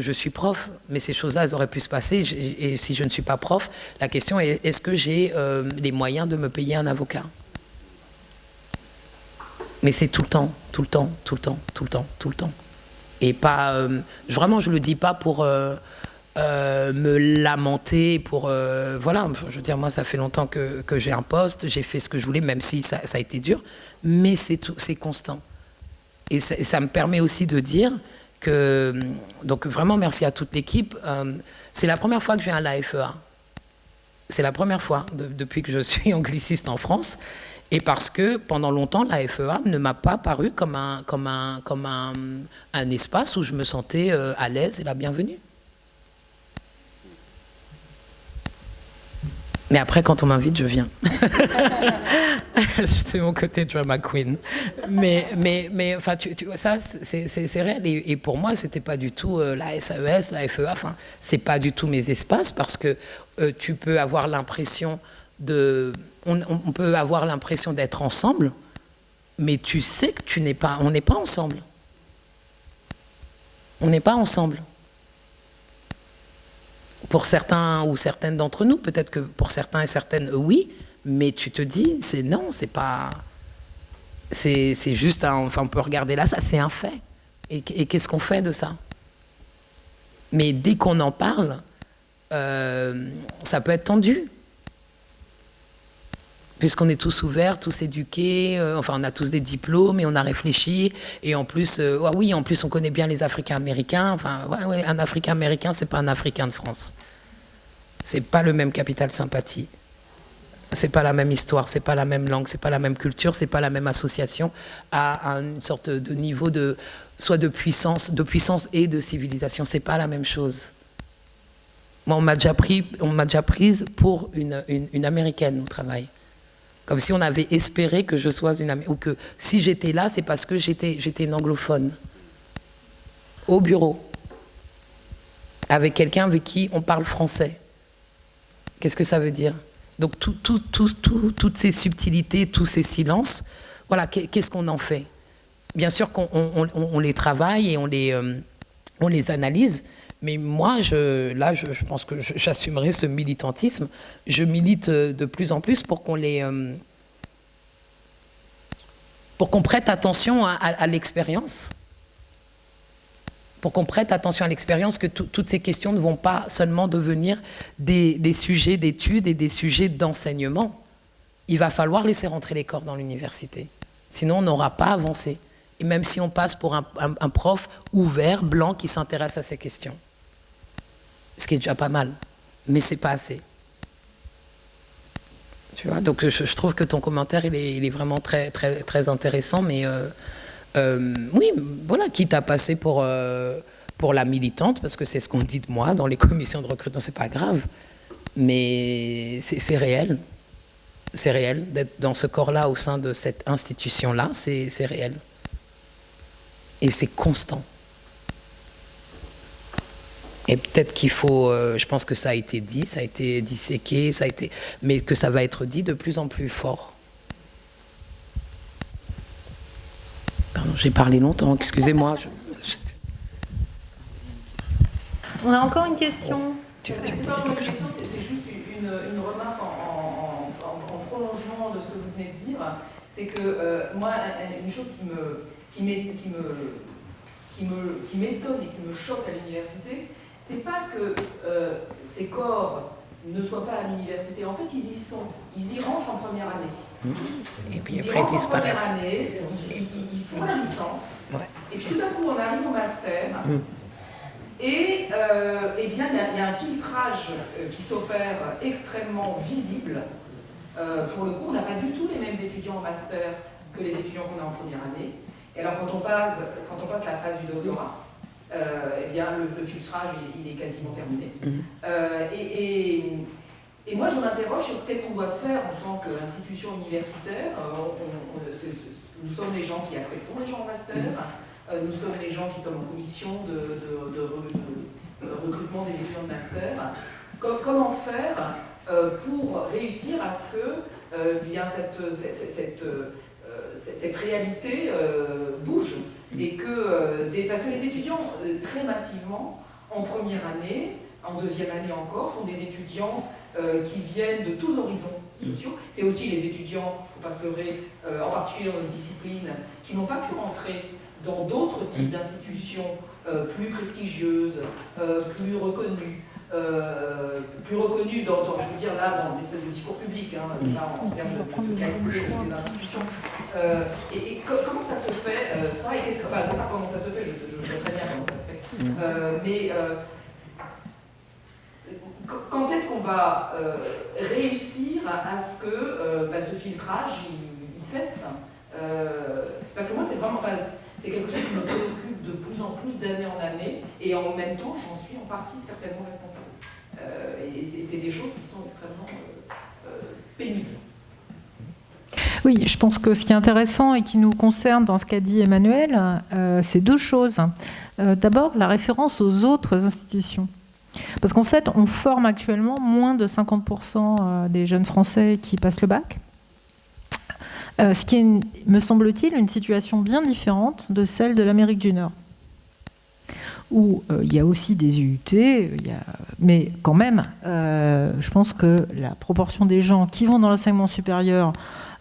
je suis prof, mais ces choses-là, elles auraient pu se passer. Et si je ne suis pas prof, la question est est-ce que j'ai euh, les moyens de me payer un avocat? Mais c'est tout le temps, tout le temps, tout le temps, tout le temps, tout le temps. Et pas, euh, vraiment, je le dis pas pour euh, euh, me lamenter, pour voilà. Je veux dire, moi, ça fait longtemps que, j'ai un poste, j'ai fait ce que je voulais, même si ça, a été dur, mais c'est c'est constant. Et ça, me permet aussi de dire que, donc vraiment, merci à toute l'équipe. c'est la première fois que je viens à l'AFEA. C'est la première fois depuis que je suis angliciste en France. Et parce que pendant longtemps, la FEA ne m'a pas paru comme un, comme un, comme un, un espace où je me sentais euh, à l'aise et la bienvenue. Mais après, quand on m'invite, je viens. c'est mon côté drama queen. Mais, mais, mais enfin, tu, vois, ça, c'est réel. Et, pour moi, c'était pas du tout euh, la SAES, la FEA. Enfin, c'est pas du tout mes espaces parce que euh, tu peux avoir l'impression de, on, peut avoir l'impression d'être ensemble, mais tu sais que tu n'es pas, on n'est pas ensemble. On n'est pas ensemble pour certains ou certaines d'entre nous, peut-être que pour certains et certaines, oui, mais tu te dis, c'est non, c'est pas. C'est juste un. Enfin, on peut regarder là, ça, c'est un fait. Et, et qu'est-ce qu'on fait de ça? Mais dès qu'on en parle, euh, ça peut être tendu. Puisqu'on est tous ouverts, tous éduqués, euh, enfin on a tous des diplômes et on a réfléchi. Et en plus, euh, ah oui, en plus on connaît bien les Africains américains. Enfin, ouais, ouais, un Africain américain, c'est pas un Africain de France. C'est pas le même capital sympathie. C'est pas la même histoire, c'est pas la même langue, c'est pas la même culture, c'est pas la même association à, une sorte de niveau de soit de puissance, de puissance et de civilisation. C'est pas la même chose. Moi, on m'a déjà pris, on m'a déjà prise pour une, une, une américaine au travail. Comme si on avait espéré que je sois une ou que si j'étais là, c'est parce que j'étais une anglophone. Au bureau. Avec quelqu'un avec qui on parle français. Qu'est-ce que ça veut dire? Donc tout, tout, tout, toutes ces subtilités, tous ces silences, voilà, qu'est-ce qu'on en fait? Bien sûr qu'on on, on, on les travaille et on les, euh, on les analyse, mais moi, je, là, je, pense que j'assumerai ce militantisme. Je milite de plus en plus pour qu'on les... Euh, pour qu'on prête attention à, l'expérience. Pour qu'on prête attention à l'expérience, que toutes ces questions ne vont pas seulement devenir des, sujets d'études et des sujets d'enseignement. Il va falloir laisser rentrer les corps dans l'université. Sinon, on n'aura pas avancé. Et même si on passe pour un prof ouvert, blanc, qui s'intéresse à ces questions ce qui est déjà pas mal, mais c'est pas assez. Tu vois, donc je, trouve que ton commentaire il est, il est, vraiment très très très intéressant, mais euh, euh, oui, voilà, quitte à passer pour euh, pour la militante, parce que c'est ce qu'on dit de moi dans les commissions de recrutement, c'est pas grave, mais c'est réel, c'est réel d'être dans ce corps-là au sein de cette institution-là, c'est réel, et c'est constant. Et peut-être qu'il faut, euh, je pense que ça a été dit, ça a été disséqué, ça a été, mais que ça va être dit de plus en plus fort. Pardon, j'ai parlé longtemps, excusez-moi. On a encore une question. C'est pas une question, c'est juste une, une remarque en, en, en, en, prolongement de ce que vous venez de dire. C'est que euh, moi, une chose qui me, qui me, qui me, qui me, qui m'étonne et qui me choque à l'université, c'est pas que euh, ces corps ne soient pas à l'université. En fait, ils y sont. Ils y rentrent en première année. Mmh. Et puis ils après, ils disparaissent. En première année, ils, font la licence. Ouais. Et puis tout à coup, on arrive au master. Mmh. Et euh, eh bien, il y, y, a un filtrage euh, qui s'opère extrêmement visible. Euh, pour le coup, on n'a pas du tout les mêmes étudiants en master que les étudiants qu'on a en première année. Et alors, quand on passe, quand on passe la phase du doctorat, eh bien, le, le filtrage, il, il, est quasiment terminé. Mmh. Euh, et, et, et, moi, je m'interroge sur qu'est-ce qu'on doit faire en tant qu'institution universitaire. Euh, on, on, c est, c est, nous sommes les gens qui acceptons les gens en master, mmh. nous sommes les gens qui sommes en commission de, de, de, de recrutement des étudiants de master. Com comment faire pour réussir à ce que bien cette, cette, cette, cette réalité bouge. Et que, euh, des, parce que les étudiants, euh, très massivement, en première année, en deuxième année encore, sont des étudiants euh, qui viennent de tous horizons sociaux. C'est aussi les étudiants, il ne faut pas se leurrer, euh, en particulier dans une discipline, qui n'ont pas pu rentrer dans d'autres types d'institutions euh, plus prestigieuses, euh, plus reconnues, euh, plus reconnu dans, dans, je veux dire là, dans l'espèce de discours public, hein, en, termes de, de, qualité de ces institutions. Euh, et, et co comment ça se fait euh, ça et qu'est-ce que, enfin, c'est pas comment ça se fait, je, je, sais très bien comment ça se fait. Euh, mais quand est-ce qu'on va réussir à, à, ce que bah, ce filtrage il, cesse? parce que moi, c'est vraiment, enfin, c'est quelque chose qui me préoccupe de plus en plus d'année en année, et en même temps, j'en suis en partie certainement responsable. et c'est des choses qui sont extrêmement pénibles. Oui, je pense que ce qui est intéressant et qui nous concerne dans ce qu'a dit Emmanuel, euh, c'est deux choses. Euh, d'abord, la référence aux autres institutions. Parce qu'en fait, on forme actuellement moins de 50% euh, des jeunes Français qui passent le bac. Ce qui est, me semble-t-il, une situation bien différente de celle de l'Amérique du Nord où il y a aussi des UUT, mais quand même, je pense que la proportion des gens qui vont dans l'enseignement supérieur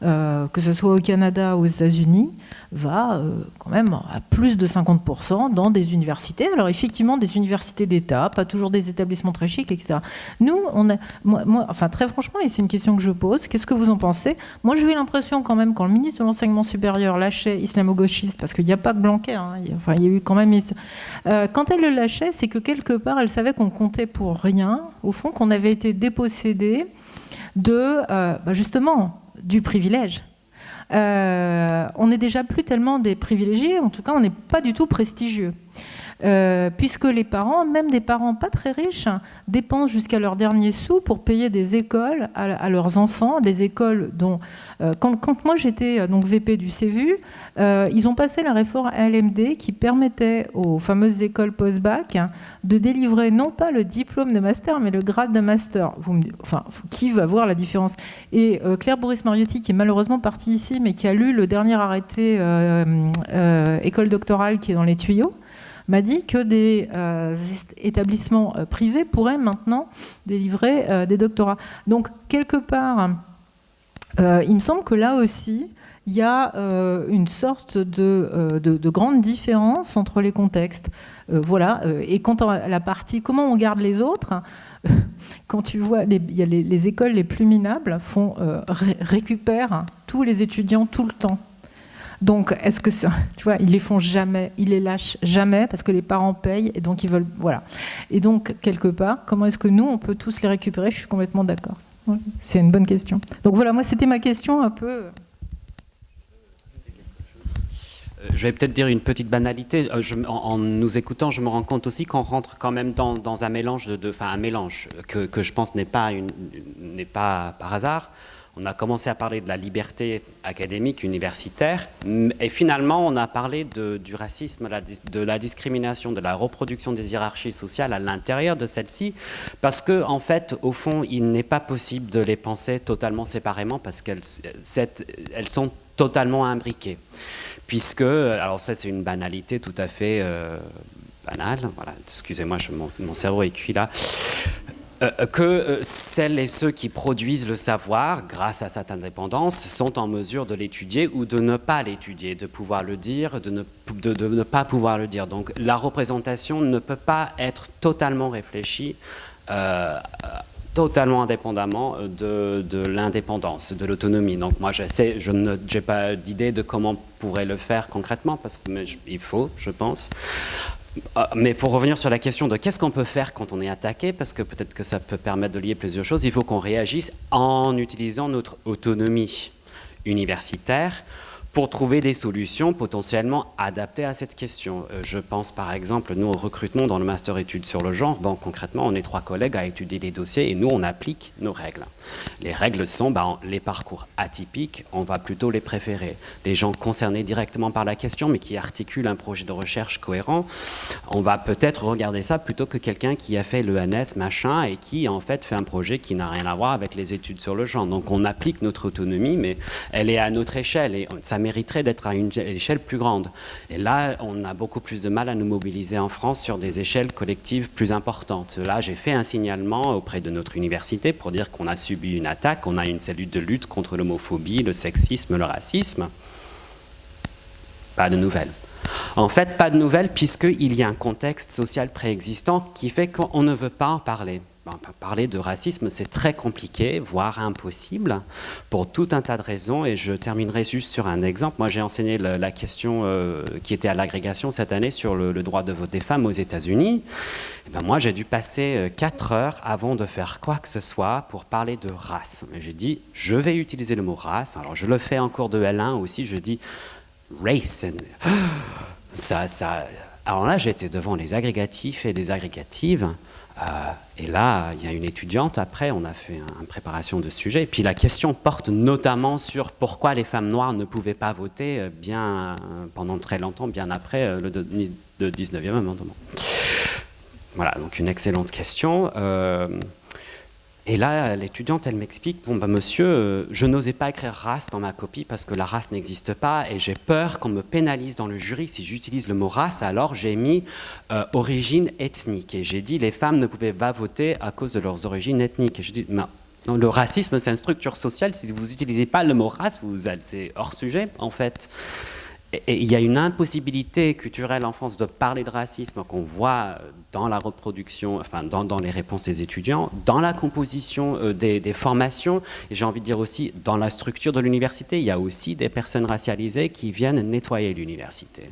euh, que ce soit au Canada ou aux États-Unis, va euh, quand même à plus de 50% dans des universités. Alors effectivement, des universités d'État, pas toujours des établissements très chics, etc. Nous, on a, moi, enfin très franchement, et c'est une question que je pose, qu'est-ce que vous en pensez? Moi, j'ai eu l'impression quand même, quand le ministre de l'Enseignement supérieur lâchait islamo-gauchiste, parce qu'il n'y a pas que Blanquer, hein, il, y a, enfin, il y a eu quand même... Euh, quand elle le lâchait, c'est que quelque part, elle savait qu'on comptait pour rien, au fond, qu'on avait été dépossédé de, bah, justement, du privilège. Euh, on n'est déjà plus tellement des privilégiés, en tout cas on n'est pas du tout prestigieux. Euh, puisque les parents, même des parents pas très riches, dépensent jusqu'à leur dernier sou pour payer des écoles à, leurs enfants, des écoles dont... Euh, quand, moi j'étais euh, donc VP du CVU, ils ont passé la réforme LMD qui permettait aux fameuses écoles post-bac de délivrer non pas le diplôme de master, mais le grade de master. enfin, qui va voir la différence? Et Claire Boris-Mariotti, qui est malheureusement partie ici, mais qui a lu le dernier arrêté école doctorale qui est dans les tuyaux, m'a dit que des euh, établissements euh, privés pourraient maintenant délivrer euh, des doctorats. Donc, quelque part, il me semble que là aussi, il y a une sorte de, de, grande différence entre les contextes. voilà. et quant à la partie comment on garde les autres, quand tu vois, les, écoles les plus minables font, récupèrent tous les étudiants tout le temps. Donc, est-ce que ça, tu vois, ils les font jamais, ils les lâchent jamais parce que les parents payent et donc ils veulent, voilà. Et donc, quelque part, comment est-ce que nous, on peut tous les récupérer? Je suis complètement d'accord. C'est une bonne question. Donc voilà, moi, c'était ma question un peu. Euh, je vais peut-être dire une petite banalité. Euh, en, nous écoutant, je me rends compte aussi qu'on rentre quand même dans, un mélange de, enfin un mélange que, je pense n'est pas, n'est pas par hasard on a commencé à parler de la liberté académique universitaire, et finalement on a parlé du racisme, de la discrimination, de la reproduction des hiérarchies sociales à l'intérieur de celle-ci, parce que en fait, au fond, il n'est pas possible de les penser totalement séparément, parce qu'elles elles sont totalement imbriquées. Puisque, alors ça c'est une banalité tout à fait euh, banale, voilà, excusez-moi, mon, cerveau est cuit là, que euh, celles et ceux qui produisent le savoir, grâce à cette indépendance, sont en mesure de l'étudier ou de ne pas l'étudier, de pouvoir le dire, de ne, pas pouvoir le dire. Donc la représentation ne peut pas être totalement réfléchie, euh, totalement indépendamment de, l'indépendance, de l'autonomie. Donc moi, je n'ai pas d'idée de comment on pourrait le faire concrètement, parce qu'il faut, je pense. Ah, mais pour revenir sur la question de qu'est-ce qu'on peut faire quand on est attaqué, parce que peut-être que ça peut permettre de lier plusieurs choses, il faut qu'on réagisse en utilisant notre autonomie universitaire pour trouver des solutions potentiellement adaptées à cette question. Euh, je pense par exemple, nous, au recrutement dans le master études sur le genre. Bon, concrètement, on est trois collègues à étudier les dossiers et nous, on applique nos règles. Les règles sont ben, les parcours atypiques, on va plutôt les préférer. Les gens concernés directement par la question, mais qui articulent un projet de recherche cohérent, on va peut-être regarder ça plutôt que quelqu'un qui a fait l'ENS, machin, et qui en fait fait un projet qui n'a rien à voir avec les études sur le genre. Donc on applique notre autonomie, mais elle est à notre échelle et ça mériterait d'être à une échelle plus grande. Et là, on a beaucoup plus de mal à nous mobiliser en France sur des échelles collectives plus importantes. Là, j'ai fait un signalement auprès de notre université pour dire qu'on a subi une attaque, on a une cellule de lutte contre l'homophobie, le sexisme, le racisme. Pas de nouvelles. En fait, pas de nouvelles puisqu'il y a un contexte social préexistant qui fait qu'on ne veut pas en parler. Parler de racisme, c'est très compliqué, voire impossible, pour tout un tas de raisons. Et je terminerai juste sur un exemple. Moi, j'ai enseigné la, question euh, qui était à l'agrégation cette année sur le, droit de vote des femmes aux États-Unis. Eh ben moi, j'ai dû passer 4 euh, heures avant de faire quoi que ce soit pour parler de race. J'ai dit, je vais utiliser le mot race. Alors, je le fais en cours de L1 aussi. Je dis race. Ça, ça. Alors là, j'étais devant les agrégatifs et les agrégatives. Euh, et là, il y a une étudiante, après, on a fait une préparation de sujet. Et puis la question porte notamment sur pourquoi les femmes noires ne pouvaient pas voter euh, bien euh, pendant très longtemps, bien après le 19e amendement. Voilà, donc une excellente question. Et là, l'étudiante, elle m'explique, bon, bah, monsieur, euh, je n'osais pas écrire race dans ma copie parce que la race n'existe pas et j'ai peur qu'on me pénalise dans le jury si j'utilise le mot race, alors j'ai mis euh, origine ethnique. Et j'ai dit, les femmes ne pouvaient pas voter à cause de leurs origines ethniques. Et je dis, non, le racisme, c'est une structure sociale. Si vous n'utilisez pas le mot race, c'est hors sujet, en fait il y a une impossibilité culturelle en France de parler de racisme qu'on voit dans la reproduction, enfin dans, les réponses des étudiants, dans la composition euh, des, formations, et j'ai envie de dire aussi dans la structure de l'université, il y a aussi des personnes racialisées qui viennent nettoyer l'université.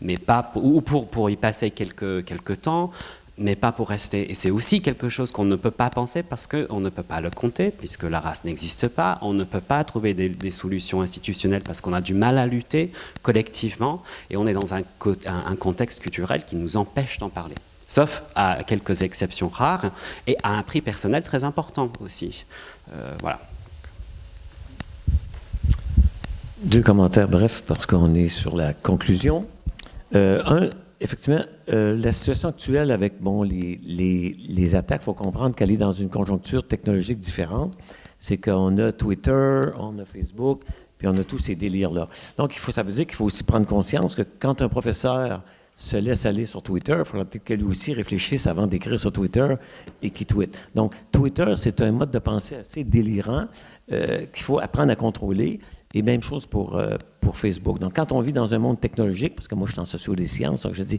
Mais pas ou pour, pour y passer quelques, quelques temps, mais pas pour rester. Et c'est aussi quelque chose qu'on ne peut pas penser parce qu'on ne peut pas le compter, puisque la race n'existe pas. On ne peut pas trouver des, solutions institutionnelles parce qu'on a du mal à lutter collectivement. Et on est dans un, contexte culturel qui nous empêche d'en parler. Sauf à quelques exceptions rares et à un prix personnel très important aussi. Euh, voilà. Deux commentaires brefs parce qu'on est sur la conclusion. Euh, un, effectivement, euh, la situation actuelle avec bon, les, les, attaques, il faut comprendre qu'elle est dans une conjoncture technologique différente. C'est qu'on a Twitter, on a Facebook, puis on a tous ces délires-là. Donc, il faut, ça veut dire qu'il faut aussi prendre conscience que quand un professeur se laisse aller sur Twitter, il faudra peut-être qu'elle aussi réfléchisse avant d'écrire sur Twitter et qu'il tweet. Donc, Twitter, c'est un mode de pensée assez délirant euh, qu'il faut apprendre à contrôler. Et même chose pour, euh, pour Facebook. Donc, quand on vit dans un monde technologique, parce que moi, je suis en socio des sciences, donc je dis,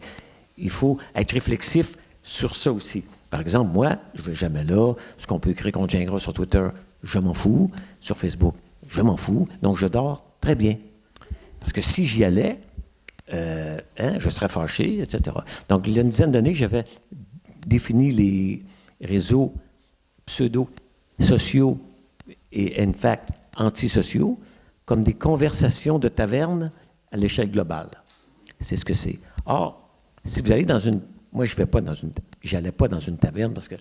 il faut être réflexif sur ça aussi. Par exemple, moi, je ne vais jamais là. Ce qu'on peut écrire contre Gingras sur Twitter, je m'en fous. Sur Facebook, je m'en fous. Donc, je dors très bien. Parce que si j'y allais, euh, hein, je serais fâché, etc. Donc, il y a une dizaine d'années, j'avais défini les réseaux pseudo-sociaux et, in fact, antisociaux comme des conversations de taverne à l'échelle globale. C'est ce que c'est. Or, si vous allez dans une... Moi, je vais pas dans une... J'allais pas dans une taverne parce que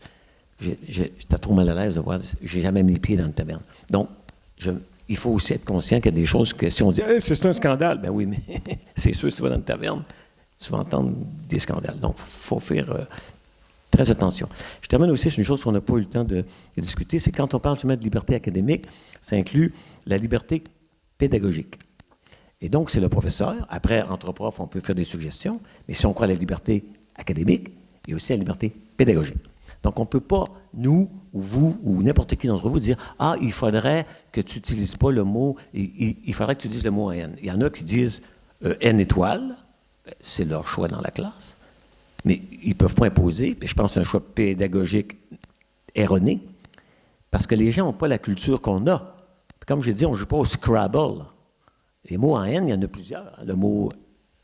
j'étais trop mal à l'aise de voir... J'ai jamais mis les pieds dans une taverne. Donc, il faut aussi être conscient qu'il y a des choses que si on dit c'est un scandale, ben oui, mais c'est sûr, si tu vas dans une taverne, tu vas entendre des scandales. Donc, il faut faire euh, très attention. Je termine aussi sur une chose qu'on n'a pas eu le temps de discuter, c'est quand on parle de liberté académique, ça inclut la liberté pédagogique. Et donc, c'est le professeur. Après, entre profs, on peut faire des suggestions, mais si on croit à la liberté académique, il y a aussi la liberté pédagogique. Donc, on ne peut pas, nous, ou vous, ou n'importe qui d'entre vous, dire Ah, il faudrait que tu n'utilises pas le mot, il, faudrait que tu dises le mot N. Il y en a qui disent euh, N étoile, c'est leur choix dans la classe, mais ils ne peuvent pas imposer, puis je pense que c'est un choix pédagogique erroné, parce que les gens n'ont pas la culture qu'on a comme je dis, on ne joue pas au Scrabble. Les mots en N, il y en a plusieurs. Le mot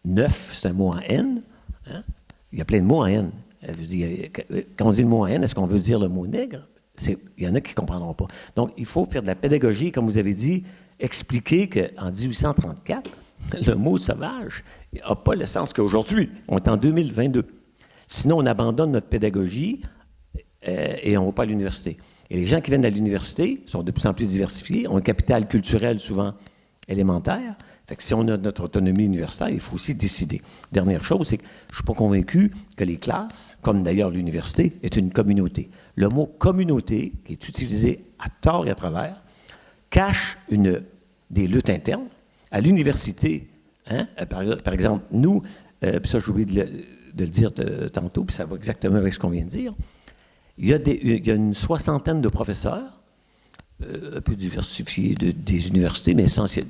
neuf, c'est un mot en N. Hein? Il y a plein de mots en N. Quand on dit le mot en N, est-ce qu'on veut dire le mot nègre? Il y en a qui ne comprendront pas. Donc, il faut faire de la pédagogie, comme vous avez dit, expliquer qu'en 1834, le mot sauvage n'a pas le sens qu'aujourd'hui. On est en 2022. Sinon, on abandonne notre pédagogie euh, et on ne va pas à l'université. Et les gens qui viennent à l'université sont de plus en plus diversifiés, ont un capital culturel souvent élémentaire. Fait que si on a notre autonomie universitaire, il faut aussi décider. Dernière chose, c'est que je ne suis pas convaincu que les classes, comme d'ailleurs l'université, est une communauté. Le mot communauté, qui est utilisé à tort et à travers, cache une, des luttes internes. À l'université, hein, par, exemple, nous, euh, puis ça j'ai oublié de le, dire tantôt, puis ça va exactement avec ce qu'on vient de dire, il y a, une soixantaine de professeurs, euh, un peu diversifiés des universités, mais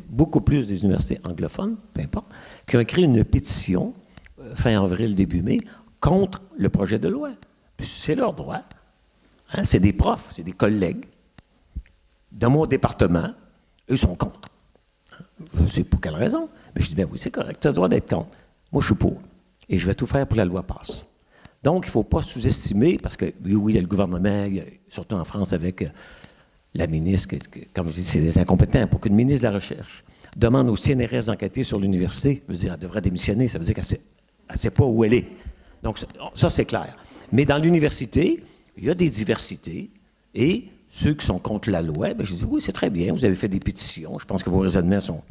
beaucoup plus des universités anglophones, peu importe, qui ont écrit une pétition euh, fin avril, début mai, contre le projet de loi. C'est leur droit. Hein, c'est des profs, c'est des collègues dans mon département. Eux sont contre. Je ne sais pour quelle raison. Mais je dis, bien oui, c'est correct, tu as le droit d'être contre. Moi, je suis pour. Et je vais tout faire pour que la loi passe. Donc, il ne faut pas sous-estimer, parce que oui, il y a le gouvernement, surtout en France avec euh, la ministre, comme je dis, c'est des incompétents. Pour qu'une ministre de la Recherche demande au CNRS d'enquêter sur l'université, veut dire, elle devrait démissionner, ça veut dire qu'elle ne sait, pas où elle est. Donc, ça, c'est clair. Mais dans l'université, il y a des diversités, et ceux qui sont contre la loi, ben, je dis, oui, c'est très bien, vous avez fait des pétitions, je pense que vos raisonnements sont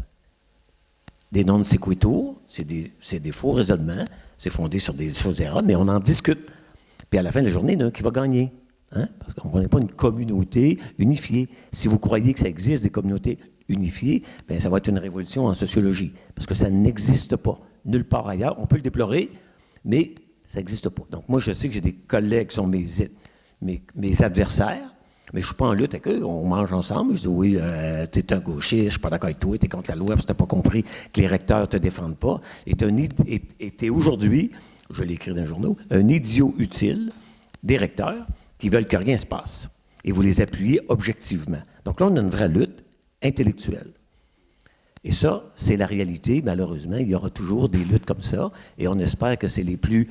des non sequitur, c'est des, des, faux raisonnements, c'est fondé sur des choses erronées, mais on en discute. Puis à la fin de la journée, il y en a un qui va gagner. Hein? Parce qu'on n'est pas une communauté unifiée. Si vous croyez que ça existe des communautés unifiées, bien, ça va être une révolution en sociologie. Parce que ça n'existe pas nulle part ailleurs. On peut le déplorer, mais ça n'existe pas. Donc moi, je sais que j'ai des collègues qui sont mes, mes, mes adversaires, mais je ne suis pas en lutte avec eux. On mange ensemble. Je dis oui, euh, tu es un gauchiste, je ne suis pas d'accord avec toi, tu es contre la loi parce que tu n'as pas compris que les recteurs ne te défendent pas. Et tu es, aujourd'hui, je l'ai écrit dans le journal, un idiot utile des recteurs qui veulent que rien se passe. Et vous les appuyez objectivement. Donc là, on a une vraie lutte intellectuelle. Et ça, c'est la réalité. Malheureusement, il y aura toujours des luttes comme ça. Et on espère que c'est les plus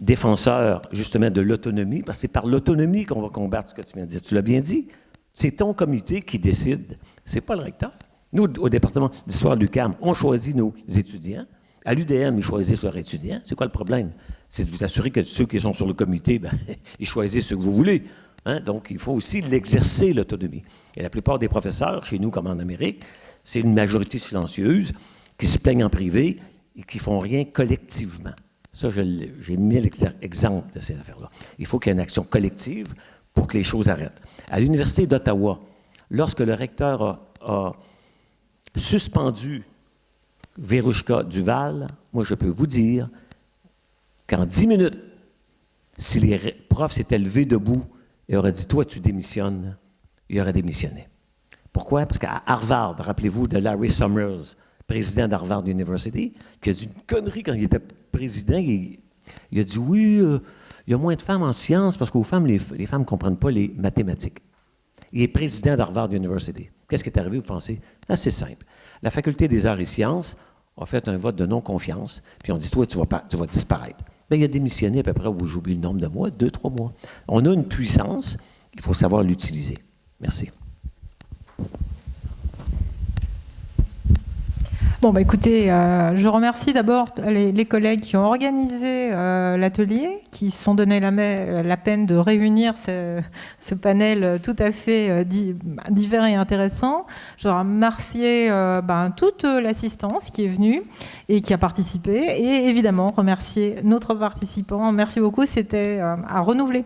défenseur justement de l'autonomie, parce que c'est par l'autonomie qu'on va combattre ce que tu viens de dire. Tu l'as bien dit, c'est ton comité qui décide, c'est pas le recteur. Nous, au département d'histoire du CAM, on choisit nos étudiants. À l'UDM, ils choisissent leurs étudiants. C'est quoi le problème? C'est de vous assurer que ceux qui sont sur le comité, ben, ils choisissent ce que vous voulez. Hein? Donc, il faut aussi l'exercer, l'autonomie. Et la plupart des professeurs, chez nous comme en Amérique, c'est une majorité silencieuse qui se plaignent en privé et qui font rien collectivement. Ça, j'ai mis l'exemple de ces affaires-là. Il faut qu'il y ait une action collective pour que les choses arrêtent. À l'Université d'Ottawa, lorsque le recteur a, suspendu Verushka Duval, moi, je peux vous dire qu'en dix minutes, si les profs s'étaient levés debout et auraient dit « Toi, tu démissionnes », il aurait démissionné. Pourquoi? Parce qu'à Harvard, rappelez-vous de Larry Summers, président d'Harvard University, qui a dit une connerie quand il était président. Il, a dit oui, euh, il y a moins de femmes en sciences parce qu'aux femmes, les, femmes ne comprennent pas les mathématiques. Il est président d'Harvard University. Qu'est-ce qui est arrivé, vous pensez? C'est simple. La faculté des arts et sciences a fait un vote de non-confiance, puis on dit, toi, tu vas, disparaître. Bien, il a démissionné à peu près, vous j'oublie le nombre de mois, deux, trois mois. On a une puissance, il faut savoir l'utiliser. Merci. Bon, bah écoutez, euh, je remercie d'abord les, collègues qui ont organisé euh, l'atelier, qui se sont donné la, peine de réunir ce, panel tout à fait euh, divers et intéressant. Je remercie ben, toute l'assistance qui est venue et qui a participé, et évidemment remercier notre participant. Merci beaucoup, c'était à renouveler.